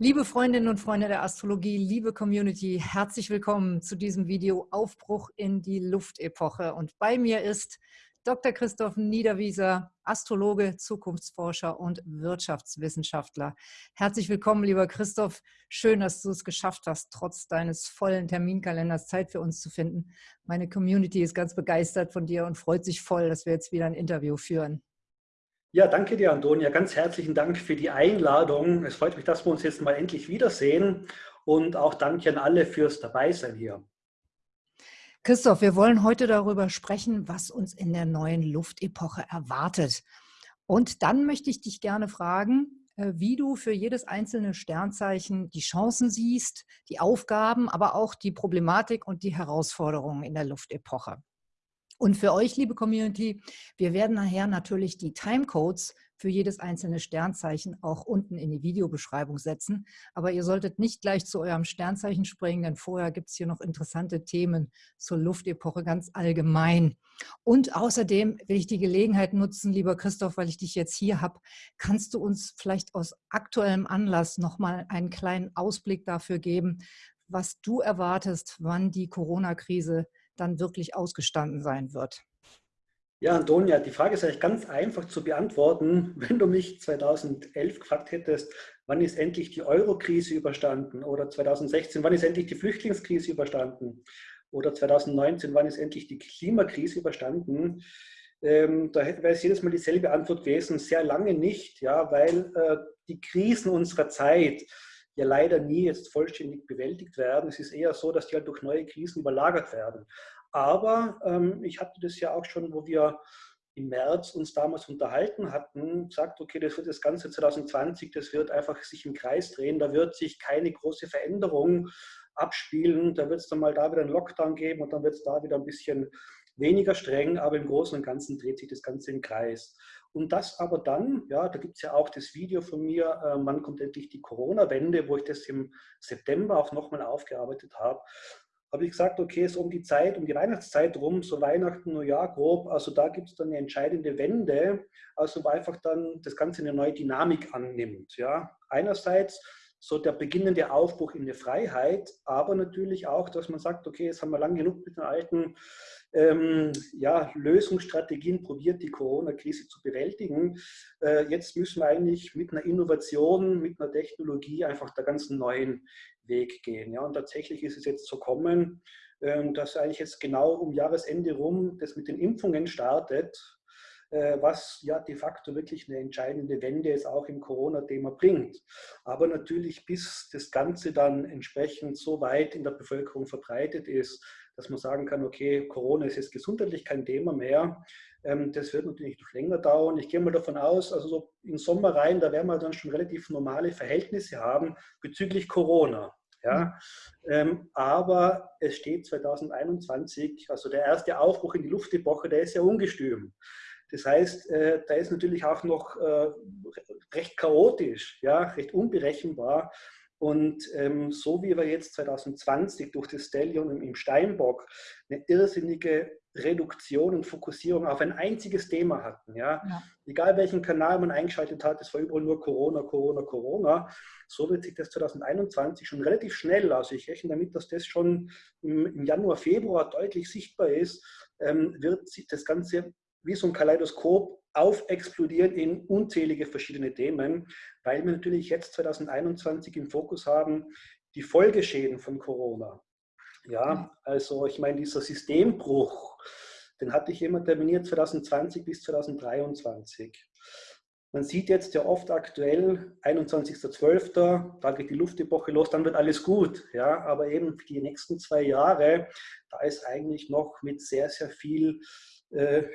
Liebe Freundinnen und Freunde der Astrologie, liebe Community, herzlich willkommen zu diesem Video Aufbruch in die Luftepoche. Und bei mir ist Dr. Christoph Niederwieser, Astrologe, Zukunftsforscher und Wirtschaftswissenschaftler. Herzlich willkommen, lieber Christoph. Schön, dass du es geschafft hast, trotz deines vollen Terminkalenders Zeit für uns zu finden. Meine Community ist ganz begeistert von dir und freut sich voll, dass wir jetzt wieder ein Interview führen. Ja, danke dir, Antonia. Ganz herzlichen Dank für die Einladung. Es freut mich, dass wir uns jetzt mal endlich wiedersehen. Und auch danke an alle fürs Dabeisein hier. Christoph, wir wollen heute darüber sprechen, was uns in der neuen Luftepoche erwartet. Und dann möchte ich dich gerne fragen, äh, wie du für jedes einzelne Sternzeichen die Chancen siehst, die Aufgaben, aber auch die Problematik und die Herausforderungen in der Luftepoche. Und für euch, liebe Community, wir werden nachher natürlich die Timecodes für jedes einzelne Sternzeichen auch unten in die Videobeschreibung setzen. Aber ihr solltet nicht gleich zu eurem Sternzeichen springen, denn vorher gibt es hier noch interessante Themen zur Luftepoche ganz allgemein. Und außerdem will ich die Gelegenheit nutzen, lieber Christoph, weil ich dich jetzt hier habe, kannst du uns vielleicht aus aktuellem Anlass nochmal einen kleinen Ausblick dafür geben, was du erwartest, wann die Corona-Krise dann wirklich ausgestanden sein wird? Ja, Antonia, die Frage ist eigentlich ganz einfach zu beantworten. Wenn du mich 2011 gefragt hättest, wann ist endlich die Euro-Krise überstanden oder 2016, wann ist endlich die Flüchtlingskrise überstanden oder 2019, wann ist endlich die Klimakrise überstanden, ähm, da wäre es jedes Mal dieselbe Antwort gewesen, sehr lange nicht, ja, weil äh, die Krisen unserer Zeit, ja leider nie jetzt vollständig bewältigt werden. Es ist eher so, dass die halt durch neue Krisen überlagert werden. Aber ähm, ich hatte das ja auch schon, wo wir im März uns damals unterhalten hatten, gesagt, okay, das wird das ganze 2020, das wird einfach sich im Kreis drehen, da wird sich keine große Veränderung abspielen, da wird es dann mal da wieder einen Lockdown geben und dann wird es da wieder ein bisschen weniger streng, aber im Großen und Ganzen dreht sich das Ganze im Kreis. Und das aber dann, ja, da gibt es ja auch das Video von mir, äh, wann kommt endlich die Corona-Wende, wo ich das im September auch nochmal aufgearbeitet habe, habe ich gesagt, okay, so um die Zeit, um die Weihnachtszeit rum, so Weihnachten, Neujahr grob, also da gibt es dann eine entscheidende Wende, also wo einfach dann das Ganze eine neue Dynamik annimmt. Ja. Einerseits so der beginnende Aufbruch in eine Freiheit, aber natürlich auch, dass man sagt, okay, jetzt haben wir lang genug mit den alten ähm, ja, Lösungsstrategien probiert, die Corona-Krise zu bewältigen. Äh, jetzt müssen wir eigentlich mit einer Innovation, mit einer Technologie einfach der ganzen neuen Weg gehen. Ja, und tatsächlich ist es jetzt so kommen, äh, dass eigentlich jetzt genau um Jahresende rum das mit den Impfungen startet äh, was ja de facto wirklich eine entscheidende Wende jetzt auch im Corona-Thema bringt. Aber natürlich, bis das Ganze dann entsprechend so weit in der Bevölkerung verbreitet ist, dass man sagen kann, okay, Corona ist jetzt gesundheitlich kein Thema mehr. Ähm, das wird natürlich noch länger dauern. Ich gehe mal davon aus, also so im Sommer rein, da werden wir dann schon relativ normale Verhältnisse haben bezüglich Corona. Ja, ähm, aber es steht 2021, also der erste Aufbruch in die Luftepoche, der ist ja ungestüm. Das heißt, äh, da ist natürlich auch noch äh, recht chaotisch, ja, recht unberechenbar. Und ähm, so wie wir jetzt 2020 durch das Stellium im Steinbock eine irrsinnige Reduktion und Fokussierung auf ein einziges Thema hatten, ja? ja. egal welchen Kanal man eingeschaltet hat, es war überall nur Corona, Corona, Corona, so wird sich das 2021 schon relativ schnell, also ich rechne damit, dass das schon im, Januar, Februar deutlich sichtbar ist, ähm, wird sich das Ganze wie so ein Kaleidoskop aufexplodieren in unzählige verschiedene Themen, weil wir natürlich jetzt 2021 im Fokus haben, die Folgeschäden von Corona. Ja, also ich meine, dieser Systembruch, den hatte ich immer terminiert 2020 bis 2023. Man sieht jetzt ja oft aktuell, 21.12., da geht die Luftepoche los, dann wird alles gut. Ja, aber eben für die nächsten zwei Jahre, da ist eigentlich noch mit sehr, sehr viel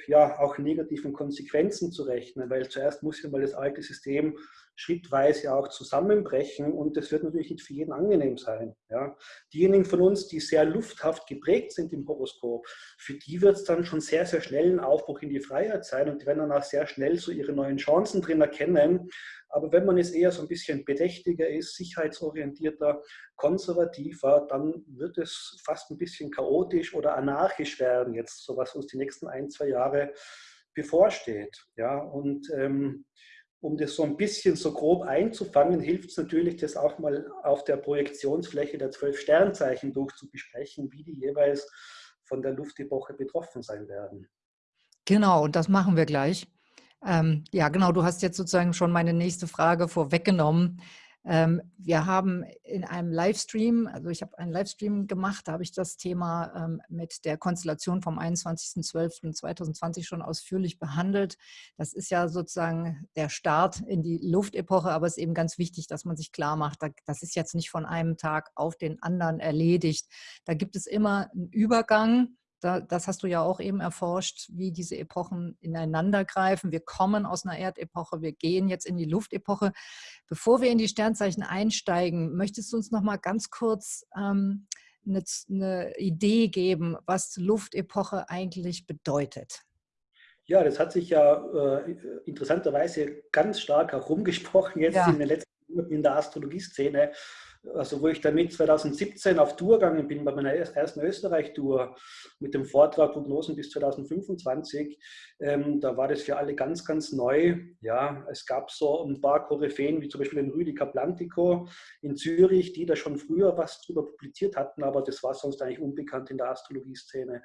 ja auch negativen Konsequenzen zu rechnen, weil zuerst muss ja mal das alte System schrittweise auch zusammenbrechen und das wird natürlich nicht für jeden angenehm sein. Ja. Diejenigen von uns, die sehr lufthaft geprägt sind im Horoskop, für die wird es dann schon sehr, sehr schnell ein Aufbruch in die Freiheit sein und die werden dann auch sehr schnell so ihre neuen Chancen drin erkennen. Aber wenn man jetzt eher so ein bisschen bedächtiger ist, sicherheitsorientierter, konservativer, dann wird es fast ein bisschen chaotisch oder anarchisch werden, jetzt so was uns die nächsten ein, zwei Jahre bevorsteht. Ja, und ähm, um das so ein bisschen so grob einzufangen, hilft es natürlich, das auch mal auf der Projektionsfläche der zwölf Sternzeichen durchzubesprechen, wie die jeweils von der Luftepoche betroffen sein werden. Genau, und das machen wir gleich. Ähm, ja, genau, du hast jetzt sozusagen schon meine nächste Frage vorweggenommen. Ähm, wir haben in einem Livestream, also ich habe einen Livestream gemacht, da habe ich das Thema ähm, mit der Konstellation vom 21.12.2020 schon ausführlich behandelt. Das ist ja sozusagen der Start in die Luftepoche, aber es ist eben ganz wichtig, dass man sich klar macht, das ist jetzt nicht von einem Tag auf den anderen erledigt. Da gibt es immer einen Übergang da, das hast du ja auch eben erforscht, wie diese Epochen ineinander greifen. Wir kommen aus einer Erdepoche, wir gehen jetzt in die Luftepoche. Bevor wir in die Sternzeichen einsteigen, möchtest du uns noch mal ganz kurz ähm, eine, eine Idee geben, was Luftepoche eigentlich bedeutet? Ja, das hat sich ja äh, interessanterweise ganz stark herumgesprochen jetzt ja. in den letzten Monaten in der Astrologieszene also wo ich damit 2017 auf Tour gegangen bin, bei meiner ersten Österreich-Tour mit dem Vortrag Prognosen bis 2025, ähm, da war das für alle ganz, ganz neu. Ja, es gab so ein paar Koryphäen, wie zum Beispiel den Rüdiger Plantico in Zürich, die da schon früher was drüber publiziert hatten, aber das war sonst eigentlich unbekannt in der Astrologieszene.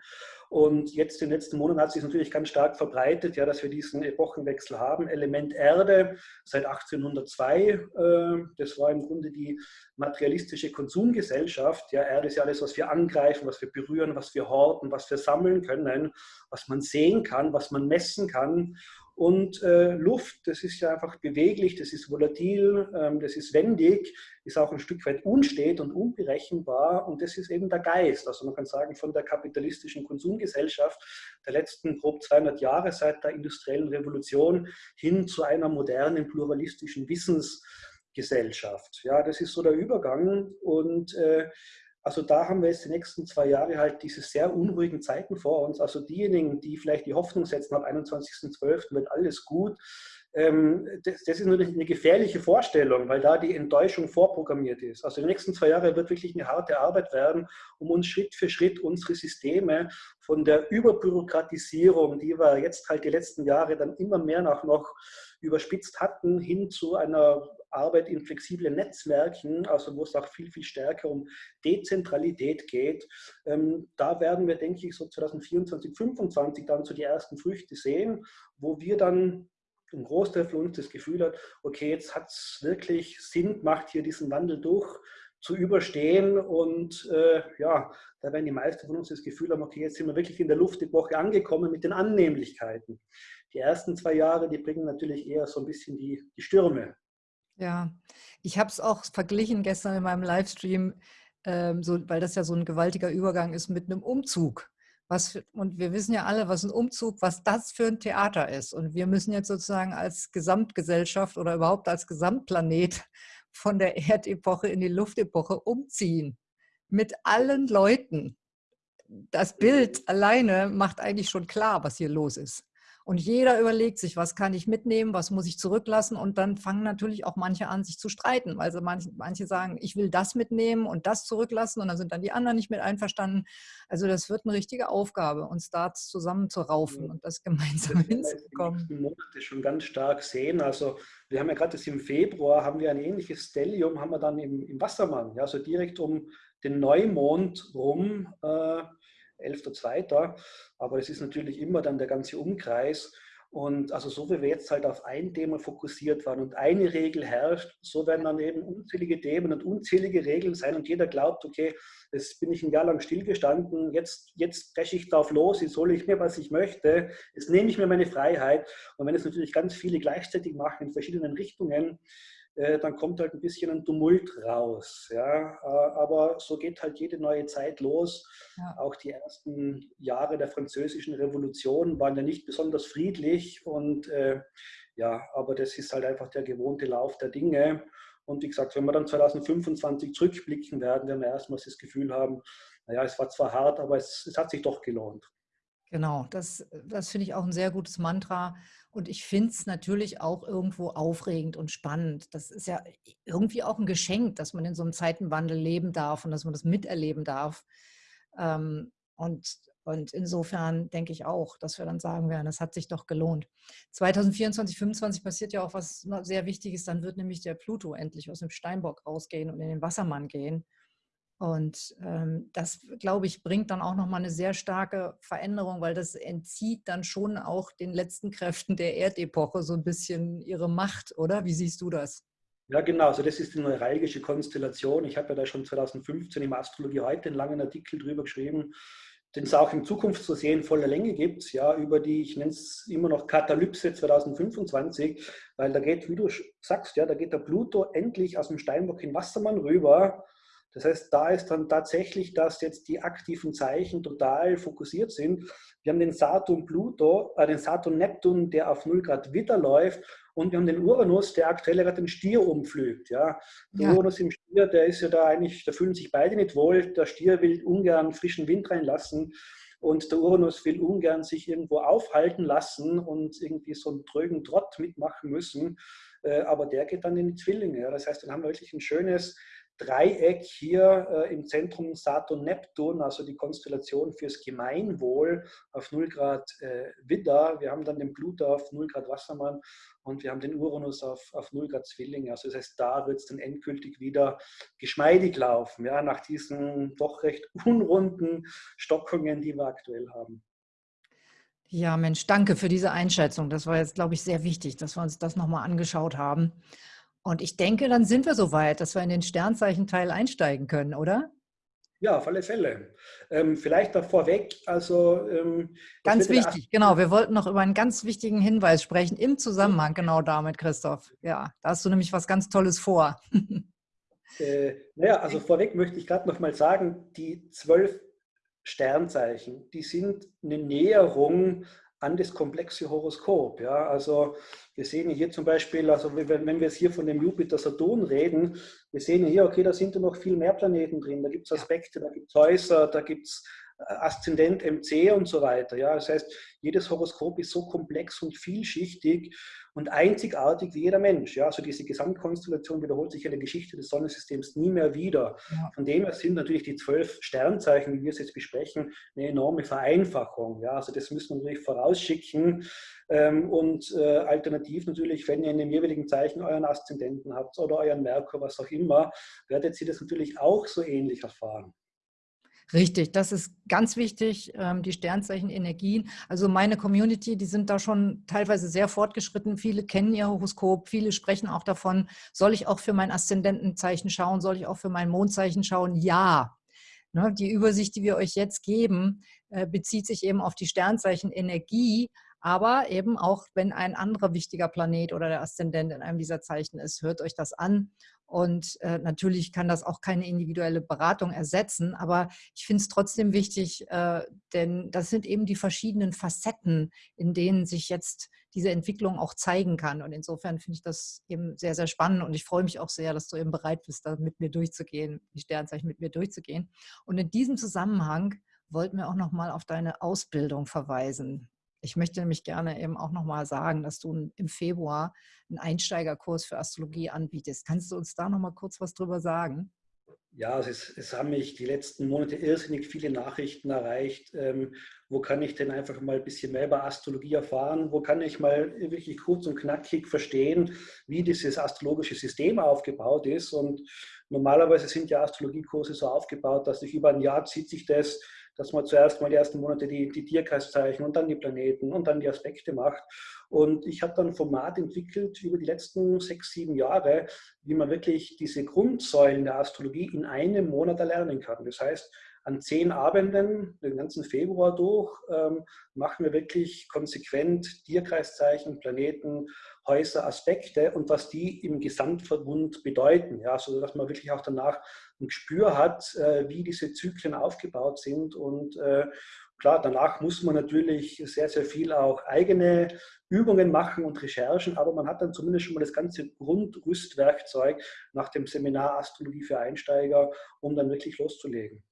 Und jetzt in den letzten Monaten hat sich natürlich ganz stark verbreitet, ja, dass wir diesen Epochenwechsel haben. Element Erde seit 1802, äh, das war im Grunde die materialistische Konsumgesellschaft. Ja, Erde ist ja alles, was wir angreifen, was wir berühren, was wir horten, was wir sammeln können, was man sehen kann, was man messen kann. Und äh, Luft, das ist ja einfach beweglich, das ist volatil, ähm, das ist wendig, ist auch ein Stück weit unstet und unberechenbar. Und das ist eben der Geist. Also man kann sagen, von der kapitalistischen Konsumgesellschaft der letzten grob 200 Jahre seit der industriellen Revolution hin zu einer modernen, pluralistischen Wissensgesellschaft. Ja, das ist so der Übergang. Und äh, also da haben wir jetzt die nächsten zwei Jahre halt diese sehr unruhigen Zeiten vor uns. Also diejenigen, die vielleicht die Hoffnung setzen, ab 21.12. wird alles gut, ähm, das, das, ist natürlich eine gefährliche Vorstellung, weil da die Enttäuschung vorprogrammiert ist. Also die nächsten zwei Jahre wird wirklich eine harte Arbeit werden, um uns Schritt für Schritt unsere Systeme von der Überbürokratisierung, die wir jetzt halt die letzten Jahre dann immer mehr nach noch überspitzt hatten, hin zu einer Arbeit in flexiblen Netzwerken, also wo es auch viel, viel stärker um Dezentralität geht. Ähm, da werden wir, denke ich, so 2024, 2025 dann so die ersten Früchte sehen, wo wir dann ein Großteil von uns das Gefühl hat, okay, jetzt hat es wirklich Sinn gemacht, hier diesen Wandel durch zu überstehen und äh, ja, da werden die meisten von uns das Gefühl haben, okay, jetzt sind wir wirklich in der Luftepoche angekommen mit den Annehmlichkeiten. Die ersten zwei Jahre, die bringen natürlich eher so ein bisschen die, die Stürme. Ja, ich habe es auch verglichen gestern in meinem Livestream, ähm, so, weil das ja so ein gewaltiger Übergang ist mit einem Umzug. Was, und wir wissen ja alle, was ein Umzug, was das für ein Theater ist. Und wir müssen jetzt sozusagen als Gesamtgesellschaft oder überhaupt als Gesamtplanet von der Erdepoche in die Luftepoche umziehen. Mit allen Leuten. Das Bild alleine macht eigentlich schon klar, was hier los ist. Und jeder überlegt sich, was kann ich mitnehmen, was muss ich zurücklassen. Und dann fangen natürlich auch manche an, sich zu streiten. Also manche, manche sagen, ich will das mitnehmen und das zurücklassen. Und dann sind dann die anderen nicht mit einverstanden. Also das wird eine richtige Aufgabe, uns da zusammen zu raufen und das gemeinsam das hinzubekommen. Wir Monate schon ganz stark sehen. Also wir haben ja gerade das im Februar, haben wir ein ähnliches Stellium, haben wir dann im, im Wassermann, ja, so direkt um den Neumond rum. Äh, 11.2. Aber es ist natürlich immer dann der ganze Umkreis. Und also so wie wir jetzt halt auf ein Thema fokussiert waren und eine Regel herrscht, so werden dann eben unzählige Themen und unzählige Regeln sein und jeder glaubt, okay, jetzt bin ich ein Jahr lang stillgestanden, jetzt, jetzt breche ich drauf los, jetzt hole ich mir, was ich möchte, jetzt nehme ich mir meine Freiheit. Und wenn es natürlich ganz viele gleichzeitig machen in verschiedenen Richtungen, dann kommt halt ein bisschen ein Tumult raus. Ja? Äh, aber so geht halt jede neue Zeit los. Ja. Auch die ersten Jahre der französischen Revolution waren ja nicht besonders friedlich und äh, ja, aber das ist halt einfach der gewohnte Lauf der Dinge. Und wie gesagt, wenn wir dann 2025 zurückblicken werden, werden wir erstmals das Gefühl haben, naja, es war zwar hart, aber es, es hat sich doch gelohnt. Genau, das, das finde ich auch ein sehr gutes Mantra. Und ich finde es natürlich auch irgendwo aufregend und spannend. Das ist ja irgendwie auch ein Geschenk, dass man in so einem Zeitenwandel leben darf und dass man das miterleben darf. Ähm, und Und insofern denke ich auch, dass wir dann sagen werden, es hat sich doch gelohnt. 2024, 2025 passiert ja auch was sehr Wichtiges. Dann wird nämlich der Pluto endlich aus dem Steinbock rausgehen und in den Wassermann gehen. Und ähm, das, glaube ich, bringt dann auch nochmal eine sehr starke Veränderung, weil das entzieht dann schon auch den letzten Kräften der Erdepoche so ein bisschen ihre Macht, oder? Wie siehst du das? Ja, genau. Also das ist die neuralgische Konstellation. Ich habe ja da schon 2015 im Astrologie heute einen langen Artikel drüber geschrieben, den es auch in Zukunft zu sehen voller Länge gibt, ja, über die, ich nenne es immer noch Katalypse 2025, weil da geht, wie du sagst, ja, da geht der Pluto endlich aus dem Steinbock in Wassermann rüber das heißt, da ist dann tatsächlich, dass jetzt die aktiven Zeichen total fokussiert sind. Wir haben den Saturn Pluto, äh, den Saturn Neptun, der auf 0 Grad Witter läuft und wir haben den Uranus, der aktuell gerade den Stier umflügt. Ja. Der ja. Uranus im Stier, der ist ja da eigentlich, da fühlen sich beide nicht wohl. Der Stier will ungern frischen Wind reinlassen und der Uranus will ungern sich irgendwo aufhalten lassen und irgendwie so einen trögen Trott mitmachen müssen. Äh, aber der geht dann in die Zwillinge. Das heißt, dann haben wir wirklich ein schönes Dreieck hier äh, im Zentrum Saturn-Neptun, also die Konstellation fürs Gemeinwohl auf 0 Grad äh, Widder. Wir haben dann den Pluto auf 0 Grad Wassermann und wir haben den Uranus auf, auf 0 Grad Zwillinge. Also das heißt, da wird es dann endgültig wieder geschmeidig laufen, ja, nach diesen doch recht unrunden Stockungen, die wir aktuell haben. Ja, Mensch, danke für diese Einschätzung. Das war jetzt, glaube ich, sehr wichtig, dass wir uns das nochmal angeschaut haben. Und ich denke, dann sind wir so weit, dass wir in den Sternzeichenteil einsteigen können, oder? Ja, auf alle Fälle. Ähm, vielleicht noch vorweg, also... Ähm, ganz wichtig, genau. Wir wollten noch über einen ganz wichtigen Hinweis sprechen, im Zusammenhang genau damit, Christoph. Ja, da hast du nämlich was ganz Tolles vor. äh, naja, also vorweg möchte ich gerade noch mal sagen, die zwölf Sternzeichen, die sind eine Näherung an das komplexe Horoskop. Ja? Also wir sehen hier zum Beispiel, also wenn wir jetzt hier von dem Jupiter-Saturn reden, wir sehen hier, okay, da sind ja noch viel mehr Planeten drin, da gibt es Aspekte, da gibt es Häuser, da gibt es Aszendent MC und so weiter. Ja? Das heißt, jedes Horoskop ist so komplex und vielschichtig und einzigartig wie jeder Mensch. Ja? Also diese Gesamtkonstellation wiederholt sich in der Geschichte des Sonnensystems nie mehr wieder. Ja. Von dem her sind natürlich die zwölf Sternzeichen, wie wir es jetzt besprechen, eine enorme Vereinfachung. Ja? Also das müssen wir natürlich vorausschicken. Ähm, und äh, alternativ natürlich, wenn ihr in dem jeweiligen Zeichen euren Aszendenten habt oder euren Merkur, was auch immer, werdet ihr das natürlich auch so ähnlich erfahren. Richtig, das ist ganz wichtig, ähm, die Sternzeichen-Energien. Also meine Community, die sind da schon teilweise sehr fortgeschritten. Viele kennen ihr Horoskop, viele sprechen auch davon, soll ich auch für mein Aszendentenzeichen schauen, soll ich auch für mein Mondzeichen schauen? Ja. Ne, die Übersicht, die wir euch jetzt geben, äh, bezieht sich eben auf die Sternzeichen-Energie, aber eben auch, wenn ein anderer wichtiger Planet oder der Aszendent in einem dieser Zeichen ist, hört euch das an. Und äh, natürlich kann das auch keine individuelle Beratung ersetzen, aber ich finde es trotzdem wichtig, äh, denn das sind eben die verschiedenen Facetten, in denen sich jetzt diese Entwicklung auch zeigen kann. Und insofern finde ich das eben sehr, sehr spannend und ich freue mich auch sehr, dass du eben bereit bist, da mit mir durchzugehen, die Sternzeichen mit mir durchzugehen. Und in diesem Zusammenhang wollten wir auch noch mal auf deine Ausbildung verweisen. Ich möchte nämlich gerne eben auch nochmal sagen, dass du im Februar einen Einsteigerkurs für Astrologie anbietest. Kannst du uns da nochmal kurz was drüber sagen? Ja, es, es, haben mich die letzten Monate irrsinnig viele Nachrichten erreicht. Ähm, wo kann ich denn einfach mal ein bisschen mehr über Astrologie erfahren? Wo kann ich mal wirklich kurz und knackig verstehen, wie dieses astrologische System aufgebaut ist? Und normalerweise sind ja Astrologiekurse so aufgebaut, dass sich über ein Jahr zieht sich das dass man zuerst mal die ersten Monate die, die Tierkreiszeichen und dann die Planeten und dann die Aspekte macht. Und ich habe dann ein Format entwickelt über die letzten sechs, sieben Jahre, wie man wirklich diese Grundsäulen der Astrologie in einem Monat erlernen kann. Das heißt, an zehn Abenden, den ganzen Februar durch, ähm, machen wir wirklich konsequent Tierkreiszeichen, Planeten, Häuser, Aspekte und was die im Gesamtverbund bedeuten. Ja, so dass man wirklich auch danach ein Gespür hat, äh, wie diese Zyklen aufgebaut sind und äh, Klar, danach muss man natürlich sehr, sehr viel auch eigene Übungen machen und Recherchen, aber man hat dann zumindest schon mal das ganze Grundrüstwerkzeug nach dem Seminar Astrologie für Einsteiger, um dann wirklich loszulegen.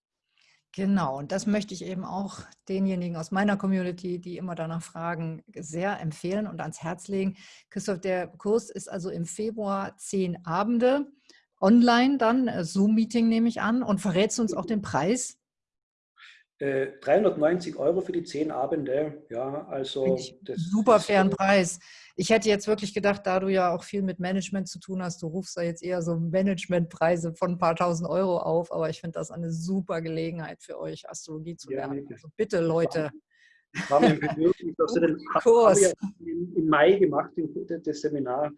Genau, und das möchte ich eben auch denjenigen aus meiner Community, die immer danach fragen, sehr empfehlen und ans Herz legen. Christoph, der Kurs ist also im Februar zehn Abende, online dann, äh, Zoom-Meeting nehme ich an. Und verrätst uns auch den Preis? 390 Euro für die zehn Abende, ja, also super fairen Preis. Ich hätte jetzt wirklich gedacht, da du ja auch viel mit Management zu tun hast, du rufst da jetzt eher so Managementpreise von ein paar tausend Euro auf, aber ich finde das eine super Gelegenheit für euch, Astrologie zu lernen. Ja, also bitte Leute. Ich war mir bedürftig, dass den Kurs im Mai gemacht, das Seminar,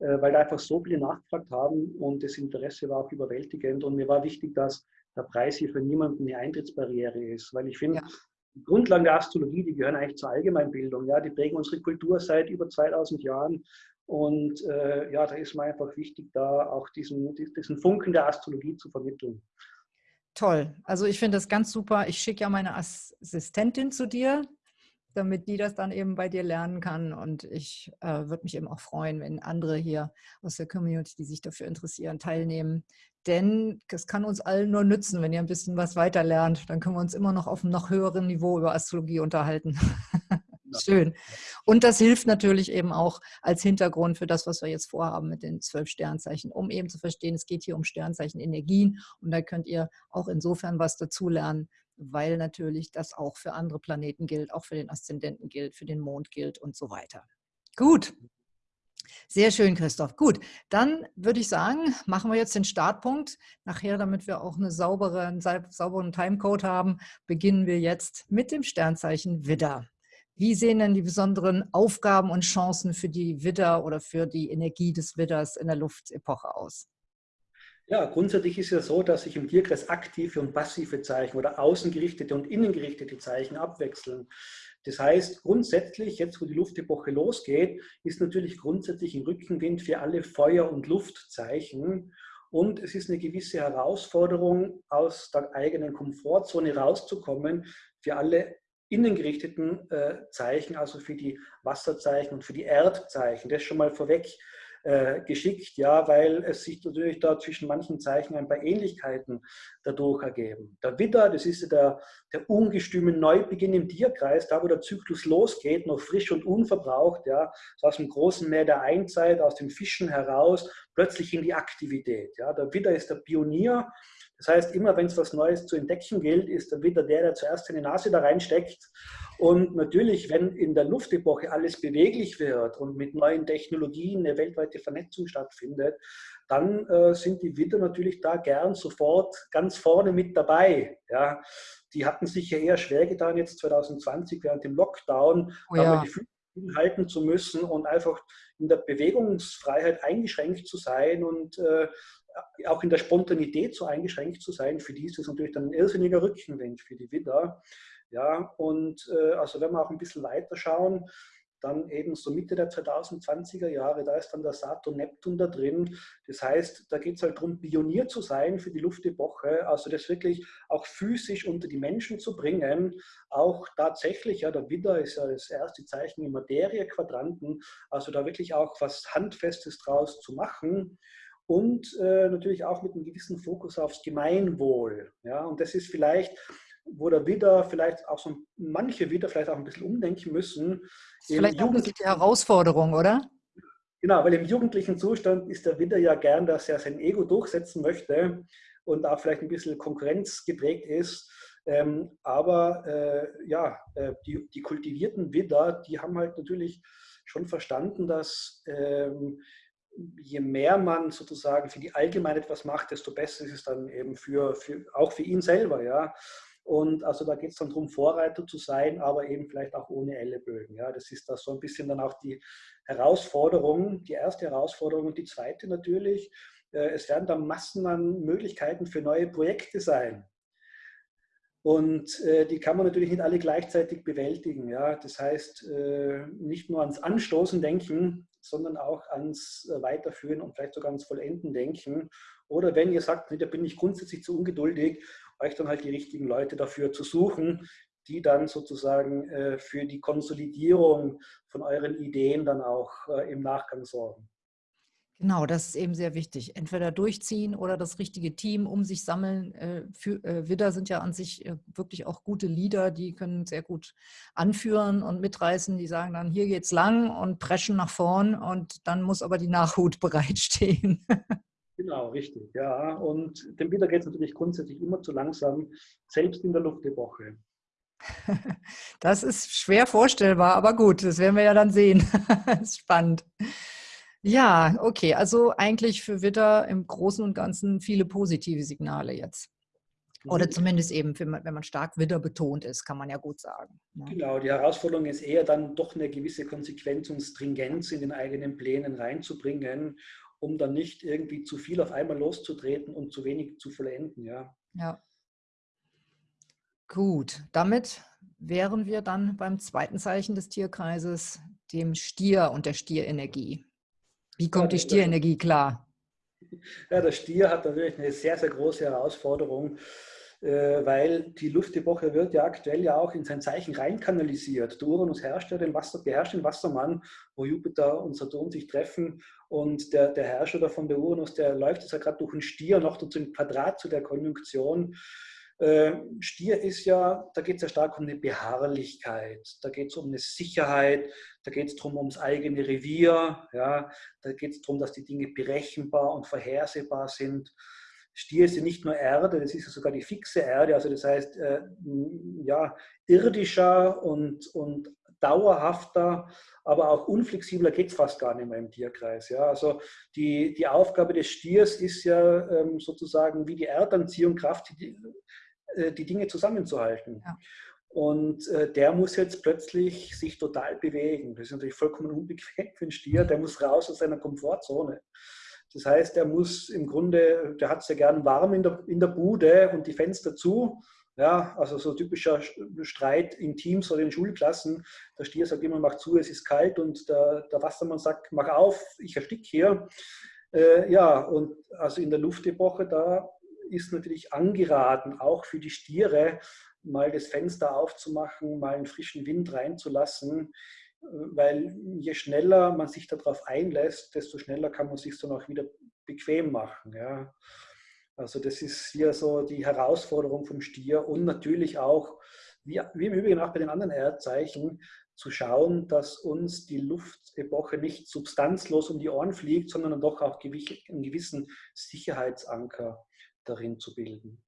äh, weil da einfach so viele nachgefragt haben und das Interesse war auch überwältigend und mir war wichtig, dass der Preis hier für niemanden eine Eintrittsbarriere ist, weil ich finde, ja. Die Grundlagen der Astrologie, die gehören eigentlich zur Allgemeinbildung. Ja, die prägen unsere Kultur seit über 2000 Jahren. Und äh, ja, da ist mir einfach wichtig, da auch diesen, diesen Funken der Astrologie zu vermitteln. Toll. Also ich finde das ganz super. Ich schicke ja meine Assistentin zu dir, damit die das dann eben bei dir lernen kann. Und ich äh, würde mich eben auch freuen, wenn andere hier aus der Community, die sich dafür interessieren, teilnehmen. Denn es kann uns allen nur nützen, wenn ihr ein bisschen was weiter lernt. Dann können wir uns immer noch auf einem noch höheren Niveau über Astrologie unterhalten. Schön. Und das hilft natürlich eben auch als Hintergrund für das, was wir jetzt vorhaben mit den zwölf Sternzeichen, um eben zu verstehen, es geht hier um Sternzeichen Energien und da könnt ihr auch insofern was dazulernen, weil natürlich das auch für andere Planeten gilt, auch für den Aszendenten gilt, für den Mond gilt und so weiter. Gut. Sehr schön, Christoph. Gut, dann würde ich sagen, machen wir jetzt den Startpunkt. Nachher, damit wir auch eine saubere, einen sauberen Timecode haben, beginnen wir jetzt mit dem Sternzeichen Widder. Wie sehen denn die besonderen Aufgaben und Chancen für die Widder oder für die Energie des Widders in der Luftepoche aus? Ja, grundsätzlich ist es ja so, dass sich im Tierkreis aktive und passive Zeichen oder außengerichtete und innengerichtete Zeichen abwechseln. Das heißt, grundsätzlich, jetzt wo die Luftepoche losgeht, ist natürlich grundsätzlich ein Rückenwind für alle Feuer- und Luftzeichen. Und es ist eine gewisse Herausforderung, aus der eigenen Komfortzone rauszukommen für alle innengerichteten äh, Zeichen, also für die Wasserzeichen und für die Erdzeichen. Das schon mal vorweg äh, geschickt, ja, weil es sich natürlich da zwischen manchen Zeichen ein paar Ähnlichkeiten dadurch ergeben. Der Widder, das ist der, der ungestüme Neubeginn im Tierkreis, da wo der Zyklus losgeht, noch frisch und unverbraucht, ja, so aus dem großen Meer der Einzeit, aus den Fischen heraus, plötzlich in die Aktivität. Ja. Der Widder ist der Pionier, das heißt, immer wenn es was Neues zu entdecken gilt, ist der Widder der, der zuerst seine Nase da reinsteckt und natürlich, wenn in der Luftepoche alles beweglich wird und mit neuen Technologien eine weltweite Vernetzung stattfindet, dann äh, sind die Widder natürlich da gern sofort ganz vorne mit dabei. Ja. Die hatten sich ja eher schwer getan jetzt 2020 während dem Lockdown, oh ja. die Füße halten zu müssen und einfach in der Bewegungsfreiheit eingeschränkt zu sein und äh, auch in der Spontanität so eingeschränkt zu sein. Für die ist das natürlich dann ein irrsinniger Rückenwind für die Widder. Ja, und äh, also wenn wir auch ein bisschen weiter schauen, dann eben so Mitte der 2020er Jahre, da ist dann der Saturn Neptun da drin. Das heißt, da geht es halt darum, Pionier zu sein für die Luftepoche, also das wirklich auch physisch unter die Menschen zu bringen. Auch tatsächlich, ja, der Widder ist ja das erste Zeichen im Materie-Quadranten, also da wirklich auch was Handfestes draus zu machen und äh, natürlich auch mit einem gewissen Fokus aufs Gemeinwohl. Ja, und das ist vielleicht wo der Widder vielleicht auch so manche Widder vielleicht auch ein bisschen umdenken müssen. Das ist vielleicht auch ein bisschen die Herausforderung, oder? Genau, weil im jugendlichen Zustand ist der Widder ja gern, dass er sein Ego durchsetzen möchte und auch vielleicht ein bisschen Konkurrenz geprägt ist. Ähm, aber äh, ja, äh, die, die, kultivierten Widder, die haben halt natürlich schon verstanden, dass ähm, je mehr man sozusagen für die Allgemeine etwas macht, desto besser ist es dann eben für, für auch für ihn selber. Ja. Und also da geht es dann darum, Vorreiter zu sein, aber eben vielleicht auch ohne Ellebögen. Ja, das ist da so ein bisschen dann auch die Herausforderung, die erste Herausforderung und die zweite natürlich. Äh, es werden da Massen an Möglichkeiten für neue Projekte sein. Und äh, die kann man natürlich nicht alle gleichzeitig bewältigen. Ja? Das heißt, äh, nicht nur ans Anstoßen denken, sondern auch ans äh, Weiterführen und vielleicht sogar ans Vollenden denken. Oder wenn ihr sagt, da bin ich grundsätzlich zu ungeduldig, euch dann halt die richtigen Leute dafür zu suchen, die dann sozusagen äh, für die Konsolidierung von euren Ideen dann auch äh, im Nachgang sorgen. Genau, das ist eben sehr wichtig. Entweder durchziehen oder das richtige Team um sich sammeln. Äh, für, äh, Widder sind ja an sich äh, wirklich auch gute Leader, die können sehr gut anführen und mitreißen. Die sagen dann, hier geht's lang und preschen nach vorn und dann muss aber die Nachhut bereitstehen. Genau, richtig, ja. Und dem Widder geht es natürlich grundsätzlich immer zu langsam, selbst in der Luftepoche. Das ist schwer vorstellbar, aber gut, das werden wir ja dann sehen. das ist spannend. Ja, okay, also eigentlich für Witter im Großen und Ganzen viele positive Signale jetzt. Oder zumindest eben, wenn man, stark Widder betont ist, kann man ja gut sagen. Ne? Genau, die Herausforderung ist eher dann doch eine gewisse Konsequenz und Stringenz in den eigenen Plänen reinzubringen um dann nicht irgendwie zu viel auf einmal loszutreten und zu wenig zu vollenden. Ja. ja. Gut, damit wären wir dann beim zweiten Zeichen des Tierkreises, dem Stier und der Stierenergie. Wie kommt die Stierenergie klar? Ja, der Stier hat natürlich eine sehr, sehr große Herausforderung. Äh, weil die Luftepoche wird ja aktuell ja auch in sein Zeichen reinkanalisiert. Der Uranus herrscht ja den Wasser, beherrscht den Wassermann, wo Jupiter und Saturn sich treffen und der, der Herrscher davon, der Uranus, der läuft jetzt ja gerade durch einen Stier noch dazu im Quadrat zu der Konjunktion. Äh, Stier ist ja, da geht es ja stark um eine Beharrlichkeit, da geht es um eine Sicherheit, da geht es darum ums eigene Revier, ja, da geht es darum, dass die Dinge berechenbar und vorhersehbar sind. Stier ist ja nicht nur Erde, das ist ja sogar die fixe Erde, also das heißt, äh, ja, irdischer und, und dauerhafter, aber auch unflexibler geht es fast gar nicht mehr im Tierkreis. Ja? Also die, die Aufgabe des Stiers ist ja ähm, sozusagen wie die Erdanziehung Kraft, die, äh, die Dinge zusammenzuhalten. Ja. Und äh, der muss jetzt plötzlich sich total bewegen. Das ist natürlich vollkommen unbequem für den Stier. Der muss raus aus seiner Komfortzone. Das heißt, er muss im Grunde, der hat es ja gern warm in der, in der Bude und die Fenster zu. Ja, also so typischer Streit in Teams oder in Schulklassen. Der Stier sagt immer, mach zu, es ist kalt und der, der Wassermann sagt, mach auf, ich erstick hier. Äh, ja, und also in der Luftepoche, da ist natürlich angeraten, auch für die Stiere, mal das Fenster aufzumachen, mal einen frischen Wind reinzulassen weil je schneller man sich darauf einlässt, desto schneller kann man sich dann auch wieder bequem machen. Ja. Also das ist hier so die Herausforderung vom Stier und natürlich auch, wie, wie im Übrigen auch bei den anderen Erdzeichen, zu schauen, dass uns die Luftepoche nicht substanzlos um die Ohren fliegt, sondern doch auch einen gewissen Sicherheitsanker darin zu bilden.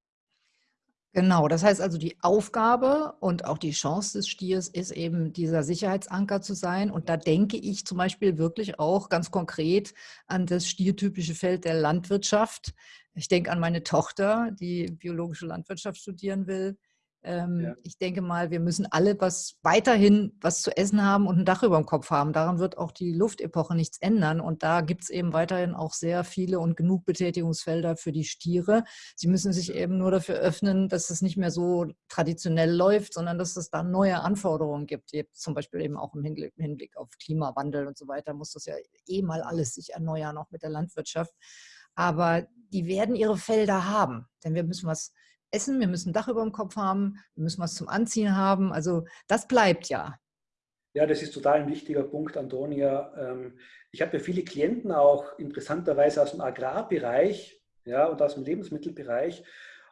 Genau, das heißt also, die Aufgabe und auch die Chance des Stiers ist eben, dieser Sicherheitsanker zu sein. Und da denke ich zum Beispiel wirklich auch ganz konkret an das stiertypische Feld der Landwirtschaft. Ich denke an meine Tochter, die biologische Landwirtschaft studieren will. Ähm, ja. Ich denke mal, wir müssen alle was weiterhin was zu essen haben und ein Dach über dem Kopf haben. Daran wird auch die Luftepoche nichts ändern. Und da gibt es eben weiterhin auch sehr viele und genug Betätigungsfelder für die Stiere. Sie müssen sich eben nur dafür öffnen, dass es nicht mehr so traditionell läuft, sondern dass es da neue Anforderungen gibt. Zum Beispiel eben auch im Hinblick auf Klimawandel und so weiter muss das ja eh mal alles sich erneuern, auch mit der Landwirtschaft. Aber die werden ihre Felder haben, denn wir müssen was essen, wir müssen ein Dach über dem Kopf haben, wir müssen was zum Anziehen haben. Also das bleibt ja. Ja, das ist total ein wichtiger Punkt, Antonia. Ähm, ich habe ja viele Klienten auch interessanterweise aus dem Agrarbereich ja, und aus dem Lebensmittelbereich.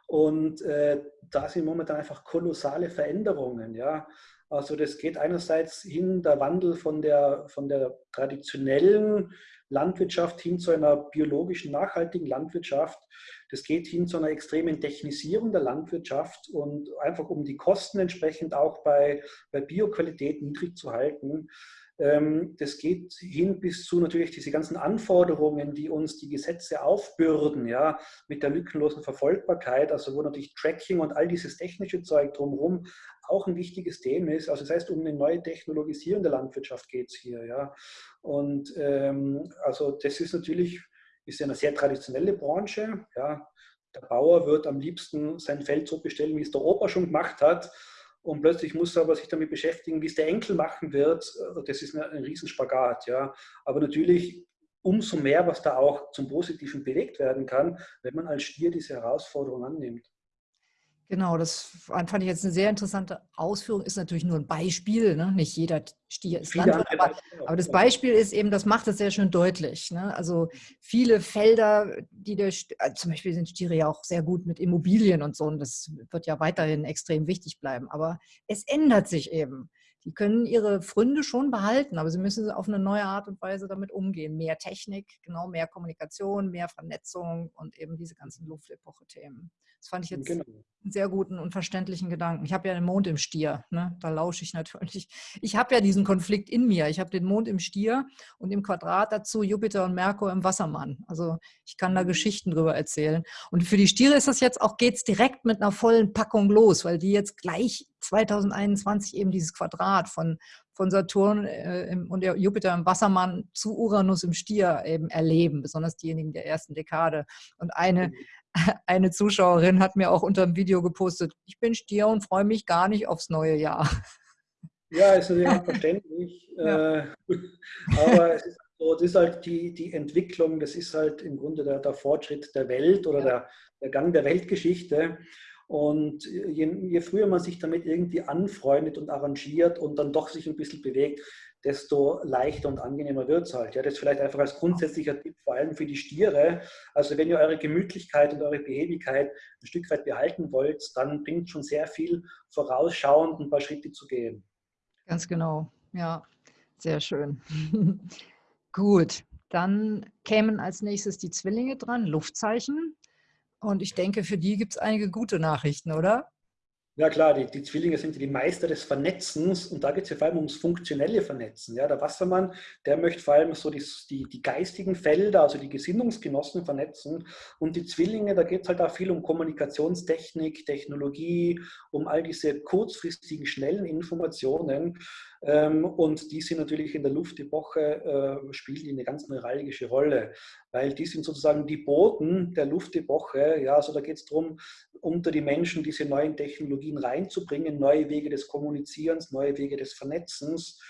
Und äh, da sind momentan einfach kolossale Veränderungen. Ja. Also das geht einerseits hin, der Wandel von der, von der traditionellen Landwirtschaft hin zu einer biologischen, nachhaltigen Landwirtschaft. Das geht hin zu einer extremen Technisierung der Landwirtschaft und einfach um die Kosten entsprechend auch bei, bei Bioqualität niedrig zu halten. Ähm, das geht hin bis zu natürlich diese ganzen Anforderungen, die uns die Gesetze aufbürden, ja, mit der lückenlosen Verfolgbarkeit, also wo natürlich Tracking und all dieses technische Zeug drumherum auch ein wichtiges Thema ist. Also das heißt, um eine neue Technologisierung der Landwirtschaft geht es hier, ja. Und ähm, also das ist natürlich ist ja eine sehr traditionelle Branche, ja. Der Bauer wird am liebsten sein Feld so bestellen, wie es der Opa schon gemacht hat und plötzlich muss er aber sich damit beschäftigen, wie es der Enkel machen wird. Äh, das ist ein Riesenspagat. Ja. Aber natürlich umso mehr, was da auch zum Positiven bewegt werden kann, wenn man als Stier diese Herausforderung annimmt. Genau, das fand ich jetzt eine sehr interessante Ausführung. Ist natürlich nur ein Beispiel. Ne? Nicht jeder Stier ist Landwirt, aber, aber, das Beispiel ist eben, das macht es sehr schön deutlich. Ne? Also viele Felder, die der, äh, zum Beispiel sind Stiere ja auch sehr gut mit Immobilien und so. Und das wird ja weiterhin extrem wichtig bleiben. Aber es ändert sich eben. Die können ihre Fründe schon behalten, aber sie müssen auf eine neue Art und Weise damit umgehen. Mehr Technik, genau, mehr Kommunikation, mehr Vernetzung und eben diese ganzen Luftepoche-Themen. Das fand ich jetzt genau. einen sehr guten und verständlichen Gedanken. Ich habe ja den Mond im Stier, ne? da lausche ich natürlich. Ich habe ja diesen Konflikt in mir. Ich habe den Mond im Stier und im Quadrat dazu Jupiter und Merkur im Wassermann. Also ich kann da. Geschichten drüber erzählen. Und für die Stiere ist das jetzt auch, geht es direkt mit einer vollen Packung los, weil die jetzt gleich 2021 eben dieses Quadrat von, von Saturn äh, und Jupiter im Wassermann zu Uranus im Stier eben erleben, besonders diejenigen der ersten Dekade. Und eine, mhm. eine Zuschauerin hat mir auch unter dem Video gepostet, ich bin Stier und freue mich gar nicht aufs neue Jahr. Ja, ist natürlich verständlich. Ja. Äh, aber es ist, so, das ist halt die, die Entwicklung, das ist halt im Grunde der, der Fortschritt der Welt oder ja. der, der Gang der Weltgeschichte. Und je, je, früher man sich damit irgendwie anfreundet und arrangiert und dann doch sich ein bisschen bewegt, desto leichter und angenehmer wird es halt. Ja, das vielleicht einfach als grundsätzlicher Tipp, vor allem für die Stiere. Also wenn ihr eure Gemütlichkeit und eure Behebigkeit ein Stück weit behalten wollt, dann bringt schon sehr viel vorausschauend ein paar Schritte zu gehen. Ganz genau, ja, sehr schön. Gut, dann kämen als nächstes die Zwillinge dran, Luftzeichen. Und ich denke, für die gibt es einige gute Nachrichten, oder? Ja klar, die, die Zwillinge sind die Meister des Vernetzens und da geht es ja vor allem ums funktionelle Vernetzen. Ja, der Wassermann, der möchte vor allem so die, die, die geistigen Felder, also die Gesinnungsgenossen vernetzen und die Zwillinge, da geht es halt auch viel um Kommunikationstechnik, Technologie, um all diese kurzfristigen, schnellen Informationen und die sind natürlich in der Luftepoche, äh, spielen die eine ganz neuralgische Rolle, weil die sind sozusagen die Boten der Luftepoche. Ja, also da geht es darum, unter die Menschen diese neuen Technologien reinzubringen, neue Wege des Kommunizierens, neue Wege des Vernetzens.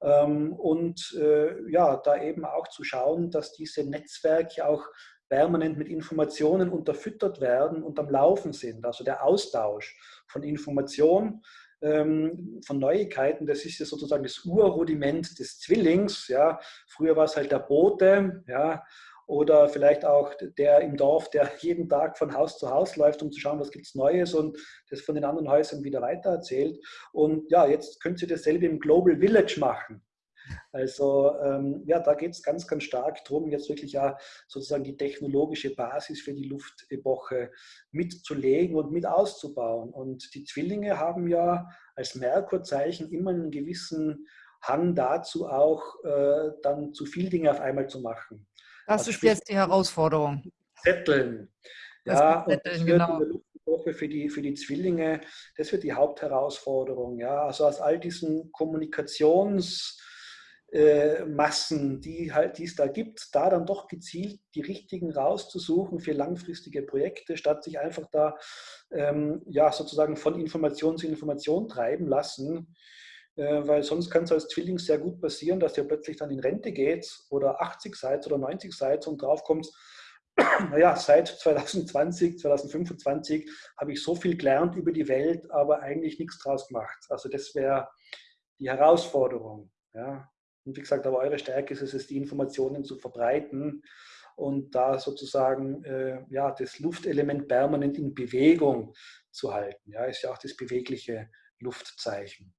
Ähm, und äh, ja, da eben auch zu schauen, dass diese Netzwerke auch permanent mit Informationen unterfüttert werden und am Laufen sind. Also der Austausch von Informationen ähm, von Neuigkeiten, das ist ja sozusagen das Urrudiment des Zwillings. Ja. Früher war es halt der Bote, ja, oder vielleicht auch der im Dorf, der jeden Tag von Haus zu Haus läuft, um zu schauen, was gibt es Neues und das von den anderen Häusern wieder weitererzählt. Und ja, jetzt könnt ihr dasselbe im Global Village machen. Also ähm, ja, da geht es ganz, ganz stark darum, jetzt wirklich ja sozusagen die technologische Basis für die Luftepoche mitzulegen und mit auszubauen. Und die Zwillinge haben ja als Merkurzeichen immer einen gewissen Hang dazu auch, äh, dann zu viel Dinge auf einmal zu machen. Das also ist jetzt die Herausforderung. Zetteln. Das ja, Zetteln, genau. Für die, für die Zwillinge, das wird die Hauptherausforderung. Ja, also aus all diesen Kommunikations- äh, Massen, die, halt, die es da gibt, da dann doch gezielt die richtigen rauszusuchen für langfristige Projekte, statt sich einfach da ähm, ja, sozusagen von Information zu Information treiben lassen. Äh, weil sonst kann es als Zwilling sehr gut passieren, dass ihr plötzlich dann in Rente geht oder 80 seid oder 90 seid und drauf kommt, naja, seit 2020, 2025 habe ich so viel gelernt über die Welt, aber eigentlich nichts draus gemacht. Also das wäre die Herausforderung. Ja. Und wie gesagt, aber eure Stärke ist es, die Informationen zu verbreiten und da sozusagen äh, ja, das Luftelement permanent in Bewegung zu halten. Ja, ist ja auch das bewegliche Luftzeichen.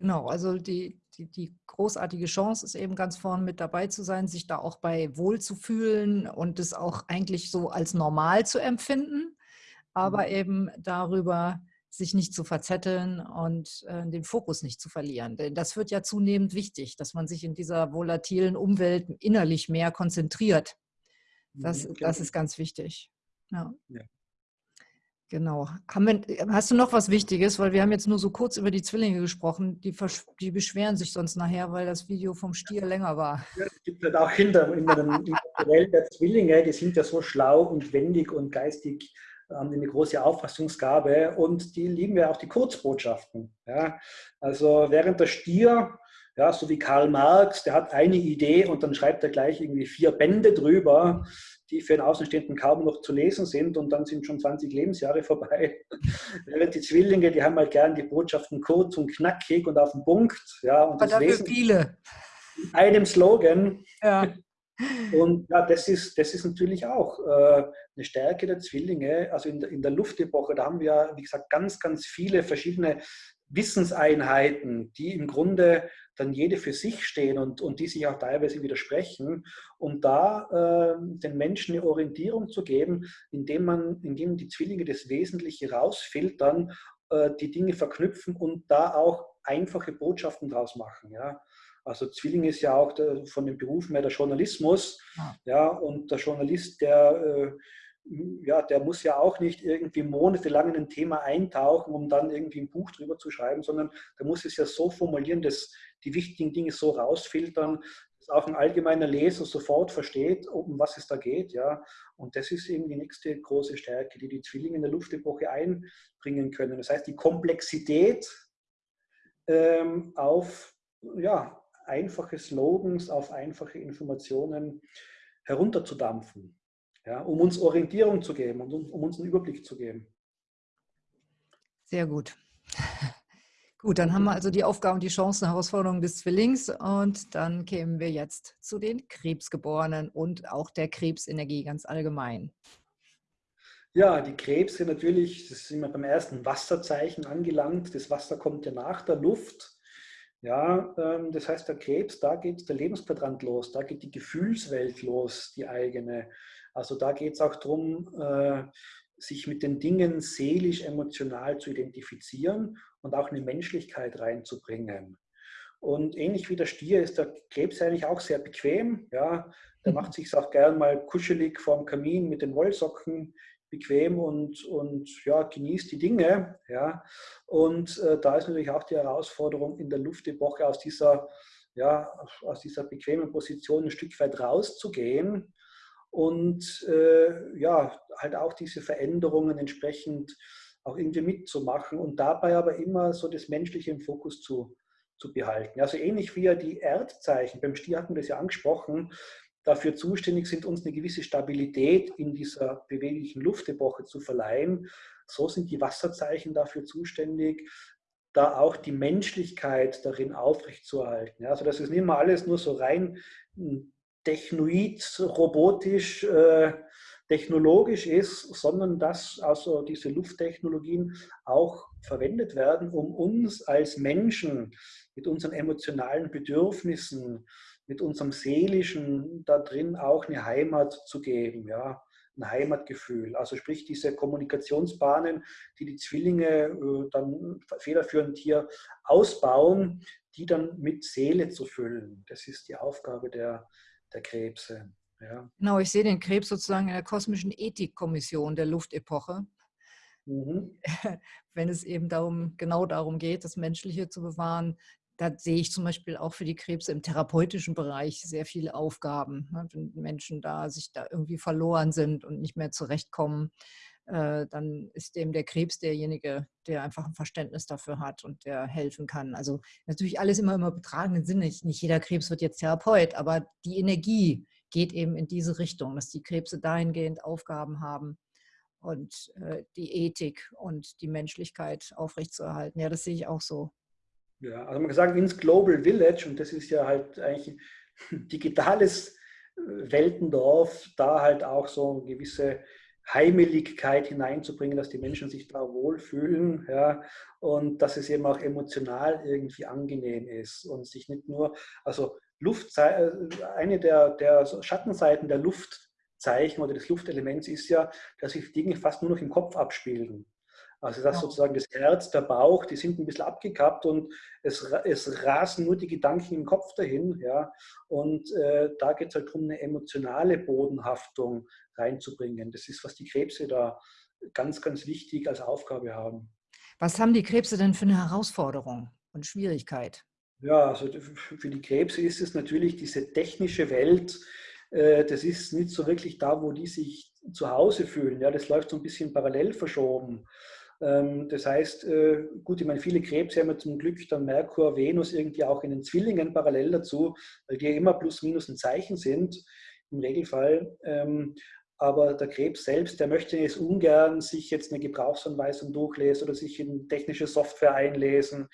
Genau, also die, die, die, großartige Chance ist eben ganz vorne mit dabei zu sein, sich da auch bei wohl zu fühlen und es auch eigentlich so als normal zu empfinden, aber mhm. eben darüber sich nicht zu verzetteln und äh, den Fokus nicht zu verlieren. Denn das wird ja zunehmend wichtig, dass man sich in dieser volatilen Umwelt innerlich mehr konzentriert. Das, mhm, das ist ganz wichtig. Ja. ja. Genau. Wir, hast du noch was Wichtiges? Weil wir haben jetzt nur so kurz über die Zwillinge gesprochen. Die, die beschweren sich sonst nachher, weil das Video vom Stier länger war. Ja, es gibt halt auch Kinder in der, in der Welt der Zwillinge, die sind ja so schlau und wendig und geistig haben eine große Auffassungsgabe und die lieben ja auch die Kurzbotschaften. Ja. Also während der Stier, ja, so wie Karl Marx, der hat eine Idee und dann schreibt er gleich irgendwie vier Bände drüber, die für den Außenstehenden kaum noch zu lesen sind und dann sind schon 20 Lebensjahre vorbei. während die Zwillinge, die haben halt gern die Botschaften kurz und knackig und auf den Punkt. Ja, und Aber dafür viele. Einem Slogan. Ja. Und ja, das ist, das ist natürlich auch äh, eine Stärke der Zwillinge. Also in der, in der Luftepoche, da haben wir, wie gesagt, ganz, ganz viele verschiedene Wissenseinheiten, die im Grunde dann jede für sich stehen und, und die sich auch teilweise widersprechen, um da äh, den Menschen eine Orientierung zu geben, indem man, indem die Zwillinge das Wesentliche rausfiltern, äh, die Dinge verknüpfen und da auch einfache Botschaften draus machen. Ja. Also Zwilling ist ja auch der, von den Berufen her der Journalismus. Ja. ja, und der Journalist, der, äh, ja, der muss ja auch nicht irgendwie monatelang in ein Thema eintauchen, um dann irgendwie ein Buch drüber zu schreiben, sondern der muss es ja so formulieren, dass die wichtigen Dinge so rausfiltern, dass auch ein allgemeiner Leser sofort versteht, um was es da geht. Ja. Und das ist eben die nächste große Stärke, die die Zwillinge in der Luftepoche einbringen können. Das heißt, die Komplexität ähm, auf ja, einfache Slogans, auf einfache Informationen herunterzudampfen, ja, um uns Orientierung zu geben und um, um uns einen Überblick zu geben. Sehr gut. Gut, dann haben wir also die Aufgaben, die Chancen, Herausforderungen des Zwillings und dann kämen wir jetzt zu den Krebsgeborenen und auch der Krebsenergie ganz allgemein. Ja, die Krebse natürlich, das sind wir beim ersten Wasserzeichen angelangt. Das Wasser kommt ja nach der Luft. Ja, ähm, das heißt, der Krebs, da geht der Lebensquadrant los, da geht die Gefühlswelt los, die eigene. Also da geht es auch darum, äh, sich mit den Dingen seelisch, emotional zu identifizieren und auch eine Menschlichkeit reinzubringen. Und ähnlich wie der Stier ist der Krebs eigentlich auch sehr bequem. Ja, der mhm. macht sich auch gern mal kuschelig vorm Kamin mit den Wollsocken bequem und, und ja, genießt die Dinge. Ja. Und äh, da ist natürlich auch die Herausforderung in der Luftepoche aus dieser, ja, aus dieser bequemen Position ein Stück weit rauszugehen und äh, ja, halt auch diese Veränderungen entsprechend auch irgendwie mitzumachen und dabei aber immer so das Menschliche im Fokus zu, zu behalten. Also ähnlich wie ja die Erdzeichen, beim Stier hatten wir es ja angesprochen, dafür zuständig sind, uns eine gewisse Stabilität in dieser beweglichen Luftepoche zu verleihen. So sind die Wasserzeichen dafür zuständig, da auch die Menschlichkeit darin aufrechtzuerhalten. also das ist nicht immer alles nur so rein hm, technoid, robotisch, äh, technologisch ist, sondern dass also diese Lufttechnologien auch verwendet werden, um uns als Menschen mit unseren emotionalen Bedürfnissen mit unserem Seelischen da drin auch eine Heimat zu geben, ja, ein Heimatgefühl. Also sprich diese Kommunikationsbahnen, die die Zwillinge äh, dann federführend hier ausbauen, die dann mit Seele zu füllen. Das ist die Aufgabe der, der Krebse. Ja. Genau, ich sehe den Krebs sozusagen in der kosmischen Ethikkommission der Luftepoche. Mhm. Wenn es eben darum, genau darum geht, das Menschliche zu bewahren, da sehe ich zum Beispiel auch für die Krebse im therapeutischen Bereich sehr viele Aufgaben. Ne? Wenn Menschen da sich da irgendwie verloren sind und nicht mehr zurechtkommen, äh, dann ist dem der Krebs derjenige, der einfach ein Verständnis dafür hat und der helfen kann. Also natürlich alles immer im übertragenen Sinne. Nicht jeder Krebs wird jetzt Therapeut, aber die Energie geht eben in diese Richtung, dass die Krebse dahingehend Aufgaben haben und äh, die Ethik und die Menschlichkeit aufrechtzuerhalten. Ja, das sehe ich auch so. Ja, also man sagen, ins Global Village, und das ist ja halt eigentlich ein digitales äh, Weltendorf, da halt auch so eine gewisse Heimeligkeit hineinzubringen, dass die Menschen sich da wohlfühlen ja, und dass es eben auch emotional irgendwie angenehm ist und sich nicht nur, also Luft, äh, eine der, der Schattenseiten der Luftzeichen oder des Luftelements ist ja, dass sich Dinge fast nur noch im Kopf abspielen. Also das ja. sozusagen das Herz, der Bauch, die sind ein bisschen abgekappt und es, es rasen nur die Gedanken im Kopf dahin. Ja? Und äh, da geht es halt darum, eine emotionale Bodenhaftung reinzubringen. Das ist, was die Krebse da ganz, ganz wichtig als Aufgabe haben. Was haben die Krebse denn für eine Herausforderung und Schwierigkeit? Ja, also für die Krebse ist es natürlich diese technische Welt, äh, das ist nicht so wirklich da, wo die sich zu Hause fühlen. Ja, das läuft so ein bisschen parallel verschoben. Ähm, das heißt, äh, gut, ich meine, viele Krebse haben ja zum Glück dann Merkur, Venus irgendwie auch in den Zwillingen parallel dazu, weil die ja immer plus minus ein Zeichen sind im Regelfall. Ähm, aber der Krebs selbst, der möchte jetzt ungern sich jetzt eine Gebrauchsanweisung durchlesen oder sich in technische Software einlesen.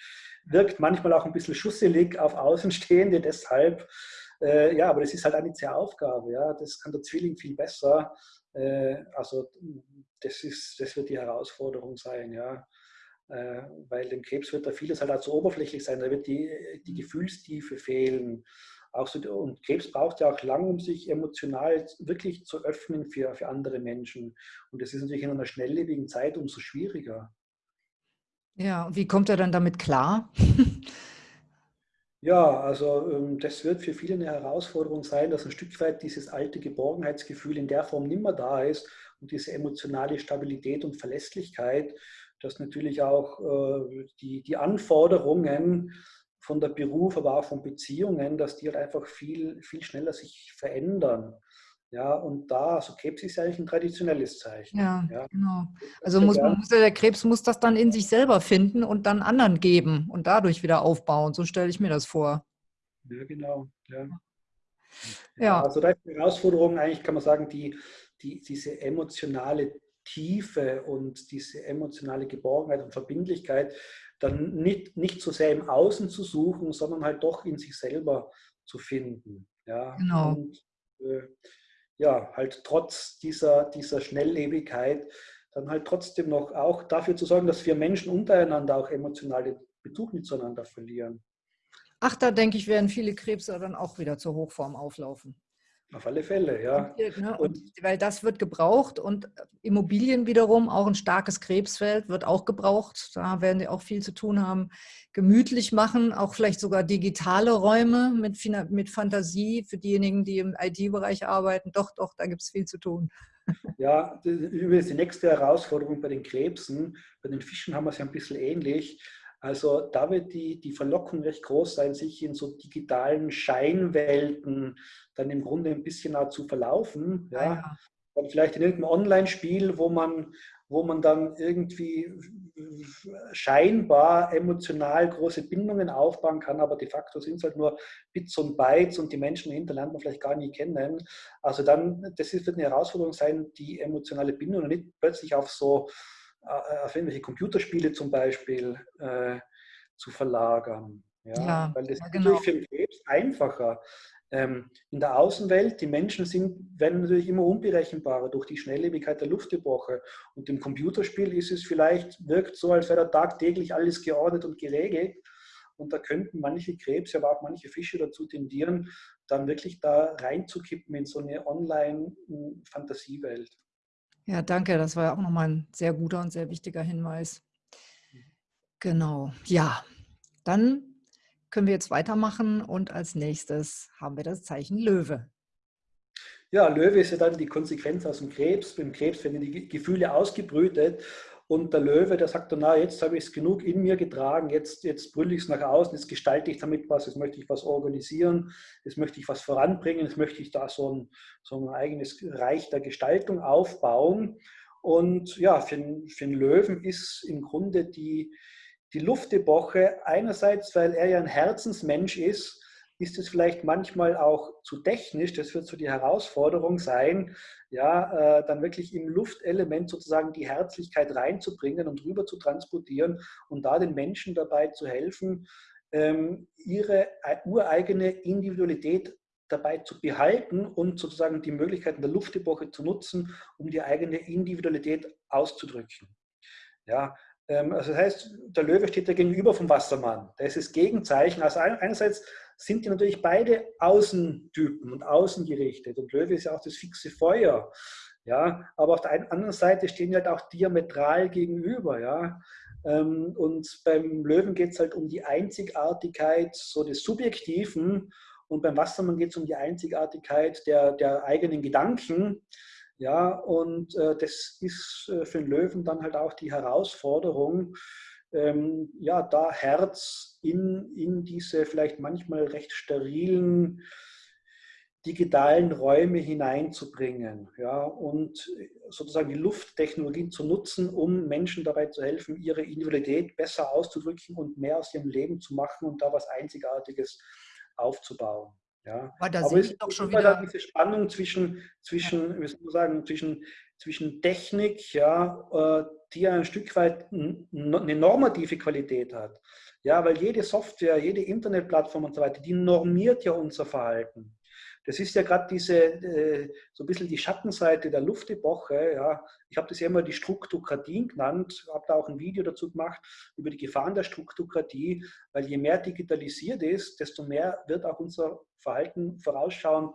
Wirkt manchmal auch ein bisschen schusselig auf Außenstehende deshalb. Äh, ja, aber das ist halt eine Aufgabe. Ja. Das kann der Zwilling viel besser. Äh, also das, ist, das wird die Herausforderung sein. Ja. Äh, weil dem Krebs wird da vieles halt auch zu oberflächlich sein. Da wird die, die Gefühlstiefe fehlen. Auch so, und Krebs braucht ja auch lang, um sich emotional wirklich zu öffnen für, für andere Menschen. Und das ist natürlich in einer schnelllebigen Zeit umso schwieriger. Ja, und wie kommt er dann damit klar? Ja, also ähm, das wird für viele eine Herausforderung sein, dass ein Stück weit dieses alte Geborgenheitsgefühl in der Form nicht mehr da ist und diese emotionale Stabilität und Verlässlichkeit, dass natürlich auch äh, die, die Anforderungen von der Beruf, aber auch von Beziehungen, dass die halt einfach viel, viel schneller sich verändern. Ja, und da, also Krebs ist ja eigentlich ein traditionelles Zeichen. Ja, ja. genau. Also muss, muss, der Krebs muss das dann in sich selber finden und dann anderen geben und dadurch wieder aufbauen. So stelle ich mir das vor. Ja, genau. Ja. ja. Also da ist die Herausforderung eigentlich, kann man sagen, die, die, diese emotionale Tiefe und diese emotionale Geborgenheit und Verbindlichkeit dann nicht, nicht so sehr im Außen zu suchen, sondern halt doch in sich selber zu finden. Ja, genau. Und, äh, ja, halt trotz dieser, dieser Schnelllebigkeit dann halt trotzdem noch auch dafür zu sorgen, dass wir Menschen untereinander auch emotionale Bezug miteinander verlieren. Ach, da denke ich, werden viele Krebse dann auch wieder zur Hochform auflaufen. Auf alle Fälle, ja. Ne? Und, weil das wird gebraucht und Immobilien wiederum, auch ein starkes Krebsfeld, wird auch gebraucht. Da werden die auch viel zu tun haben. Gemütlich machen, auch vielleicht sogar digitale Räume mit, mit Fantasie für diejenigen, die im IT-Bereich arbeiten. Doch, doch, da gibt es viel zu tun. Ja, übrigens die nächste Herausforderung bei den Krebsen. Bei den Fischen haben wir es ja ein bisschen ähnlich. Also da wird die, die Verlockung recht groß sein, sich in so digitalen Scheinwelten dann im Grunde ein bisschen auch zu verlaufen. Ja. ja. Dann vielleicht in irgendeinem Online-Spiel, wo man, wo man dann irgendwie scheinbar emotional große Bindungen aufbauen kann, aber de facto sind es halt nur Bits und Bytes und die Menschen dahinter lernt man vielleicht gar nie kennen. Also dann, das wird eine Herausforderung sein, die emotionale Bindung und nicht plötzlich auf so auf irgendwelche Computerspiele zum Beispiel äh, zu verlagern. Ja, ja weil das ja, genau. ist natürlich für den Krebs einfacher. Ähm, in der Außenwelt, die Menschen sind, werden natürlich immer unberechenbarer durch die Schnelllebigkeit der Luftepoche. Und im Computerspiel ist es vielleicht, wirkt so, als wäre da tagtäglich alles geordnet und geregelt. Und da könnten manche Krebs, aber auch manche Fische dazu tendieren, dann wirklich da reinzukippen in so eine Online-Fantasiewelt. Ja, danke. Das war ja auch nochmal ein sehr guter und sehr wichtiger Hinweis. Genau. Ja, dann können wir jetzt weitermachen und als nächstes haben wir das Zeichen Löwe. Ja, Löwe ist ja dann die Konsequenz aus dem Krebs. Beim Krebs werden die Gefühle ausgebrütet und der Löwe, der sagt dann, na, jetzt habe ich es genug in mir getragen, jetzt, jetzt brülle ich es nach außen, jetzt gestalte ich damit was, jetzt möchte ich was organisieren, jetzt möchte ich was voranbringen, jetzt möchte ich da so ein, so ein eigenes Reich der Gestaltung aufbauen. Und ja, für, für den Löwen ist im Grunde die, die Luftepoche einerseits, weil er ja ein Herzensmensch ist, ist es vielleicht manchmal auch zu technisch, das wird so die Herausforderung sein, ja, äh, dann wirklich im Luftelement sozusagen die Herzlichkeit reinzubringen und rüber zu transportieren und da den Menschen dabei zu helfen, ähm, ihre ureigene Individualität dabei zu behalten und sozusagen die Möglichkeiten der Luftepoche zu nutzen, um die eigene Individualität auszudrücken. Ja, ähm, also das heißt, der Löwe steht da gegenüber vom Wassermann. Da ist das Gegenzeichen. Also einerseits sind die natürlich beide Außentypen und außengerichtet. Und Löwe ist ja auch das fixe Feuer. Ja, aber auf der anderen Seite stehen halt auch diametral gegenüber. Ja. Ähm, und beim Löwen geht es halt um die Einzigartigkeit so des Subjektiven und beim Wassermann geht es um die Einzigartigkeit der, der eigenen Gedanken. Ja, und äh, das ist äh, für den Löwen dann halt auch die Herausforderung, ähm, ja, da Herz in, in diese vielleicht manchmal recht sterilen digitalen Räume hineinzubringen ja, und sozusagen die Lufttechnologien zu nutzen, um Menschen dabei zu helfen, ihre Individualität besser auszudrücken und mehr aus ihrem Leben zu machen und da was Einzigartiges aufzubauen. Ja. Aber, da Aber es ist doch schon wieder diese Spannung zwischen, zwischen, ja. wie soll man sagen, zwischen, zwischen Technik, ja, äh, die ein Stück weit eine normative Qualität hat. Ja, weil jede Software, jede Internetplattform und so weiter, die normiert ja unser Verhalten. Das ist ja gerade diese, äh, so ein bisschen die Schattenseite der Luftepoche. Ja. Ich habe das ja immer die Struktokratie genannt, habe da auch ein Video dazu gemacht über die Gefahren der Struktokratie, weil je mehr digitalisiert ist, desto mehr wird auch unser Verhalten vorausschauend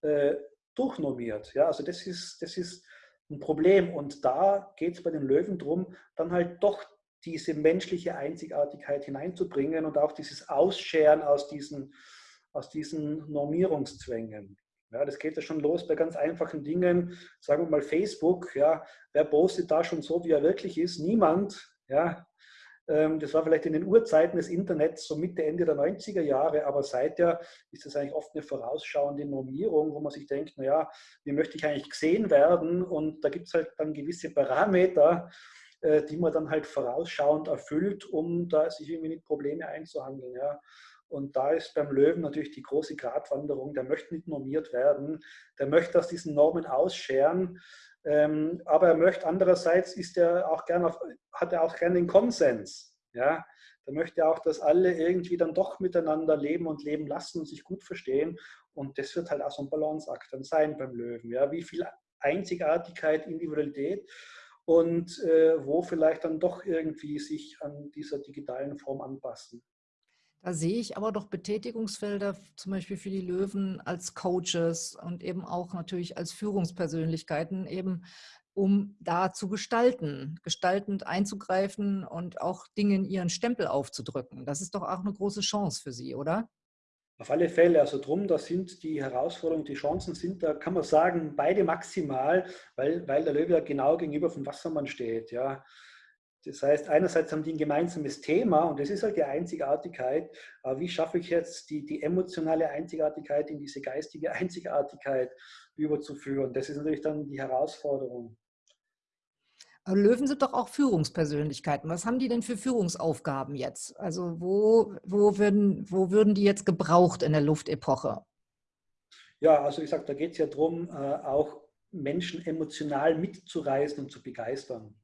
äh, durchnormiert. Ja, also das ist, das ist ein Problem und da geht es bei den Löwen darum, dann halt doch diese menschliche Einzigartigkeit hineinzubringen und auch dieses Ausscheren aus diesen aus diesen Normierungszwängen. Ja, das geht ja schon los bei ganz einfachen Dingen. Sagen wir mal Facebook, ja, wer postet da schon so, wie er wirklich ist? Niemand. Ja, ähm, das war vielleicht in den Urzeiten des Internets, so Mitte, Ende der 90er Jahre, aber seither ist das eigentlich oft eine vorausschauende Normierung, wo man sich denkt, naja, wie möchte ich eigentlich gesehen werden? Und da gibt es halt dann gewisse Parameter, äh, die man dann halt vorausschauend erfüllt, um da sich irgendwie mit Probleme einzuhandeln. Ja. Und da ist beim Löwen natürlich die große Gratwanderung, der möchte nicht normiert werden, der möchte aus diesen Normen ausscheren, ähm, aber er möchte andererseits ist er auch gerne hat er auch gerne den Konsens. Ja? Der möchte auch, dass alle irgendwie dann doch miteinander leben und leben lassen und sich gut verstehen. Und das wird halt auch so ein Balanceakt dann sein beim Löwen. Ja? Wie viel Einzigartigkeit, Individualität und äh, wo vielleicht dann doch irgendwie sich an dieser digitalen Form anpassen. Da sehe ich aber doch Betätigungsfelder zum Beispiel für die Löwen als Coaches und eben auch natürlich als Führungspersönlichkeiten eben, um da zu gestalten, gestaltend einzugreifen und auch Dingen ihren Stempel aufzudrücken. Das ist doch auch eine große Chance für Sie, oder? Auf alle Fälle, also drum, da sind die Herausforderungen, die Chancen sind, da kann man sagen, beide maximal, weil, weil der Löwe ja genau gegenüber vom Wassermann steht. Ja. Das heißt, einerseits haben die ein gemeinsames Thema und das ist halt die Einzigartigkeit. Aber wie schaffe ich jetzt die, die emotionale Einzigartigkeit in diese geistige Einzigartigkeit überzuführen? Das ist natürlich dann die Herausforderung. Löwen sind doch auch Führungspersönlichkeiten. Was haben die denn für Führungsaufgaben jetzt? Also wo, wo, würden, wo würden die jetzt gebraucht in der Luftepoche? Ja, also ich sage, da geht es ja darum, äh, auch Menschen emotional mitzureißen und zu begeistern.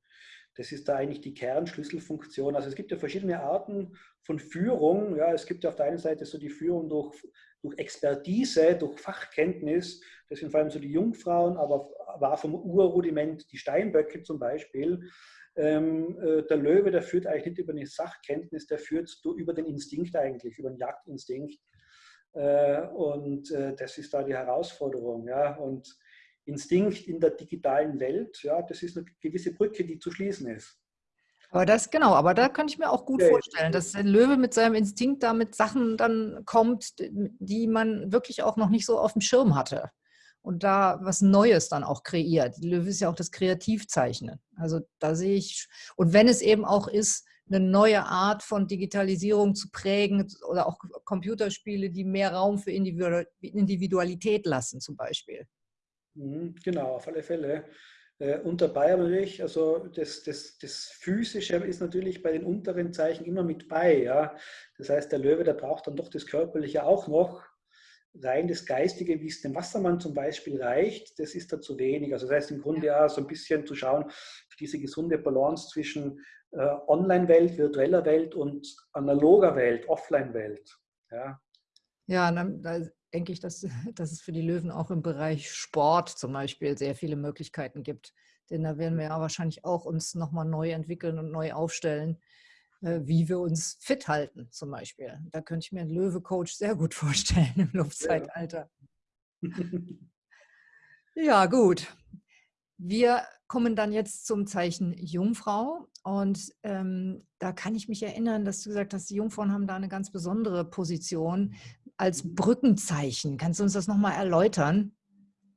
Das ist da eigentlich die Kernschlüsselfunktion. Also es gibt ja verschiedene Arten von Führung. Ja, es gibt ja auf der einen Seite so die Führung durch, durch Expertise, durch Fachkenntnis. Das sind vor allem so die Jungfrauen, aber war vom Urrudiment die Steinböcke zum Beispiel. Ähm, äh, der Löwe, der führt eigentlich nicht über eine Sachkenntnis, der führt über den Instinkt eigentlich, über den Jagdinstinkt. Äh, und äh, das ist da die Herausforderung. Ja. Und Instinkt in der digitalen Welt, ja, das ist eine gewisse Brücke, die zu schließen ist. Aber das, genau, aber da könnte ich mir auch gut ja, vorstellen, dass der Löwe mit seinem Instinkt da mit Sachen dann kommt, die man wirklich auch noch nicht so auf dem Schirm hatte. Und da was Neues dann auch kreiert. Die Löwe ist ja auch das Kreativzeichnen. Also da sehe ich, und wenn es eben auch ist, eine neue Art von Digitalisierung zu prägen oder auch Computerspiele, die mehr Raum für Individualität lassen zum Beispiel. Mhm, genau, auf alle Fälle. Und dabei aber natürlich, also das, das, das Physische ist natürlich bei den unteren Zeichen immer mit bei. Ja? Das heißt, der Löwe, der braucht dann doch das Körperliche auch noch. Rein das Geistige, wie es dem Wassermann zum Beispiel reicht, das ist da zu wenig. Also das heißt im Grunde ja so ein bisschen zu schauen, diese gesunde Balance zwischen äh, Online-Welt, virtueller Welt und analoger Welt, Offline-Welt. Ja. Ja, denke ich, dass, dass es für die Löwen auch im Bereich Sport zum Beispiel sehr viele Möglichkeiten gibt. Denn da werden wir ja wahrscheinlich auch uns nochmal neu entwickeln und neu aufstellen, äh, wie wir uns fit halten zum Beispiel. Da könnte ich mir einen Löwe-Coach sehr gut vorstellen im Luftzeitalter. Ja. ja, gut. Wir kommen dann jetzt zum Zeichen Jungfrau und ähm, da kann ich mich erinnern, dass du gesagt hast, die Jungfrauen haben da eine ganz besondere Position als Brückenzeichen. Kannst du uns das nochmal erläutern?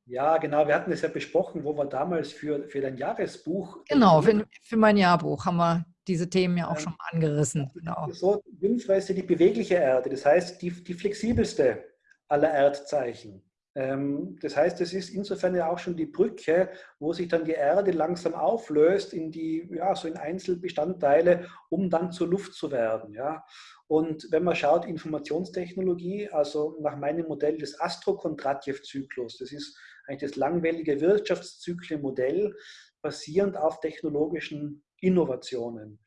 Ja, genau. Wir hatten es ja besprochen, wo wir damals für, für dein Jahresbuch. Genau, für, für mein Jahrbuch haben wir diese Themen ja auch ähm, schon mal angerissen. Genau. So, ist ja die bewegliche Erde, das heißt die, die flexibelste aller Erdzeichen. Ähm, das heißt, es ist insofern ja auch schon die Brücke, wo sich dann die Erde langsam auflöst in die, ja, so in Einzelbestandteile, um dann zur Luft zu werden. Ja. Und wenn man schaut, Informationstechnologie, also nach meinem Modell des Astro-Kondratjew-Zyklus, das ist eigentlich das langwellige Wirtschaftszyklenmodell, basierend auf technologischen Innovationen.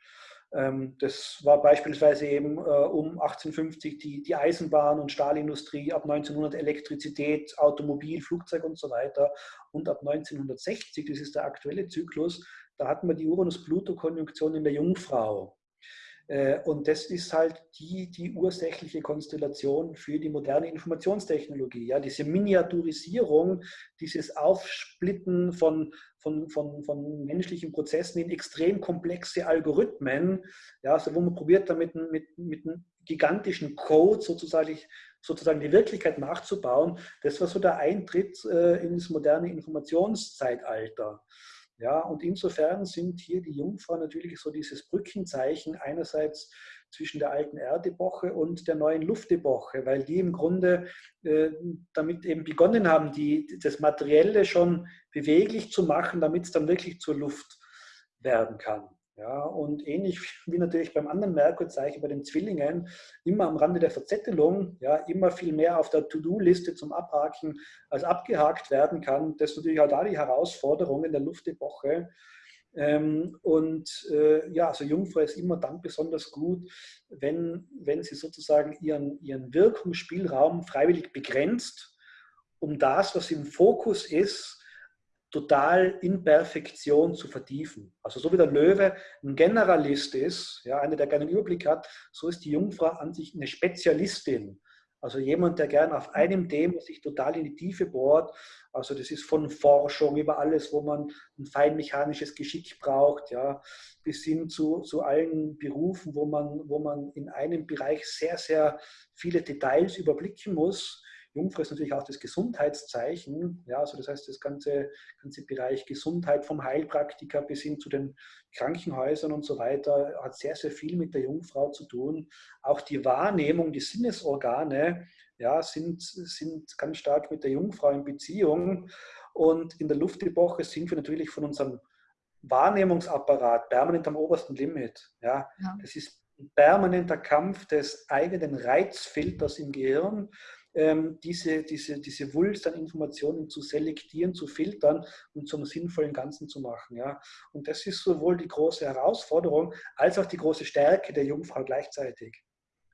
Ähm, das war beispielsweise eben äh, um 1850 die, die Eisenbahn- und Stahlindustrie, ab 1900 Elektrizität, Automobil, Flugzeug und so weiter. Und ab 1960, das ist der aktuelle Zyklus, da hatten wir die Uranus-Pluto-Konjunktion in der Jungfrau. Äh, und das ist halt die, die ursächliche Konstellation für die moderne Informationstechnologie. Ja, diese Miniaturisierung, dieses Aufsplitten von, von, von, von menschlichen Prozessen in extrem komplexe Algorithmen, ja, also wo man probiert, damit mit, mit einem gigantischen Code sozusagen, sozusagen die Wirklichkeit nachzubauen. Das war so der Eintritt äh, ins moderne Informationszeitalter. Ja, und insofern sind hier die Jungfrauen natürlich so dieses Brückenzeichen einerseits zwischen der alten Erdepoche und der neuen Luftepoche, weil die im Grunde äh, damit eben begonnen haben, die, das Materielle schon beweglich zu machen, damit es dann wirklich zur Luft werden kann. Ja, und ähnlich wie natürlich beim anderen Merkurzeichen, bei den Zwillingen, immer am Rande der Verzettelung, ja, immer viel mehr auf der To-Do-Liste zum Abhaken als abgehakt werden kann. Das ist natürlich auch da die Herausforderung in der Luftepoche. Ähm, und äh, ja, also Jungfrau ist immer dann besonders gut, wenn, wenn sie sozusagen ihren, ihren Wirkungsspielraum freiwillig begrenzt, um das, was im Fokus ist, total in Perfektion zu vertiefen. Also so wie der Löwe ein Generalist ist, ja, einer, der gerne einen Überblick hat, so ist die Jungfrau an sich eine Spezialistin. Also jemand, der gern auf einem Thema sich total in die Tiefe bohrt. Also das ist von Forschung über alles, wo man ein feinmechanisches Geschick braucht, ja, bis hin zu, zu allen Berufen, wo man, wo man in einem Bereich sehr, sehr viele Details überblicken muss Jungfrau ist natürlich auch das Gesundheitszeichen. Ja, also das heißt, das ganze, ganze Bereich Gesundheit vom Heilpraktiker bis hin zu den Krankenhäusern und so weiter hat sehr, sehr viel mit der Jungfrau zu tun. Auch die Wahrnehmung, die Sinnesorgane ja, sind, sind ganz stark mit der Jungfrau in Beziehung. Und in der Luftepoche sind wir natürlich von unserem Wahrnehmungsapparat permanent am obersten Limit. Ja, ja. Das ist ein permanenter Kampf des eigenen Reizfilters im Gehirn ähm, diese, diese, diese Wulst an Informationen zu selektieren, zu filtern und zum sinnvollen Ganzen zu machen. Ja. Und das ist sowohl die große Herausforderung als auch die große Stärke der Jungfrau gleichzeitig.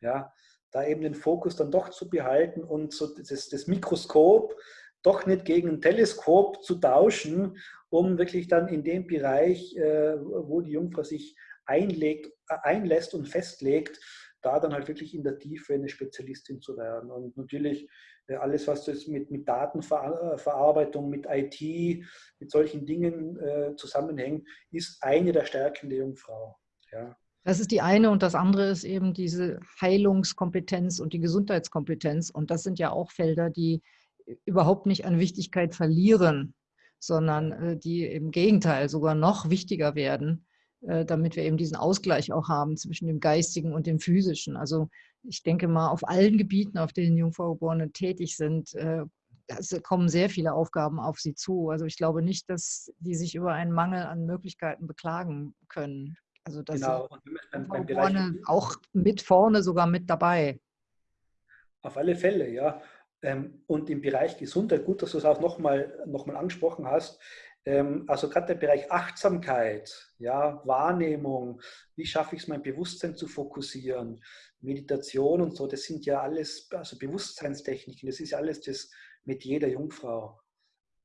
Ja. Da eben den Fokus dann doch zu behalten und so das, das Mikroskop doch nicht gegen ein Teleskop zu tauschen, um wirklich dann in dem Bereich, äh, wo die Jungfrau sich einlegt, äh, einlässt und festlegt, da dann halt wirklich in der Tiefe eine Spezialistin zu werden. Und natürlich äh, alles, was das mit, mit Datenverarbeitung, mit IT, mit solchen Dingen äh, zusammenhängt, ist eine der Stärken der Jungfrau. Ja. Das ist die eine und das andere ist eben diese Heilungskompetenz und die Gesundheitskompetenz. Und das sind ja auch Felder, die überhaupt nicht an Wichtigkeit verlieren, sondern äh, die im Gegenteil sogar noch wichtiger werden, äh, damit wir eben diesen Ausgleich auch haben zwischen dem Geistigen und dem Physischen. Also ich denke mal, auf allen Gebieten, auf denen Jungfraugeborene tätig sind, äh, kommen sehr viele Aufgaben auf sie zu. Also ich glaube nicht, dass die sich über einen Mangel an Möglichkeiten beklagen können. Also das genau. Jungfraugeborene auch mit vorne sogar mit dabei. Auf alle Fälle, ja. Ähm, und im Bereich Gesundheit, gut, dass du es auch nochmal noch mal angesprochen hast, also gerade der Bereich Achtsamkeit, ja, Wahrnehmung, wie schaffe ich es, mein Bewusstsein zu fokussieren, Meditation und so, das sind ja alles, also Bewusstseinstechniken, das ist ja alles das mit jeder Jungfrau.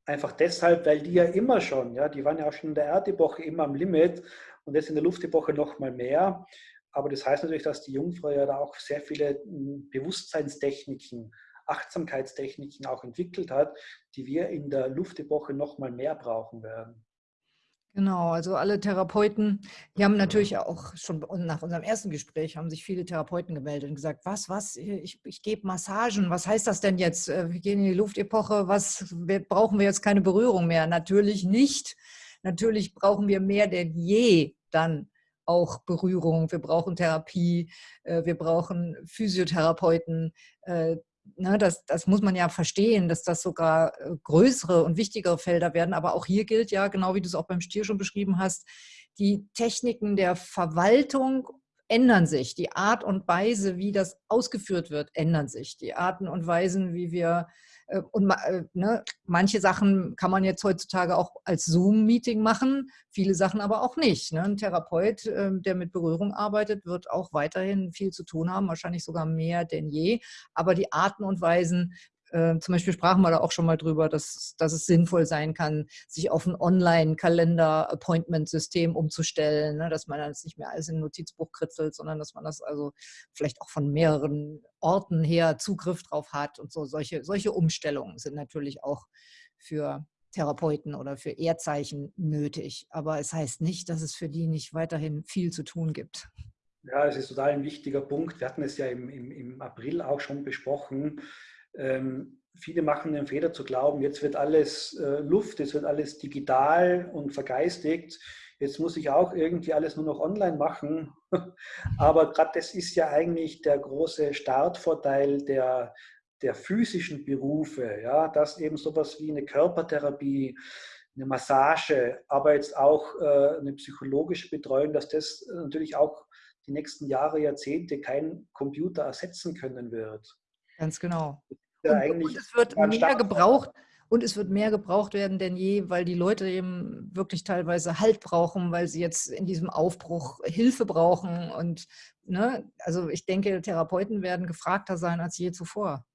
Einfach deshalb, weil die ja immer schon, ja, die waren ja auch schon in der Erdepoche immer am Limit und jetzt in der Luftepoche noch mal mehr. Aber das heißt natürlich, dass die Jungfrau ja da auch sehr viele hm, Bewusstseinstechniken Achtsamkeitstechniken auch entwickelt hat, die wir in der Luftepoche noch mal mehr brauchen werden. Genau, also alle Therapeuten, die haben natürlich auch schon nach unserem ersten Gespräch, haben sich viele Therapeuten gemeldet und gesagt, was, was, ich, ich gebe Massagen, was heißt das denn jetzt? Äh, wir gehen in die Luftepoche, was brauchen wir jetzt keine Berührung mehr? Natürlich nicht. Natürlich brauchen wir mehr denn je dann auch Berührung. Wir brauchen Therapie, äh, wir brauchen Physiotherapeuten, äh, ne, das, das muss man ja verstehen, dass das sogar äh, größere und wichtigere Felder werden. Aber auch hier gilt ja, genau wie du es auch beim Stier schon beschrieben hast, die Techniken der Verwaltung ändern sich. Die Art und Weise, wie das ausgeführt wird, ändern sich. Die Arten und Weisen, wie wir und äh, ne, manche Sachen kann man jetzt heutzutage auch als Zoom-Meeting machen, viele Sachen aber auch nicht. Ne? Ein Therapeut, ähm, der mit Berührung arbeitet, wird auch weiterhin viel zu tun haben, wahrscheinlich sogar mehr denn je. Aber die Arten und Weisen, äh, zum Beispiel sprachen wir da auch schon mal drüber, dass, dass es sinnvoll sein kann, sich auf ein Online-Kalender-Appointment-System umzustellen, ne? dass man das nicht mehr alles in ein Notizbuch kritzelt, sondern dass man das also vielleicht auch von mehreren Orten her Zugriff drauf hat und so. Solche, solche Umstellungen sind natürlich auch für Therapeuten oder für Ehrzeichen nötig. Aber es heißt nicht, dass es für die nicht weiterhin viel zu tun gibt. Ja, es ist total ein wichtiger Punkt. Wir hatten es ja im, im, im April auch schon besprochen. Ähm, viele machen den Fehler zu glauben, jetzt wird alles äh, Luft, jetzt wird alles digital und vergeistigt. Jetzt muss ich auch irgendwie alles nur noch online machen. Aber gerade das ist ja eigentlich der große Startvorteil der, der physischen Berufe, ja, dass eben sowas wie eine Körpertherapie, eine Massage, aber jetzt auch äh, eine psychologische Betreuung, dass das natürlich auch die nächsten Jahre, Jahrzehnte kein Computer ersetzen können wird. Ganz genau und, und es wird mehr gebraucht und es wird mehr gebraucht werden denn je, weil die Leute eben wirklich teilweise Halt brauchen, weil sie jetzt in diesem Aufbruch Hilfe brauchen. Und ne, also ich denke, Therapeuten werden gefragter sein als je zuvor.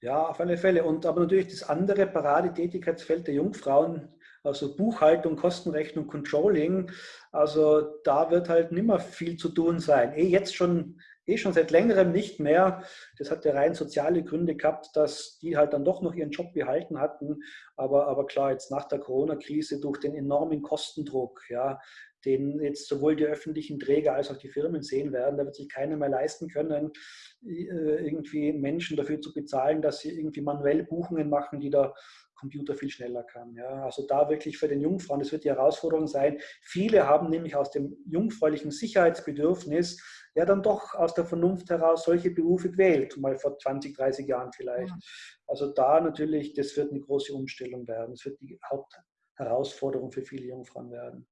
Ja, auf alle Fälle. Und aber natürlich das andere Paradetätigkeitsfeld der Jungfrauen, also Buchhaltung, Kostenrechnung, Controlling. Also da wird halt nicht mehr viel zu tun sein. Eh jetzt schon eh schon seit längerem nicht mehr. Das hat ja rein soziale Gründe gehabt, dass die halt dann doch noch ihren Job behalten hatten. Aber, aber klar, jetzt nach der Corona-Krise durch den enormen Kostendruck, ja, den jetzt sowohl die öffentlichen Träger als auch die Firmen sehen werden, da wird sich keiner mehr leisten können, äh, irgendwie Menschen dafür zu bezahlen, dass sie irgendwie manuell Buchungen machen, die der Computer viel schneller kann. Ja, also da wirklich für den Jungfrauen, das wird die Herausforderung sein. Viele haben nämlich aus dem jungfräulichen Sicherheitsbedürfnis ja dann doch aus der Vernunft heraus solche Berufe gewählt, mal vor 20, 30 Jahren vielleicht. Ja. Also da natürlich, das wird eine große Umstellung werden. Das wird die Hauptherausforderung für viele Jungfrauen werden.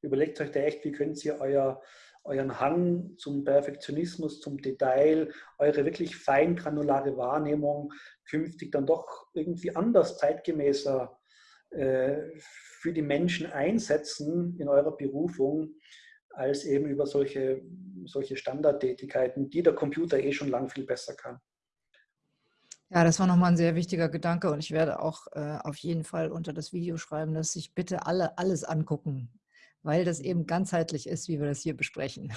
Überlegt euch da echt, wie könnt ihr euer, euren Hang zum Perfektionismus, zum Detail, eure wirklich fein granulare Wahrnehmung künftig dann doch irgendwie anders, zeitgemäßer äh, für die Menschen einsetzen in eurer Berufung, als eben über solche, solche Standardtätigkeiten, die der Computer eh schon lang viel besser kann. Ja, das war nochmal ein sehr wichtiger Gedanke und ich werde auch äh, auf jeden Fall unter das Video schreiben, dass sich bitte alle alles angucken, weil das eben ganzheitlich ist, wie wir das hier besprechen.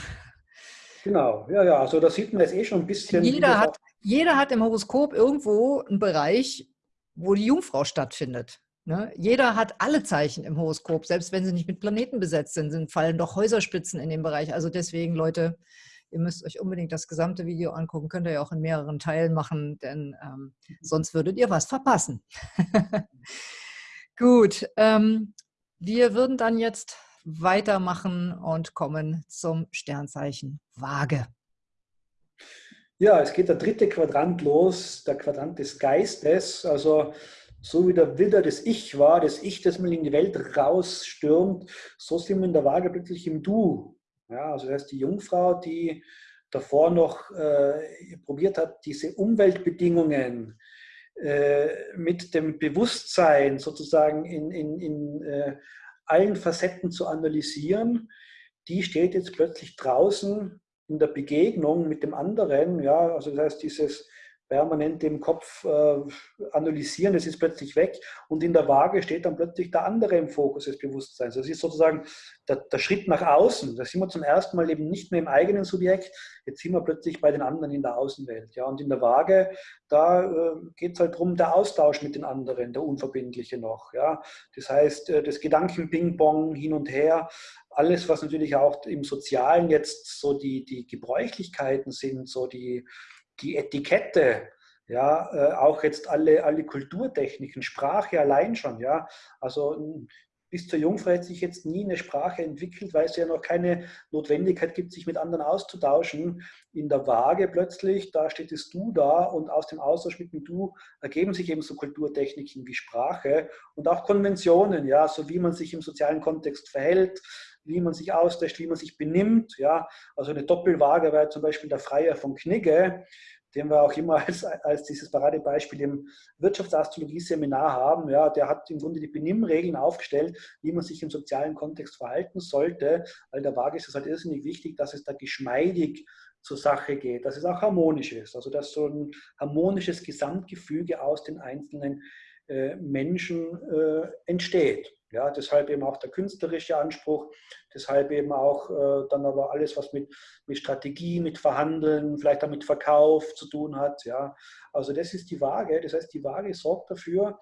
Genau, ja, ja, also da sieht man jetzt eh schon ein bisschen. Jeder hat, jeder hat im Horoskop irgendwo einen Bereich, wo die Jungfrau stattfindet. Ne? Jeder hat alle Zeichen im Horoskop, selbst wenn sie nicht mit Planeten besetzt sind, sind fallen doch Häuserspitzen in dem Bereich. Also deswegen, Leute, ihr müsst euch unbedingt das gesamte Video angucken. Könnt ihr ja auch in mehreren Teilen machen, denn ähm, sonst würdet ihr was verpassen. Gut, ähm, wir würden dann jetzt weitermachen und kommen zum Sternzeichen Waage. Ja, es geht der dritte Quadrant los, der Quadrant des Geistes. Also so wie der Widder des Ich war, das Ich, das mal in die Welt rausstürmt, so sind wir in der Waage plötzlich im Du. Ja, also das heißt, die Jungfrau, die davor noch äh, probiert hat, diese Umweltbedingungen äh, mit dem Bewusstsein sozusagen in, in, in äh, allen Facetten zu analysieren, die steht jetzt plötzlich draußen in der Begegnung mit dem anderen. Ja, also das heißt, dieses permanent im Kopf äh, analysieren, das ist plötzlich weg und in der Waage steht dann plötzlich der andere im Fokus des Bewusstseins. Das ist sozusagen der, der, Schritt nach außen. Da sind wir zum ersten Mal eben nicht mehr im eigenen Subjekt, jetzt sind wir plötzlich bei den anderen in der Außenwelt. Ja, und in der Waage, da äh, geht es halt darum, der Austausch mit den anderen, der unverbindliche noch. Ja. Das heißt, äh, das Gedanken-Ping-Pong hin und her, alles, was natürlich auch im Sozialen jetzt so die, die Gebräuchlichkeiten sind, so die die Etikette, ja, äh, auch jetzt alle, alle Kulturtechniken, Sprache allein schon, ja, also bis zur Jungfrau hat sich jetzt nie eine Sprache entwickelt, weil es ja noch keine Notwendigkeit gibt, sich mit anderen auszutauschen. In der Waage plötzlich, da steht das Du da und aus dem Austausch mit dem Du ergeben sich eben so Kulturtechniken wie Sprache und auch Konventionen, ja, so wie man sich im sozialen Kontext verhält, wie man sich austauscht, wie man sich benimmt. Ja. Also eine Doppelwaage wäre zum Beispiel der Freier von Knigge, den wir auch immer als, als dieses Paradebeispiel im Wirtschaftsastrologie-Seminar haben. Ja, der hat im Grunde die Benimmregeln aufgestellt, wie man sich im sozialen Kontext verhalten sollte. Weil der Waage ist es halt irrsinnig wichtig, dass es da geschmeidig zur Sache geht, dass es auch harmonisch ist. Also dass so ein harmonisches Gesamtgefüge aus den einzelnen äh, Menschen äh, entsteht. Ja, deshalb eben auch der künstlerische Anspruch, deshalb eben auch äh, dann aber alles, was mit, mit Strategie, mit Verhandeln, vielleicht auch mit Verkauf zu tun hat. Ja. Also das ist die Waage. Das heißt, die Waage sorgt dafür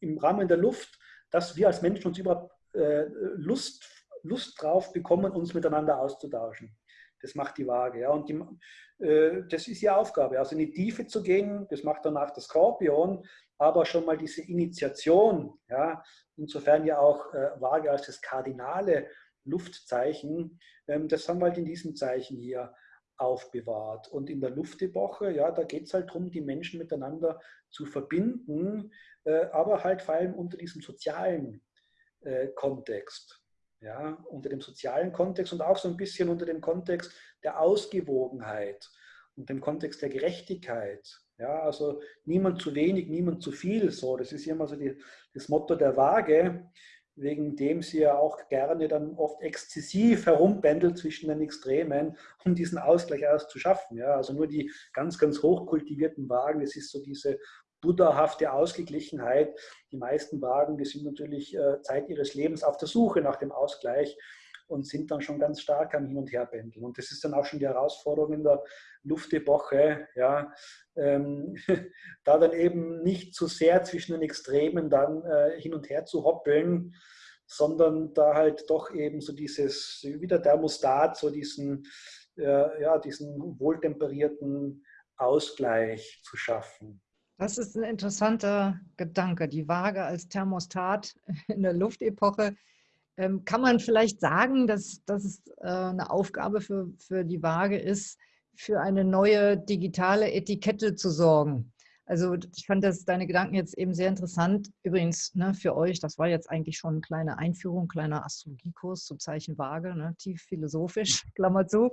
im Rahmen der Luft, dass wir als Menschen uns überhaupt äh, Lust, Lust drauf bekommen, uns miteinander auszutauschen. Das macht die Waage. Ja. Und die, äh, das ist die Aufgabe. Also in die Tiefe zu gehen, das macht danach der Skorpion, aber schon mal diese Initiation, ja, insofern ja auch äh, Waage als das kardinale Luftzeichen, ähm, das haben wir halt in diesem Zeichen hier aufbewahrt. Und in der Luftepoche, ja, da geht es halt darum, die Menschen miteinander zu verbinden, äh, aber halt vor allem unter diesem sozialen äh, Kontext. Ja, unter dem sozialen Kontext und auch so ein bisschen unter dem Kontext der Ausgewogenheit und dem Kontext der Gerechtigkeit. Ja, also niemand zu wenig, niemand zu viel. So, das ist immer so die, das Motto der Waage, wegen dem sie ja auch gerne dann oft exzessiv herumpendelt zwischen den Extremen, um diesen Ausgleich erst zu schaffen. Ja, also nur die ganz, ganz hochkultivierten Wagen, das ist so diese buddhahafte Ausgeglichenheit. Die meisten Wagen, die sind natürlich äh, Zeit ihres Lebens auf der Suche nach dem Ausgleich und sind dann schon ganz stark am Hin- und Herpendeln. Und das ist dann auch schon die Herausforderung in der Luftepoche, ja, ähm, da dann eben nicht zu sehr zwischen den Extremen dann äh, hin und her zu hoppeln, sondern da halt doch eben so dieses, wie der Thermostat, so diesen, äh, ja, diesen wohltemperierten Ausgleich zu schaffen. Das ist ein interessanter Gedanke, die Waage als Thermostat in der Luftepoche. Ähm, kann man vielleicht sagen, dass, dass es äh, eine Aufgabe für, für die Waage ist, für eine neue digitale Etikette zu sorgen? Also ich fand das, deine Gedanken jetzt eben sehr interessant. Übrigens ne, für euch, das war jetzt eigentlich schon eine kleine Einführung, kleiner Astrologiekurs zum Zeichen Waage, ne, tief philosophisch, Klammer zu.